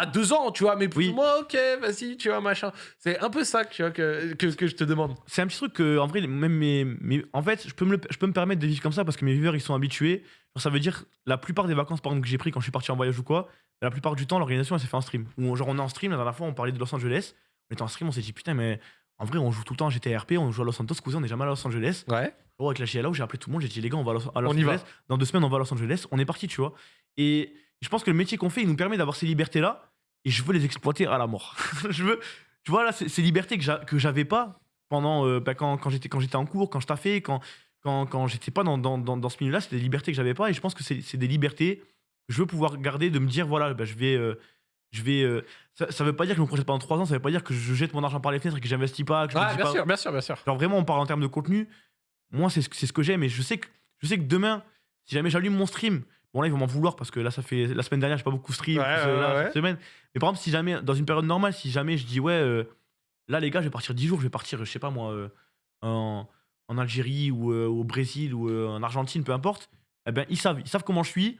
à, deux ans, tu vois, mais plus Oui. ou moins, ok, vas-y, tu vois, machin. C'est un peu ça tu vois, que, que, que je te demande. c'est un petit truc que, en vrai, même mes, mes- en fait, je peux, me je peux me permettre de vivre comme ça parce que mes viewers, ils sont habitués. Genre, ça veut dire, la plupart des vacances, par exemple, que j'ai pris quand je suis parti en voyage ou quoi, la plupart du temps, l'organisation, elle s'est fait en stream. Ou genre, on est en stream, la dernière fois, on parlait de Los Angeles. On était en stream, on s'est dit, putain, mais en vrai, on joue tout le temps à GTA RP, on joue à Los Santos, cousin, on n'est jamais à Los Angeles. Ouais. Oh, avec la GLA, j'ai appelé tout le monde, j'ai dit, les gars, on va à Los, à Los On y va. Angeles. Dans deux semaines, on va à Los Angeles. On est parti, tu vois. Et je pense que le métier qu'on fait, il nous permet d'avoir ces libertés-là. Et je veux les exploiter à la mort. je veux, tu vois, là, ces ces libertés que j'a- que j'avais pas pendant, euh, bah, quand, quand j'étais en cours, quand je taffais, quand, quand, quand j'étais pas dans, dans, dans, dans ce milieu-là, c'est des libertés que j'avais pas. Et je pense que c'est des libertés que je veux pouvoir garder, de me dire, voilà, bah, je vais. euh, je vais euh, ça, ça veut pas dire que je me projette pendant 3 ans, ça veut pas dire que je jette mon argent par les fenêtres et que j'investis pas, que je Ah, bien pas- sûr, bien sûr, bien sûr. Genre vraiment, on parle en termes de contenu. Moi, c'est ce, ce que j'aime. Et je sais que, je sais que demain, si jamais j'allume mon stream, bon là, ils vont m'en vouloir parce que là, ça fait la semaine dernière, j'ai pas beaucoup stream. Ouais, plus, ouais, euh, là, ouais, cette semaine. Mais par exemple, si jamais, dans une période normale, si jamais je dis, ouais, euh, là, les gars, je vais partir 10 jours, je vais partir, je sais pas moi, en, en Algérie ou euh, au Brésil ou euh, en Argentine, peu importe, eh ben, ils savent, ils savent comment je suis.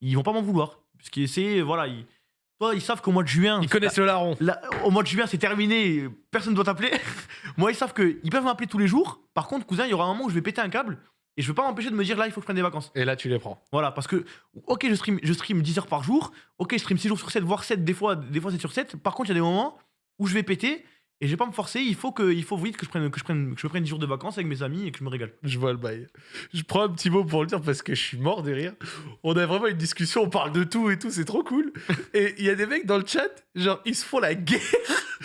Ils vont pas m'en vouloir. Parce que c'est, voilà, ils, toi, ils savent qu'au mois de juin. Ils connaissent le larron. Au mois de juin, c'est terminé, personne ne doit t'appeler. Moi, ils savent qu'ils peuvent m'appeler tous les jours. Par contre, cousin, il y aura un moment où je vais péter un câble et je veux pas m'empêcher de me dire là, il faut que je prenne des vacances. Et là, tu les prends. Voilà, parce que, ok, je stream, je stream 10 heures par jour, ok, je stream 6 jours sur 7, voire 7, des fois, des fois 7 sur 7. Par contre, il y a des moments où je vais péter et je vais pas me forcer. Il faut, que, il faut vite que je, prenne, que, je prenne, que je prenne 10 jours de vacances avec mes amis et que je me régale. Je vois le bail. Je prends un petit mot pour le dire parce que je suis mort de rire. On a vraiment une discussion, on parle de tout et tout, c'est trop cool. Et il y a des mecs dans le chat, genre, ils se font la guerre.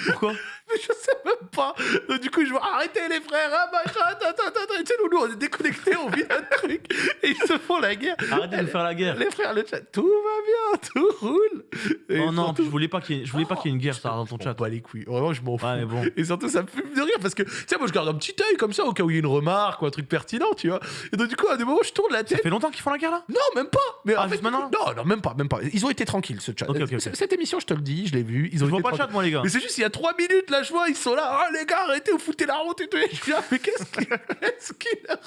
Pourquoi? Mais je sais même pas. Donc, du coup, je vois arrêtez les frères, ah, machin, ta, ta, ta, ta. Et Tu sais, nous, on est déconnectés, on vit un truc. Et ils se font la guerre. Arrêtez de faire la guerre. Les frères, le chat, tout va bien, tout roule. Et Oh non, surtout- je voulais pas qu'il y ait, je voulais pas qu'il y ait une guerre, ça, dans ton Je chat. bats les couilles. Vraiment, je m'en fous. Ouais, mais bon. Et surtout, ça me fume de rire parce que, tu sais, moi, je garde un petit œil comme ça au cas où il y a une remarque ou un truc pertinent, tu vois. Et donc, du coup, à des moments, je tourne la Ça tête. fait longtemps qu'ils font la guerre là? Non, même pas. Mais Ah, en fait, maintenant? Non, non, même pas, même pas. Ils ont été tranquilles, ce chat. Cette émission, je te le dis, je l'ai vu. Ils Je ont vois été pas le chat, moi, les gars. Mais c'est juste, il y a trois minutes, là, je vois, ils sont là. Ah, les gars, arrêtez, vous foutez la honte et tout. Et je suis là, mais qu'est-ce qu'il qu'est-ce qu'il a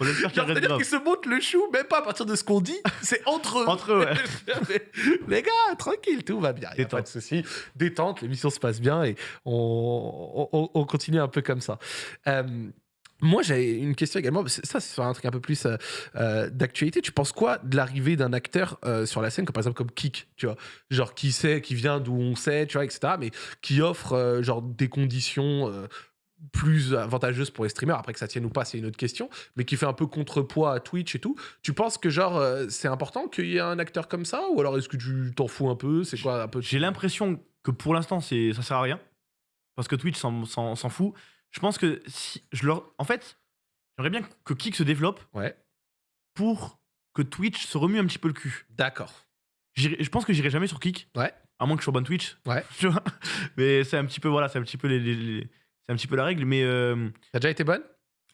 On espère qu'il Genre, reste C'est-à-dire grave. qu'ils se montent le chou, même pas à partir de ce qu'on dit, c'est entre eux. Entre eux, ouais. les gars, tranquille, tout va bien. Il a Détente. pas de souci. Détente, l'émission se passe bien et on, on- on continue un peu comme ça. Euh, moi, j'ai une question également. Ça, c'est un truc un peu plus euh, euh, d'actualité. Tu penses quoi de l'arrivée d'un acteur euh, sur la scène, comme par exemple comme Kik, tu vois, genre qui sait, qui vient d'où on sait, tu vois, etc. Mais qui offre genre des conditions plus avantageuses pour les streamers. Après que ça tienne ou pas, c'est une autre question. Mais qui fait un peu contrepoids à Twitch et tout. Tu penses que genre c'est important qu'il y ait un acteur comme ça, ou alors est-ce que tu t'en fous un peu? C'est quoi un peu J'ai l'impression que pour l'instant, c'est ça sert à rien. Parce que Twitch s'en fout. Je pense que si je leur. En fait, j'aimerais bien que Kik se développe Ouais, pour que Twitch se remue un petit peu le cul. d'accord. Je pense que j'irai jamais sur Kik. Ouais. À moins que je sois ban Twitch. Ouais. Tu vois? Mais c'est un petit peu, voilà, c'est un petit peu les, les- les- c'est un petit peu la règle. Mais euh, T'as déjà été bonne?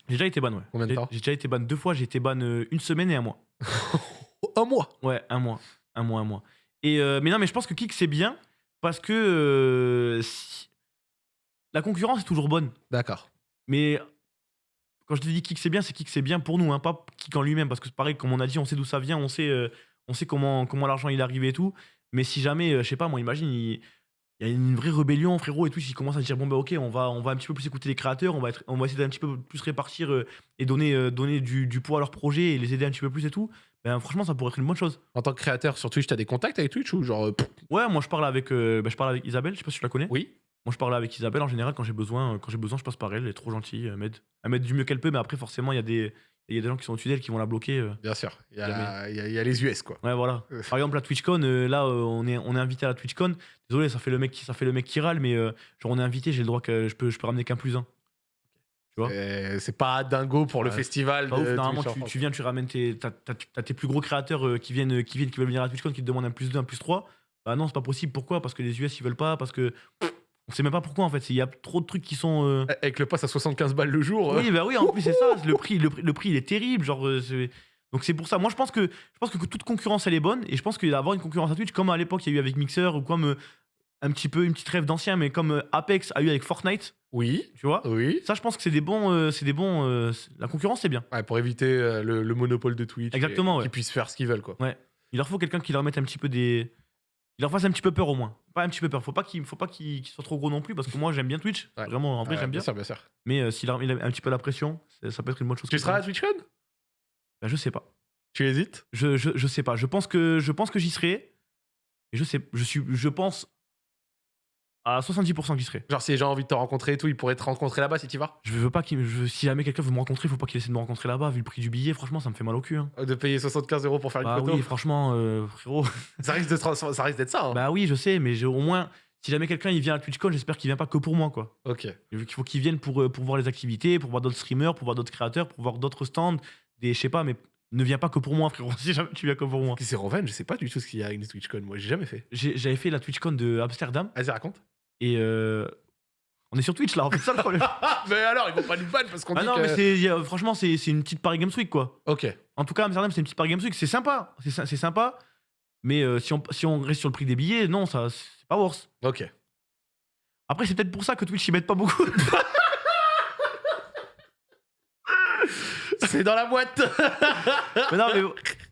j'ai déjà été ban, ouais. Combien de temps? J'ai déjà été ban deux fois. J'ai été ban euh, une semaine et un mois. Un mois? Ouais, un mois. Un mois, un mois. Et euh, mais non, mais je pense que Kik, c'est bien parce que euh, si- la concurrence est toujours bonne. D'accord. Mais quand je te dis Kik, c'est bien, c'est Kik, c'est bien pour nous, hein, pas Kik en lui-même. Parce que c'est pareil, comme on a dit, on sait d'où ça vient, on sait, euh, on sait comment, comment l'argent il est arrivé et tout. Mais si jamais, euh, je sais pas, moi, imagine, il- il y a une vraie rébellion, frérot, et Twitch, ils commencent à dire bon, bah ok, on va, on va un petit peu plus écouter les créateurs, on va, être, on va essayer d'un petit peu plus répartir euh, et donner, euh, donner du, du poids à leur projet et les aider un petit peu plus et tout. Ben, franchement, ça pourrait être une bonne chose. En tant que créateur sur Twitch, t'as des contacts avec Twitch ou genre. pff, Ouais, moi je parle avec, bah, je parle avec Isabelle, je sais pas si tu la connais. oui. Moi je parle avec Isabelle en général quand j'ai besoin, quand j'ai besoin, je passe par elle, elle est trop gentille, elle m'aide. Elle m'aide du mieux qu'elle peut, mais après, forcément, il y, a des- il y a des gens qui sont au-dessus d'elle qui vont la bloquer. euh. Bien sûr. Il y, a, il y a- il y a les US, quoi. Ouais, voilà. Euh. Par exemple, la TwitchCon, euh, là, on, est, on est invité à la TwitchCon. Désolé, ça fait le mec qui, ça fait le mec qui râle, mais genre, on est invité, j'ai le droit que je peux, je peux ramener qu'un plus un. Tu vois? C'est pas dingo pour le Ouais. festival. Ouf, normalement, tu, viens, tu ramènes tes, t'as, t'as- t'as tes plus gros créateurs qui, viennent, qui viennent, qui veulent venir à la TwitchCon, qui te demandent un plus 2, un plus 3. Bah non, c'est pas possible. Pourquoi? Parce que les US, ils veulent pas, parce que. On sait même pas pourquoi en fait. Il y a trop de trucs qui sont. euh, Avec le pass à 75 balles le jour. euh, Oui, bah oui, en plus, c'est ça. Le prix, le, prix- le prix, il est terrible. Genre, euh, c'est- donc c'est pour ça. Moi, je pense que je pense que toute concurrence, elle est bonne. Et je pense qu'il va y avoir une concurrence à Twitch, comme à l'époque, il y a eu avec Mixer, ou comme euh, un petit peu une petite rêve d'ancien, mais comme euh, Apex a eu avec Fortnite, Oui. tu vois. Oui. Ça, je pense que c'est des bons. euh, c'est des bons euh, c'est- la concurrence, c'est bien. Ouais, pour éviter euh, le, le monopole de Twitch. Exactement, ouais. Qu'ils puissent faire ce qu'ils veulent, quoi. Il leur faut quelqu'un qui leur mette un petit peu des. Il leur fasse un petit peu peur au moins. Pas un petit peu peur. Faut pas qu'il faut pas qu'il qu'il soit trop gros non plus, parce que moi, j'aime bien Twitch. Ouais. Vraiment, en vrai, Ouais, j'aime bien. sûr, bien sûr. Mais euh, s'il a, il a un petit peu la pression, ça peut être une bonne chose. Tu seras à TwitchCon Bah, Je sais pas. Tu hésites? Je, je, je sais pas. Je pense que, je pense que j'y serai. Et je sais, je suis, je pense à 70% que j'y serai. Genre, si les gens ont envie de te rencontrer et tout, ils pourraient te rencontrer là-bas si tu vas Je veux pas qu'il, je- si jamais quelqu'un veut me rencontrer, faut pas qu'il essaie de me rencontrer là-bas. Vu le prix du billet, franchement, ça me fait mal au cul. hein. De payer 75 euros pour faire une Bah photo oui, franchement, euh, frérot. Ça risque de ça risque d'être ça. hein. bah oui, je sais, mais j'ai au moins, si jamais quelqu'un il vient à TwitchCon, j'espère qu'il vient pas que pour moi, quoi. Ok. Il faut qu'il vienne pour, euh, pour voir les activités, pour voir d'autres streamers, pour voir d'autres créateurs, pour voir d'autres stands, des, je sais pas, mais ne viens pas que pour moi, frérot. Si jamais tu viens que pour moi. Qui c'est Roven Je sais pas du tout ce qu'il y a avec une TwitchCon. Moi, j'ai jamais fait. J'ai- J'avais fait la TwitchCon de Amsterdam Vas-y, raconte. Et euh, on est sur Twitch là, en fait, c'est ça le problème. mais alors, ils vont pas nous ban parce qu'on Ah dit non, que... mais c'est, y a- franchement, c'est c'est une petite Paris Games Week, quoi. Ok. En tout cas, Amsterdam, c'est une petite Paris Games Week. C'est sympa. C'est sy- c'est sympa. Mais euh, si, on, si on reste sur le prix des billets, non, ça c'est pas worse. Ok. Après, c'est peut-être pour ça que Twitch, ils mettent pas beaucoup. c'est dans la boîte mais non, mais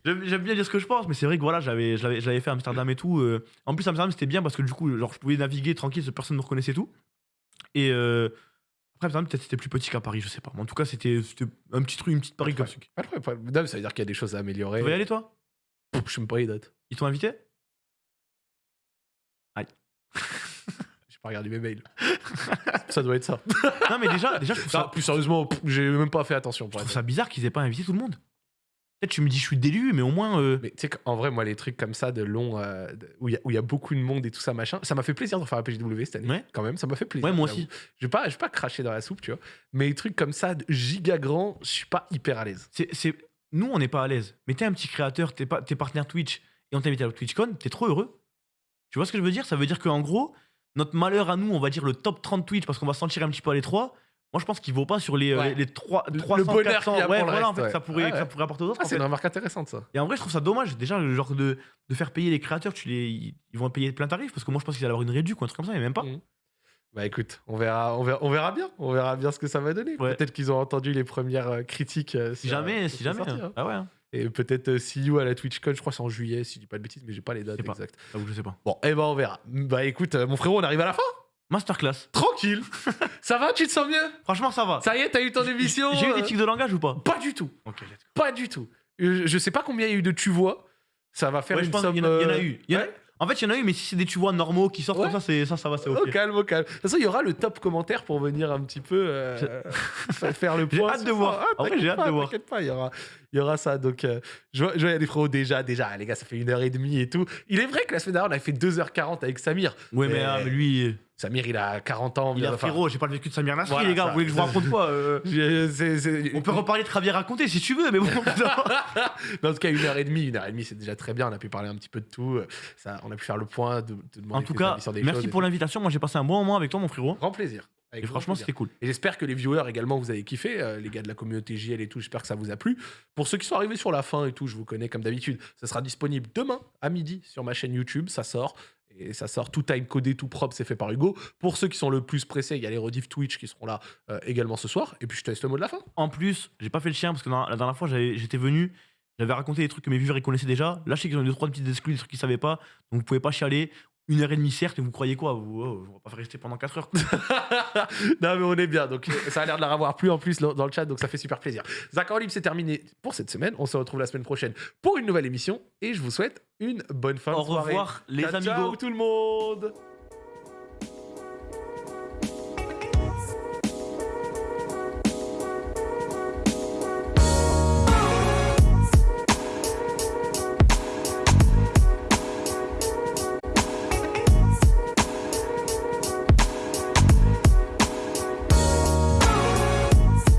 j'aime bien dire ce que je pense. Mais c'est vrai que voilà, j'avais fait Amsterdam et tout. euh. En plus, Amsterdam, c'était bien parce que du coup, genre, je pouvais naviguer tranquille, personne ne me reconnaissait et tout. Et euh, après, Amsterdam, peut-être c'était plus petit qu'à Paris, je sais pas. Mais en tout cas, c'était c'était un petit truc, une petite Paris Games Week. Pas de problème, pas de problème. Non, ça veut dire qu'il y a des choses à améliorer. Tu vas y aller, toi? Pff, Je sais même pas les dates. Ils t'ont invité? J'ai pas regardé mes mails. ça doit être ça. Non, mais déjà, déjà je trouve Non, ça, plus sérieusement, pff, j'ai même pas fait attention. je Pour trouve être ça bizarre qu'ils aient pas invité tout le monde. Peut-être tu me dis, je suis délu, mais au moins. euh, Mais tu sais qu'en vrai, moi, les trucs comme ça, de long, euh, où il y, a- y beaucoup de monde et tout ça, machin, ça m'a fait plaisir de faire la PGW cette année. Ouais. Quand même, ça m'a fait plaisir. Ouais, moi aussi. Je vais pas, pas cracher dans la soupe, tu vois. Mais les trucs comme ça, de giga grand, je suis pas hyper à l'aise. C'est, c'est- Nous, on n'est pas à l'aise. Mais t'es un petit créateur, t'es, pas... t'es partenaire Twitch et on t'invite à la TwitchCon, t'es trop heureux. Tu vois ce que je veux dire? Ça veut dire qu'en gros, notre malheur à nous, on va dire le top 30 Twitch parce qu'on va sentir un petit peu à l'étroit. Moi, je pense qu'il vaut pas sur les, euh, Ouais. les, les 3, Le- 300, le bonheur 400. qu'il y a ouais, pour voilà, en fait, ouais. ça, pourrait, Ouais, ça pourrait apporter aux autres. Ah, c'est une remarque intéressante, ça. Et en vrai, je trouve ça dommage. Déjà, le genre de, de faire payer les créateurs, tu les, ils vont payer plein tarif parce que moi, je pense qu'ils allaient avoir une réduction ou un truc comme ça, mais même pas. Mm. Bah écoute, on verra, on verra, on verra bien, on verra bien ce que ça va donner. Ouais. Peut-être qu'ils ont entendu les premières euh, critiques. euh, Si jamais, euh, si sur jamais. sortie, hein. hein. Ah ouais, hein. Et peut-être euh, see you à la TwitchCon, je crois que c'est en juillet, si je dis pas de bêtises, mais j'ai pas les dates exactes. J'avoue, je sais pas. Bon, eh ben on verra. Bah écoute, euh, mon frérot, on arrive à la fin. Masterclass. Tranquille. ça va, tu te sens mieux? Franchement, ça va. Ça y est, t'as eu ton émission J'ai eu euh, des tics de langage ou pas? Pas du tout. Ok, let's go. Pas du tout. Euh, Je sais pas combien il y a eu de tu vois. Ça va faire Ouais, je une pense somme. y, il y en a euh, eu. Y en a- ouais. En fait, il y en a eu, mais si c'est des tu vois normaux qui sortent Ouais. comme ça, ça, ça va, c'est ok. Au calme, au calme. De toute façon, il y aura le top commentaire pour venir un petit peu euh, faire le J'ai point. hâte sur de ça. voir. Ah, En vrai, t'inquiète j'ai hâte de voir. T'inquiète pas, il y aura, il y aura ça. Donc, euh, je vois, je vois, il y a des frérots déjà, déjà, les gars, ça fait une heure et demie et tout. Il est vrai que la semaine dernière, on avait fait 2h40 avec Samir. Ouais, mais, Mais- ah, mais lui, Samir, il a 40 ans. il un enfin, frérot. J'ai pas le vécu de Samir Nasri, Voilà, les gars. Vous voulez que je vous raconte quoi euh, je- c'est- c'est- On peut reparler de Javier raconter si tu veux, mais bon. Mais en tout cas, une heure et demie, une heure et demie, c'est déjà très bien. On a pu parler un petit peu de tout. Ça, on a pu faire le point, de, de demander en tout cas, avis sur des merci pour tout. l'invitation. Moi, j'ai passé un bon moment avec toi, mon frérot. Grand plaisir. Avec Et franchement, plaisir. c'était cool. Et j'espère que les viewers également vous avez kiffé, euh, les gars de la communauté JL et tout. J'espère que ça vous a plu. Pour ceux qui sont arrivés sur la fin et tout, je vous connais comme d'habitude. Ça sera disponible demain à midi sur ma chaîne YouTube. Ça sort. Et ça sort tout time codé, tout propre, c'est fait par Hugo. Pour ceux qui sont le plus pressés, il y a les rediff Twitch qui seront là euh, également ce soir. Et puis je te laisse le mot de la fin. En plus, j'ai pas fait le chien parce que la dernière fois, j'étais venu. J'avais raconté des trucs que mes viewers ils connaissaient déjà. Là, je sais qu'ils ont deux, trois petites exclus, des trucs qu'ils savaient pas. Donc, vous pouvez pas chialer. Une heure et demie, certes, mais vous croyez quoi? Vous, oh, On va pas rester pendant 4 heures. non, mais on est bien. Donc, ça a l'air de leur avoir plu en plus dans le chat. Donc, ça fait super plaisir. Zach en libre, c'est terminé pour cette semaine. On se retrouve la semaine prochaine pour une nouvelle émission. Et je vous souhaite une bonne fin Au de soirée. revoir, les amigos. ciao tout le monde